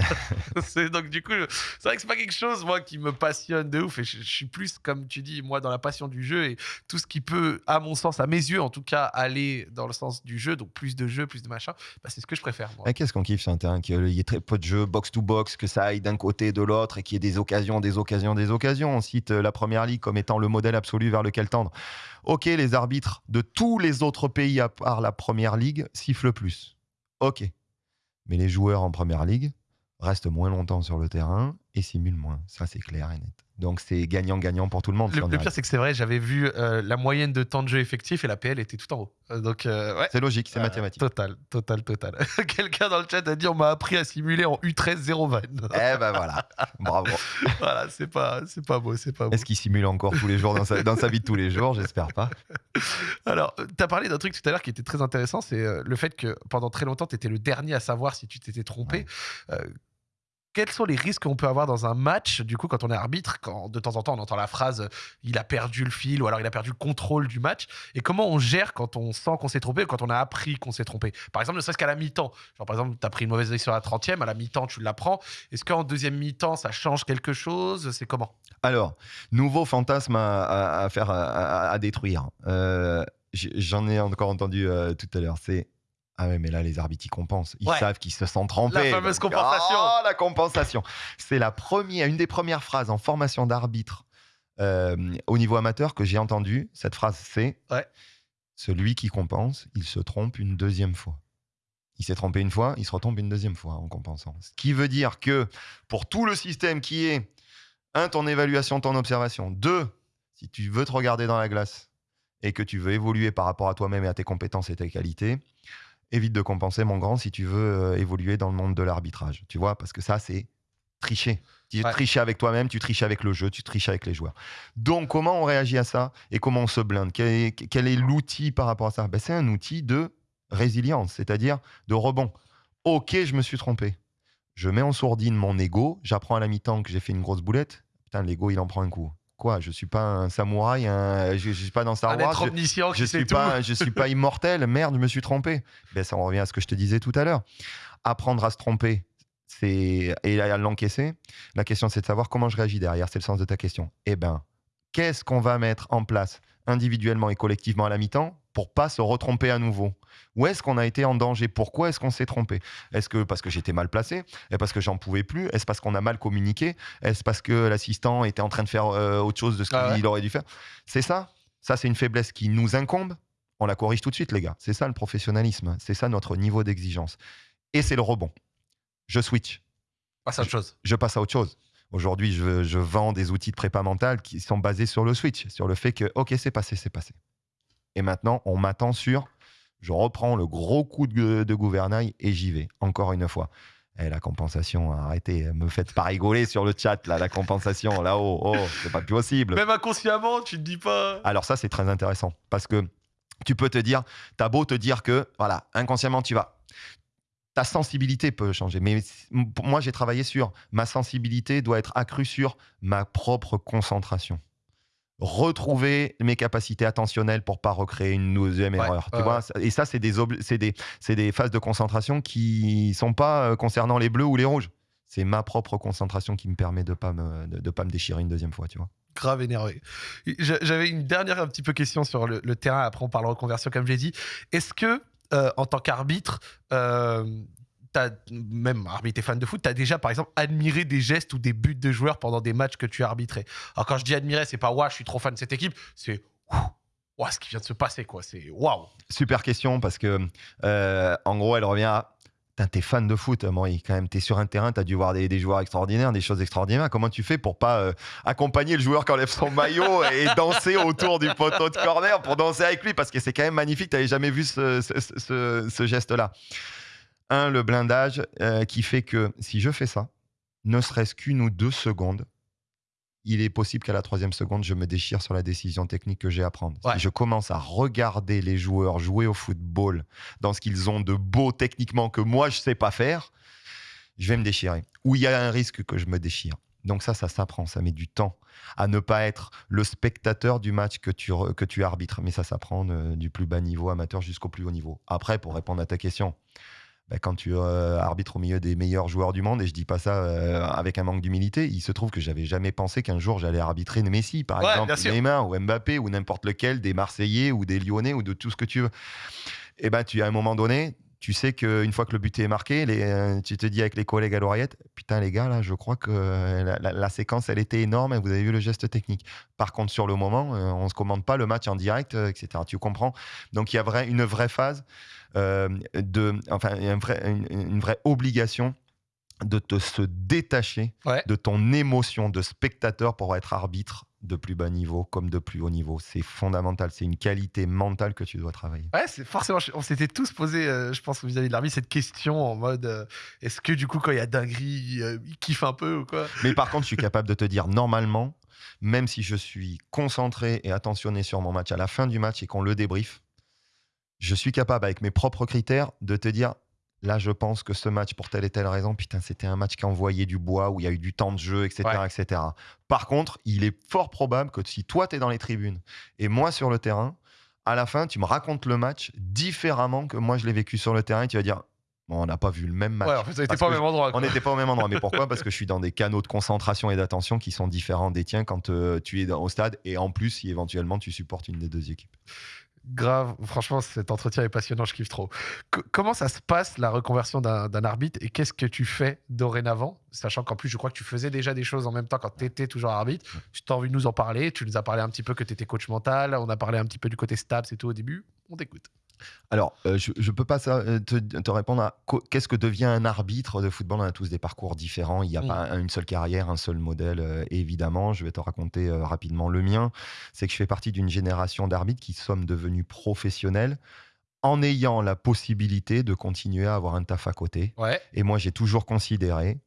Speaker 1: donc du coup, c'est vrai que c'est pas quelque chose moi qui me passionne de ouf, et je, je suis plus comme tu dis, moi dans la passion du jeu et tout ce qui peut, à mon sens, à mes yeux en tout cas, aller dans le sens du jeu, donc plus de jeux, plus de machin, bah, c'est ce que je préfère. Moi.
Speaker 2: Qu'est-ce qu'on kiffe sur terrain Qu'il y ait très peu de jeux box-to-box, que ça aille d'un côté, de l'autre, et qu'il y ait des occasions, des occasions, des occasions. On cite euh, la première ligue comme étant le modèle absolu vers lequel tendre. Ok, les arbitres de tous les autres pays à part la première ligue sifflent plus. Ok. Mais les joueurs en première ligue restent moins longtemps sur le terrain et simulent moins. Ça, c'est clair et net. Donc, c'est gagnant-gagnant pour tout le monde.
Speaker 1: Le, pire, c'est que c'est vrai, j'avais vu euh, la moyenne de temps de jeu effectif et la PL était tout en haut. Euh, donc, euh, ouais.
Speaker 2: C'est logique, c'est mathématique.
Speaker 1: Total, total, total. Quelqu'un dans le chat a dit on m'a appris à simuler en U13 0 van.
Speaker 2: Eh ben voilà, bravo.
Speaker 1: voilà, c'est pas, c'est pas beau, c'est pas beau.
Speaker 2: Est-ce qu'il simule encore tous les jours dans sa, dans sa vie de tous les jours? J'espère pas.
Speaker 1: Alors, tu as parlé d'un truc tout à l'heure qui était très intéressant, c'est le fait que pendant très longtemps, tu étais le dernier à savoir si tu t'étais trompé. Quels sont les risques qu'on peut avoir dans un match, du coup, quand on est arbitre, quand de temps en temps on entend la phrase euh, il a perdu le fil ou alors il a perdu le contrôle du match, et comment on gère quand on sent qu'on s'est trompé ou quand on a appris qu'on s'est trompé? Par exemple, ne serait-ce qu'à la mi-temps. Genre, par exemple, tu as pris une mauvaise décision à la 30e, à la mi-temps, tu l'apprends. Est-ce qu'en deuxième mi-temps, ça change quelque chose? C'est comment?
Speaker 2: Alors, nouveau fantasme à, faire, à, détruire. Euh, J'en ai encore entendu euh, tout à l'heure. C'est ah ouais, mais là les arbitres ils compensent. Ils
Speaker 1: Ouais.
Speaker 2: savent qu'ils se sont trompés.
Speaker 1: La fameuse
Speaker 2: Donc,
Speaker 1: compensation.
Speaker 2: Oh, la compensation. C'est la première, une des premières phrases en formation d'arbitre euh, au niveau amateur que j'ai entendu. Cette phrase, c'est
Speaker 1: Ouais.
Speaker 2: celui qui compense, il se trompe une deuxième fois. Il s'est trompé une fois, il se retombe une deuxième fois en compensant. Ce qui veut dire que pour tout le système qui est un, ton évaluation, ton observation. Deux, si tu veux te regarder dans la glace et que tu veux évoluer par rapport à toi-même et à tes compétences et tes qualités, évite de compenser, mon grand, si tu veux euh, évoluer dans le monde de l'arbitrage. Tu vois, parce que ça, c'est tricher. Tu
Speaker 1: Ouais.
Speaker 2: triches avec toi-même, tu triches avec le jeu, tu triches avec les joueurs. Donc, comment on réagit à ça et comment on se blinde? Quel est, quel est l'outil par rapport à ça? Ben, C'est un outil de résilience, c'est-à-dire de rebond. Ok, je me suis trompé. Je mets en sourdine mon ego, j'apprends à la mi-temps que j'ai fait une grosse boulette. Putain, l'ego, il en prend un coup. Quoi Je suis pas un samouraï, un- je, je suis pas dans Star
Speaker 1: Un
Speaker 2: Wars. je-
Speaker 1: omniscient
Speaker 2: je
Speaker 1: qui sait
Speaker 2: suis
Speaker 1: tout.
Speaker 2: pas, je suis pas immortel. Merde, je me suis trompé. Ben, ça en revient à ce que je te disais tout à l'heure. Apprendre à se tromper, c'est et à l'encaisser. La question, c'est de savoir comment je réagis derrière. C'est le sens de ta question. Eh ben, qu'est-ce qu'on va mettre en place individuellement et collectivement à la mi-temps pour pas se retromper à nouveau Où est-ce qu'on a été en danger? Pourquoi est-ce qu'on s'est trompé? Est-ce que parce que j'étais mal placé? Est-ce parce que j'en pouvais plus? Est-ce parce qu'on a mal communiqué? Est-ce parce que l'assistant était en train de faire euh, autre chose de ce qu'il
Speaker 1: Ah ouais.
Speaker 2: aurait dû faire? C'est ça Ça, c'est une faiblesse qui nous incombe. On la corrige tout de suite, les gars. C'est ça le professionnalisme. C'est ça notre niveau d'exigence. Et c'est le rebond. Je switch
Speaker 1: Passe à autre chose.
Speaker 2: je passe à autre chose. Aujourd'hui, je, je vends des outils de prépa mentale qui sont basés sur le switch, sur le fait que, OK, c'est passé, c'est passé. Et maintenant, on m'attend sur, je reprends le gros coup de, de gouvernail et j'y vais, encore une fois. Eh, la compensation, arrêtez, me faites pas rigoler sur le chat, là, la compensation, là-haut, oh, c'est pas possible.
Speaker 1: Même inconsciemment, tu te dis pas.
Speaker 2: Alors ça, c'est très intéressant parce que tu peux te dire, t'as beau te dire que, voilà, inconsciemment, tu vas. Ta sensibilité peut changer. Mais moi, j'ai travaillé sur ma sensibilité doit être accrue sur ma propre concentration. Retrouver mes capacités attentionnelles pour pas recréer une deuxième
Speaker 1: Ouais,
Speaker 2: erreur. tu vois? Et ça, c'est des, des, des phases de concentration qui sont pas euh, concernant les bleus ou les rouges. C'est ma propre concentration qui me permet de pas me, de, de pas me déchirer une deuxième fois, tu vois.
Speaker 1: grave énervé. J'a- J'avais une dernière un petit peu question sur le, le terrain. Après, on parle reconversion, comme j'ai dit. Est-ce que, euh, en tant qu'arbitre, euh, même arbitre et fan de foot, tu as déjà, par exemple, admiré des gestes ou des buts de joueurs pendant des matchs que tu as arbitrés Alors, quand je dis admirer, c'est pas ouais, je suis trop fan de cette équipe, c'est ouh, ouah, ce qui vient de se passer, quoi. C'est waouh.
Speaker 2: Super question parce que, euh, en gros, elle revient à. T'es fan de foot, moi, quand même. T'es sur un terrain, t'as dû voir des, des joueurs extraordinaires, des choses extraordinaires. Comment tu fais pour pas euh, accompagner le joueur qui enlève son maillot et danser autour du poteau de corner pour danser avec lui? Parce que c'est quand même magnifique. T'avais jamais vu ce, ce- ce- ce geste-là. Un, le blindage euh, qui fait que si je fais ça, ne serait-ce qu'une ou deux secondes, il est possible qu'à la troisième seconde, je me déchire sur la décision technique que j'ai à prendre.
Speaker 1: Ouais.
Speaker 2: Si je commence à regarder les joueurs jouer au football dans ce qu'ils ont de beau techniquement que moi, je sais pas faire, je vais me déchirer. Ou il y a un risque que je me déchire. Donc ça, ça s'apprend, ça met du temps à ne pas être le spectateur du match que tu, que tu arbitres. Mais ça s'apprend du plus bas niveau amateur jusqu'au plus haut niveau. Après, pour répondre à ta question, bah, quand tu euh, arbitres au milieu des meilleurs joueurs du monde, et je dis pas ça euh, avec un manque d'humilité, il se trouve que j'avais jamais pensé qu'un jour j'allais arbitrer Messi, par exemple, Neymar ou Mbappé ou n'importe lequel des Marseillais ou des Lyonnais ou de tout ce que tu veux. Et eh ben, tu à un moment donné, tu sais qu'une fois que le but est marqué, les, euh, tu te dis avec les collègues à l'oreillette, putain les gars, là, je crois que la, séquence, elle était énorme et vous avez vu le geste technique. Par contre, sur le moment, on ne se commande pas le match en direct, etc. Tu comprends? Donc, il y a vrai, une vraie phase, de, enfin, une vraie obligation de te se détacher de ton émotion de spectateur pour être arbitre de plus bas niveau comme de plus haut niveau. C'est fondamental. C'est une qualité mentale que tu dois travailler.
Speaker 1: Ouais, c'est forcément. On s'était tous posé, euh, je pense, vis-à-vis de l'arbitre, cette question en mode euh, est-ce que du coup, quand il y a dinguerie, euh, il kiffe un peu ou quoi?
Speaker 2: Mais par contre, je suis capable de te dire normalement, même si je suis concentré et attentionné sur mon match à la fin du match et qu'on le débrief, je suis capable, avec mes propres critères, de te dire Là, je pense que ce match, pour telle et telle raison, putain, c'était un match qui envoyait du bois, où il y a eu du temps de jeu, etc. etc. Par contre, il est fort probable que si toi, tu es dans les tribunes et moi sur le terrain, à la fin, tu me racontes le match différemment que moi, je l'ai vécu sur le terrain et tu vas dire, on n'a pas vu le même match.
Speaker 1: Ouais, en fait, on n'était pas au même endroit.
Speaker 2: On n'était pas au même endroit. Mais pourquoi? Parce que je suis dans des canaux de concentration et d'attention qui sont différents des tiens quand euh, tu es au stade et en plus si éventuellement tu supportes une des deux équipes.
Speaker 1: Grave, franchement, cet entretien est passionnant, je kiffe trop. comment ça se passe la reconversion d'un arbitre et qu'est-ce que tu fais dorénavant Sachant qu'en plus, je crois que tu faisais déjà des choses en même temps quand tu étais toujours arbitre. Tu as envie de nous en parler, tu nous as parlé un petit peu que tu étais coach mental, on a parlé un petit peu du côté stabs et tout au début. On t'écoute.
Speaker 2: Alors, euh, je ne peux pas euh, te, répondre à qu'est-ce que devient un arbitre de football? On a tous des parcours différents. Il n'y a pas une seule carrière, un seul modèle, euh, évidemment. Je vais te raconter rapidement le mien. C'est que je fais partie d'une génération d'arbitres qui sommes devenus professionnels en ayant la possibilité de continuer à avoir un taf à côté. Et moi, j'ai toujours considéré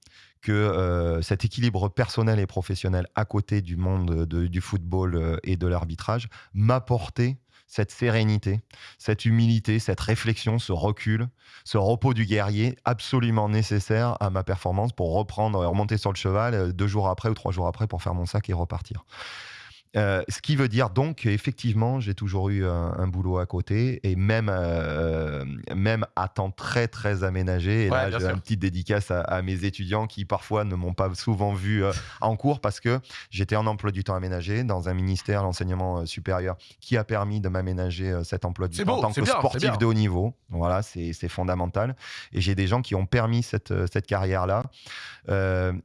Speaker 2: que cet équilibre personnel et professionnel à côté du monde du football et de l'arbitrage m'apportait cette sérénité, cette humilité, cette réflexion, ce recul, ce repos du guerrier absolument nécessaire à ma performance pour reprendre et remonter sur le cheval euh, deux jours après ou trois jours après pour faire mon sac et repartir. Euh, ce qui veut dire donc qu'effectivement, j'ai toujours eu un, boulot à côté et même, euh, même à temps très très aménagé. Et là, j'ai une petite dédicace à, mes étudiants qui parfois ne m'ont pas souvent vu euh, en cours parce que j'étais en emploi du temps aménagé dans un ministère, l'enseignement supérieur, qui a permis de m'aménager cet emploi du temps en tant que sportif de haut niveau. Voilà, c'est fondamental. Et j'ai des gens qui ont permis cette, cette carrière-là.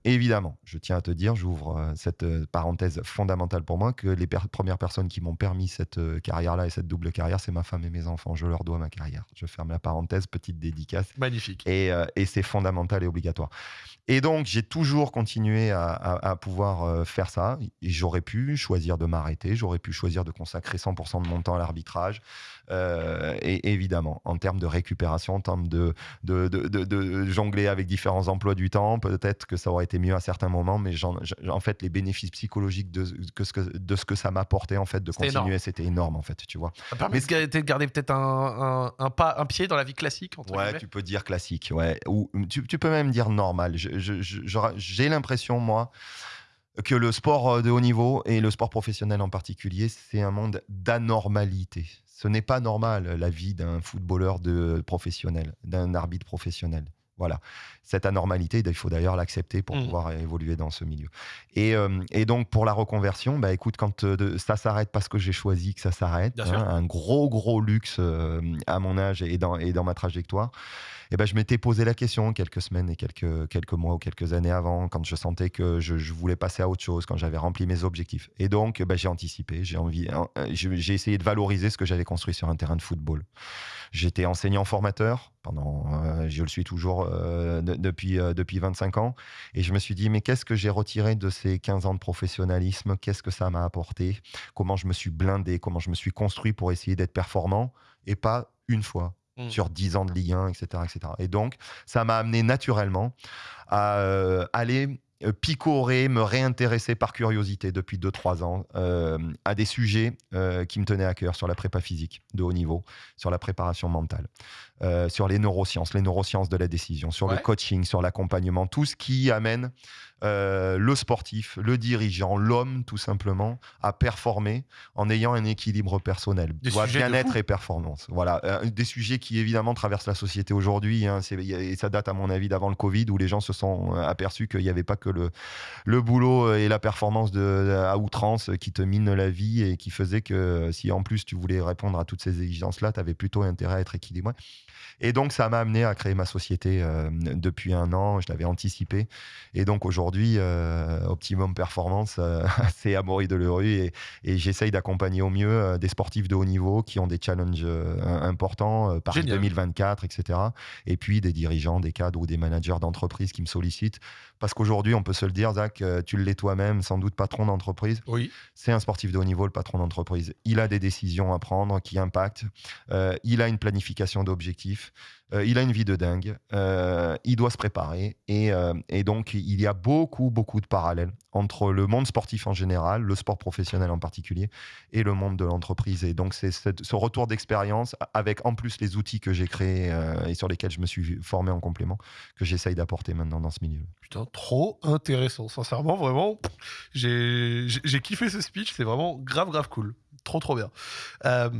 Speaker 2: évidemment, je tiens à te dire, j'ouvre cette parenthèse fondamentale pour moi que les premières personnes qui m'ont permis cette euh, carrière-là et cette double carrière, c'est ma femme et mes enfants. Je leur dois ma carrière. Je ferme la parenthèse, petite dédicace.
Speaker 1: Magnifique.
Speaker 2: Et, euh, et c'est fondamental et obligatoire. Et donc, j'ai toujours continué à, pouvoir euh, faire ça. J'aurais pu choisir de m'arrêter, j'aurais pu choisir de consacrer 100% de mon temps à l'arbitrage. Euh, et évidemment, en termes de récupération, en termes de, de, de, jongler avec différents emplois du temps, peut-être que ça aurait été mieux à certains moments, mais en, fait, les bénéfices psychologiques de, que ce, que, de ce que ça m'apportait, en fait, de continuer, c'était énorme, en fait, tu vois.
Speaker 1: Ça permet de garder peut-être un, un, pas, un pied dans la vie classique,
Speaker 2: Ouais, tu peux dire classique, ouais. Ou tu, tu peux même dire normal. J'ai l'impression, moi, que le sport de haut niveau et le sport professionnel en particulier, c'est un monde d'anormalité. Ce n'est pas normal la vie d'un footballeur de professionnel, d'un arbitre professionnel. Voilà. Cette anormalité, il faut d'ailleurs l'accepter pour mmh. pouvoir évoluer dans ce milieu. Et, euh, donc, pour la reconversion, bah, écoute, quand euh, ça s'arrête parce que j'ai choisi que ça s'arrête, hein, un gros, gros luxe euh, à mon âge et dans, et dans ma trajectoire, et ben, je m'étais posé la question quelques semaines et quelques, quelques mois ou quelques années avant, quand je sentais que je, voulais passer à autre chose, quand j'avais rempli mes objectifs. Et donc, ben, j'ai anticipé, j'ai envie, j'ai essayé de valoriser ce que j'avais construit sur un terrain de football. J'étais enseignant formateur pendant, euh, je le suis toujours euh, depuis, euh, depuis 25 ans. Et je me suis dit, mais qu'est-ce que j'ai retiré de ces 15 ans de professionnalisme? Qu'est-ce que ça m'a apporté? Comment je me suis blindé? Comment je me suis construit pour essayer d'être performant Et pas une fois, Mmh. sur 10 ans de Ligue 1, etc. etc. Et donc, ça m'a amené naturellement à aller picorer, me réintéresser par curiosité depuis 2-3 ans euh, à des sujets euh, qui me tenaient à cœur sur la prépa physique de haut niveau, sur la préparation mentale, sur les neurosciences, les neurosciences de la décision, sur le coaching, sur l'accompagnement, tout ce qui amène le sportif, le dirigeant, l'homme tout simplement à performer en ayant un équilibre personnel, bien-être et performance. Voilà, des sujets qui évidemment traversent la société aujourd'hui. Hein, et ça date à mon avis d'avant le Covid où les gens se sont aperçus qu'il n'y avait pas que le, le boulot et la performance de, à outrance qui te mine la vie et qui faisait que si en plus tu voulais répondre à toutes ces exigences-là, tu avais plutôt intérêt à être équilibré. Et donc, ça m'a amené à créer ma société euh, depuis un an. Je l'avais anticipé. Et donc, aujourd'hui, euh, Optimum Performance, euh, c'est Amaury Delerue. Et, et j'essaye d'accompagner au mieux des sportifs de haut niveau qui ont des challenges importants, par 2024, etc. Et puis, des dirigeants, des cadres ou des managers d'entreprise qui me sollicitent. Parce qu'aujourd'hui, on peut se le dire, Zach, tu l'es toi-même, sans doute patron d'entreprise.
Speaker 1: Oui.
Speaker 2: C'est un sportif de haut niveau, le patron d'entreprise. Il a des décisions à prendre qui impactent. il a une planification d'objectifs. Euh, il a une vie de dingue. Euh, il doit se préparer. Euh, et, donc, il y a beaucoup, beaucoup de parallèles entre le monde sportif en général, le sport professionnel en particulier, et le monde de l'entreprise. Et donc, c'est ce retour d'expérience, avec en plus les outils que j'ai créés et sur lesquels je me suis formé en complément, que j'essaye d'apporter maintenant dans ce milieu.
Speaker 1: Putain, trop intéressant. Sincèrement, vraiment, j'ai kiffé ce speech. C'est vraiment grave, grave cool trop trop bien. Euh,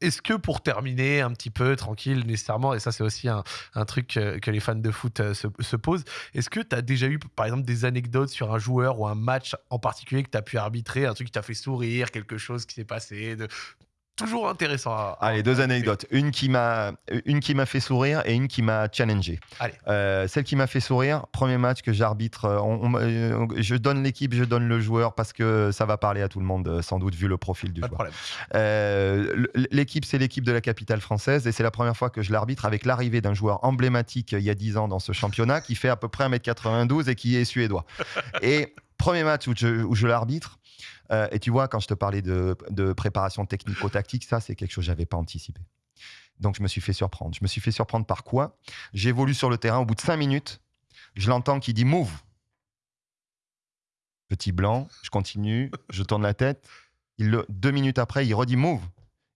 Speaker 1: est-ce que pour terminer un petit peu tranquille nécessairement, et ça c'est aussi un, truc que, les fans de foot euh, se, posent, est-ce que tu as déjà eu par exemple des anecdotes sur un joueur ou un match en particulier que tu as pu arbitrer, un truc qui t'a fait sourire, quelque chose qui s'est passé, de, toujours intéressant. À,
Speaker 2: Allez, deux anecdotes. Une qui m'a, une qui m'a fait sourire et une qui m'a challengé.
Speaker 1: Allez.
Speaker 2: Euh, celle qui m'a fait sourire, premier match que j'arbitre, euh, euh, je donne l'équipe, je donne le joueur parce que ça va parler à tout le monde, sans doute vu le profil du
Speaker 1: Pas
Speaker 2: joueur. l'équipe, c'est l'équipe de la capitale française et c'est la première fois que je l'arbitre avec l'arrivée d'un joueur emblématique il y a 10 ans dans ce championnat qui fait à peu près 1m92 et qui est suédois. et premier match où je, où je l'arbitre, euh, et tu vois, quand je te parlais de, préparation technico-tactique, ça, c'est quelque chose que je n'avais pas anticipé. Donc, je me suis fait surprendre. Je me suis fait surprendre par quoi? J'évolue sur le terrain. Au bout de cinq minutes, je l'entends qui dit move. Petit blanc, je continue, je tourne la tête. Il, deux minutes après, il redit move.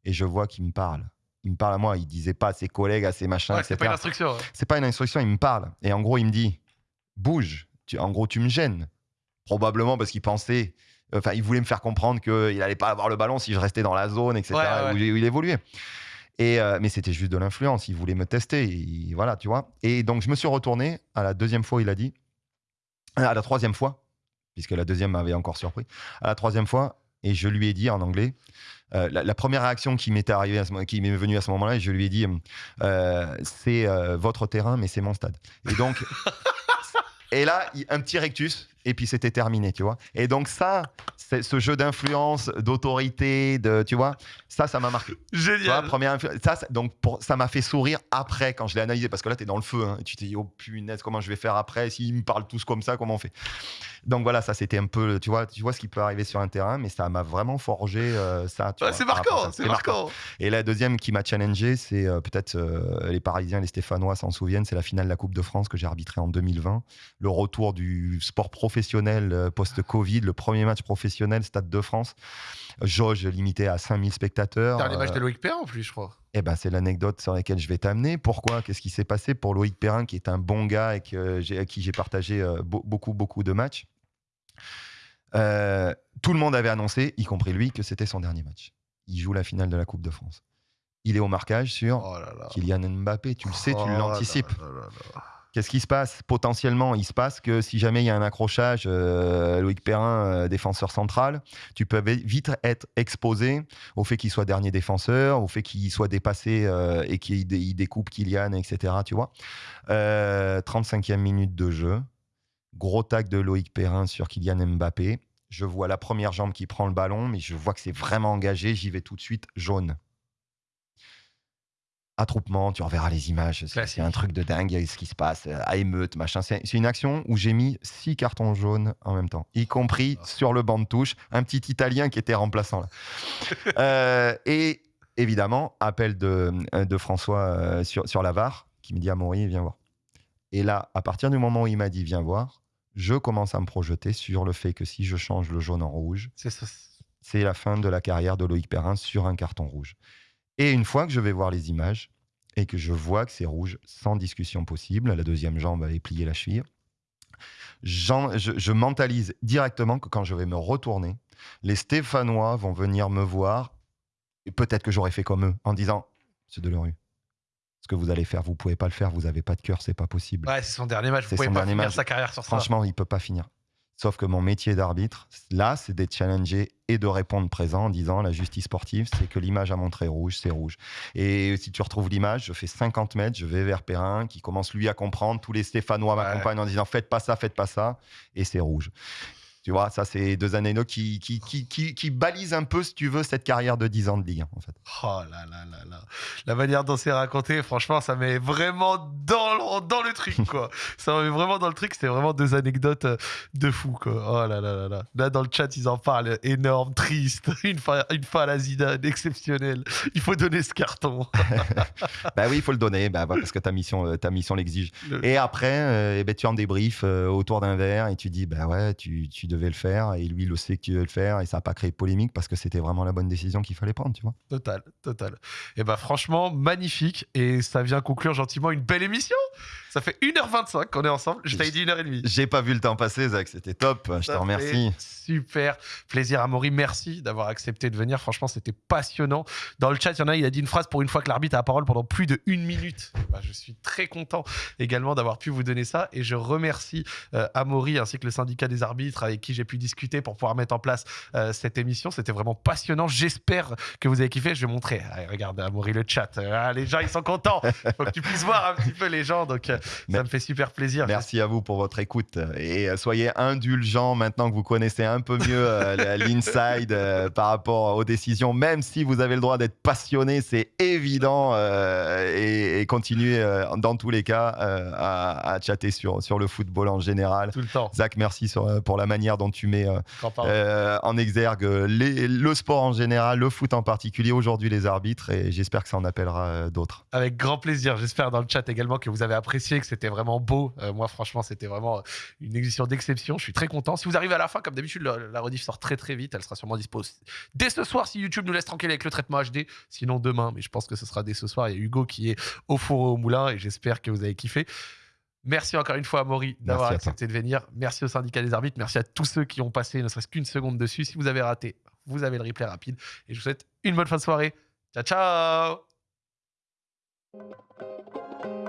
Speaker 2: Et je vois qu'il me parle. Il me parle à moi. Il disait pas à ses collègues, à ses machins,
Speaker 1: ouais, C'est pas une instruction.
Speaker 2: C'est pas une instruction. Il me parle. Et en gros, il me dit bouge. en gros, tu me gênes. Probablement parce qu'il pensait Enfin, il voulait me faire comprendre qu'il n'allait pas avoir le ballon si je restais dans la zone, etc. Où, il évoluait. Et euh, mais c'était juste de l'influence. Il voulait me tester. voilà, tu vois. Et donc, je me suis retourné. À la deuxième fois, il a dit. À la troisième fois, puisque la deuxième m'avait encore surpris. À la troisième fois, et je lui ai dit en anglais. Euh, la, première réaction qui m'était arrivée, qui m'est venue à ce moment-là, je lui ai dit, euh, c'est votre terrain, mais c'est mon stade. Et donc, et là, un petit rectus, et puis c'était terminé, tu vois. Et donc ça, ce jeu d'influence, d'autorité, de, tu vois, ça, ça m'a marqué.
Speaker 1: Génial.
Speaker 2: première ça, donc pour, ça m'a fait sourire après quand je l'ai analysé, parce que là, tu es dans le feu, hein, et tu t'es dit, oh punaise, comment je vais faire après S'ils me parlent tous comme ça, comment on fait? Donc voilà, ça c'était un peu, tu vois, tu vois ce qui peut arriver sur un terrain, mais ça m'a vraiment forgé euh, ça.
Speaker 1: c'est marquant, c'est marquant.
Speaker 2: Et la deuxième qui m'a challengé, c'est euh, peut-être euh, les Parisiens, les Stéphanois s'en souviennent, c'est la finale de la Coupe de France que j'ai arbitré en 2020, le retour du sport professionnel post-Covid, le premier match professionnel, Stade de France. Jauge limitée à 5000 spectateurs.
Speaker 1: Dernier match de Loïc Perrin en plus, je crois.
Speaker 2: Eh ben, c'est l'anecdote sur laquelle je vais t'amener. Pourquoi? Qu'est-ce qui s'est passé pour Loïc Perrin, qui est un bon gars et que à qui j'ai partagé beaucoup, beaucoup de matchs? Euh, tout le monde avait annoncé, y compris lui, que c'était son dernier match. Il joue la finale de la Coupe de France. Il est au marquage sur oh Kylian Mbappé. Tu le sais, tu oh l'anticipes. Qu'est-ce qui se passe? Potentiellement, il se passe que si jamais il y a un accrochage, euh, Loïc Perrin, euh, défenseur central, tu peux vite être exposé au fait qu'il soit dernier défenseur, au fait qu'il soit dépassé et qu'il découpe Kylian, etc. Tu vois 35e minute de jeu. Gros tac de Loïc Perrin sur Kylian Mbappé. Je vois la première jambe qui prend le ballon, mais je vois que c'est vraiment engagé. J'y vais tout de suite, jaune. Attroupement, tu reverras les images. C'est un truc de dingue, ce qui se passe. À émeute, machin. C'est une action où j'ai mis six cartons jaunes en même temps, y compris ah. sur le banc de touche. Un petit Italien qui était remplaçant là. Euh, et évidemment, appel de, de François euh, sur, sur la VAR qui me dit à Maury, viens voir. Et là, à partir du moment où il m'a dit viens voir, je commence à me projeter sur le fait que si je change le jaune en rouge,
Speaker 1: c'est
Speaker 2: la fin de la carrière de Loïc Perrin sur un carton rouge. Et une fois que je vais voir les images et que je vois que c'est rouge, sans discussion possible, la deuxième jambe avait plié la cheville, je, je mentalise directement que quand je vais me retourner, les Stéphanois vont venir me voir, et peut-être que j'aurais fait comme eux, en disant Monsieur Delerue, ce que vous allez faire, vous pouvez pas le faire, vous avez pas de cœur, c'est pas possible.
Speaker 1: Ouais, c'est son dernier match. Vous
Speaker 2: C'est
Speaker 1: pouvez
Speaker 2: son
Speaker 1: pas
Speaker 2: dernier
Speaker 1: finir
Speaker 2: match.
Speaker 1: sa carrière sur ça.
Speaker 2: Franchement, il peut pas finir. Sauf que mon métier d'arbitre, là, c'est d'être challengé et de répondre présent en disant la justice sportive, c'est que l'image a montré rouge, c'est rouge. Et si tu retrouves l'image, je fais 50 mètres, je vais vers Perrin, qui commence lui à comprendre. Tous les Stéphanois
Speaker 1: Ouais.
Speaker 2: m'accompagnent en disant faites pas ça, faites pas ça, et c'est rouge. Tu vois, ça, c'est deux anecdotes qui, qui, qui, qui, qui balisent un peu, si tu veux, cette carrière de 10 ans de Ligue 1, en fait.
Speaker 1: Oh là là là là. La manière dont c'est raconté, franchement, ça met vraiment dans le, dans le truc, quoi. ça met vraiment dans le truc. C'était vraiment deux anecdotes euh, de fou, quoi. Oh là là là là. Là, dans le chat, ils en parlent. Énorme, triste. Une fois, une fois à la Zidane, exceptionnel. Il faut donner ce carton.
Speaker 2: bah oui, il faut le donner, bah, parce que ta mission, euh, ta mission l'exige.
Speaker 1: Le-
Speaker 2: Et après, euh, eh ben, tu en débriefes euh, autour d'un verre et tu dis, bah ouais, tu, tu devais le faire. Et lui, le sait que tu devais le faire. Et ça n'a pas créé de polémique parce que c'était vraiment la bonne décision qu'il fallait prendre, tu vois.
Speaker 1: Total, total. Et bah franchement, magnifique. Et ça vient conclure gentiment une belle émission. Ça fait 1h25 qu'on est ensemble. Je t'avais dit 1h30.
Speaker 2: J'ai pas vu le temps passer, Zach. C'était top. Je te remercie.
Speaker 1: Super plaisir, Amaury. Merci d'avoir accepté de venir. Franchement, c'était passionnant. Dans le chat, il y en a, il a dit une phrase pour une fois que l'arbitre a la parole pendant plus de une minute. Bah, je suis très content également d'avoir pu vous donner ça. Et je remercie euh, Amaury ainsi que le syndicat des arbitres avec qui j'ai pu discuter pour pouvoir mettre en place euh, cette émission. C'était vraiment passionnant. J'espère que vous avez kiffé. Je vais montrer. Allez, regarde, Amaury, le chat. Ah, les gens, ils sont contents. faut que tu puisses voir un petit peu les gens. Donc, euh, ça me fait super plaisir.
Speaker 2: Merci à vous pour votre écoute et euh, soyez indulgents maintenant que vous connaissez un peu mieux euh, l'inside euh, par rapport aux décisions. Même si vous avez le droit d'être passionné, c'est évident et, et continuez dans tous les cas à, à chatter sur, sur le football en général.
Speaker 1: Tout le temps.
Speaker 2: Zach, merci sur, pour la manière dont tu mets en exergue les- le sport en général, le foot en particulier, aujourd'hui les arbitres et j'espère que ça en appellera d'autres.
Speaker 1: Avec grand plaisir. J'espère dans le chat également que vous avez apprécié, que c'était vraiment beau. Euh, moi, franchement, c'était vraiment euh, une édition d'exception. Je suis très content. Si vous arrivez à la fin, comme d'habitude, le- la rediff sort très très vite. Elle sera sûrement dispo dès ce soir si YouTube nous laisse tranquille avec le traitement HD. Sinon, demain. Mais je pense que ce sera dès ce soir. Il y a Hugo qui est au four et au moulin et j'espère que vous avez kiffé. Merci encore une fois à Maury d'avoir accepté de venir. Merci au syndicat des arbitres. Merci à tous ceux qui ont passé ne serait-ce qu'une seconde dessus. Si vous avez raté, vous avez le replay rapide. Et je vous souhaite une bonne fin de soirée. Ciao, ciao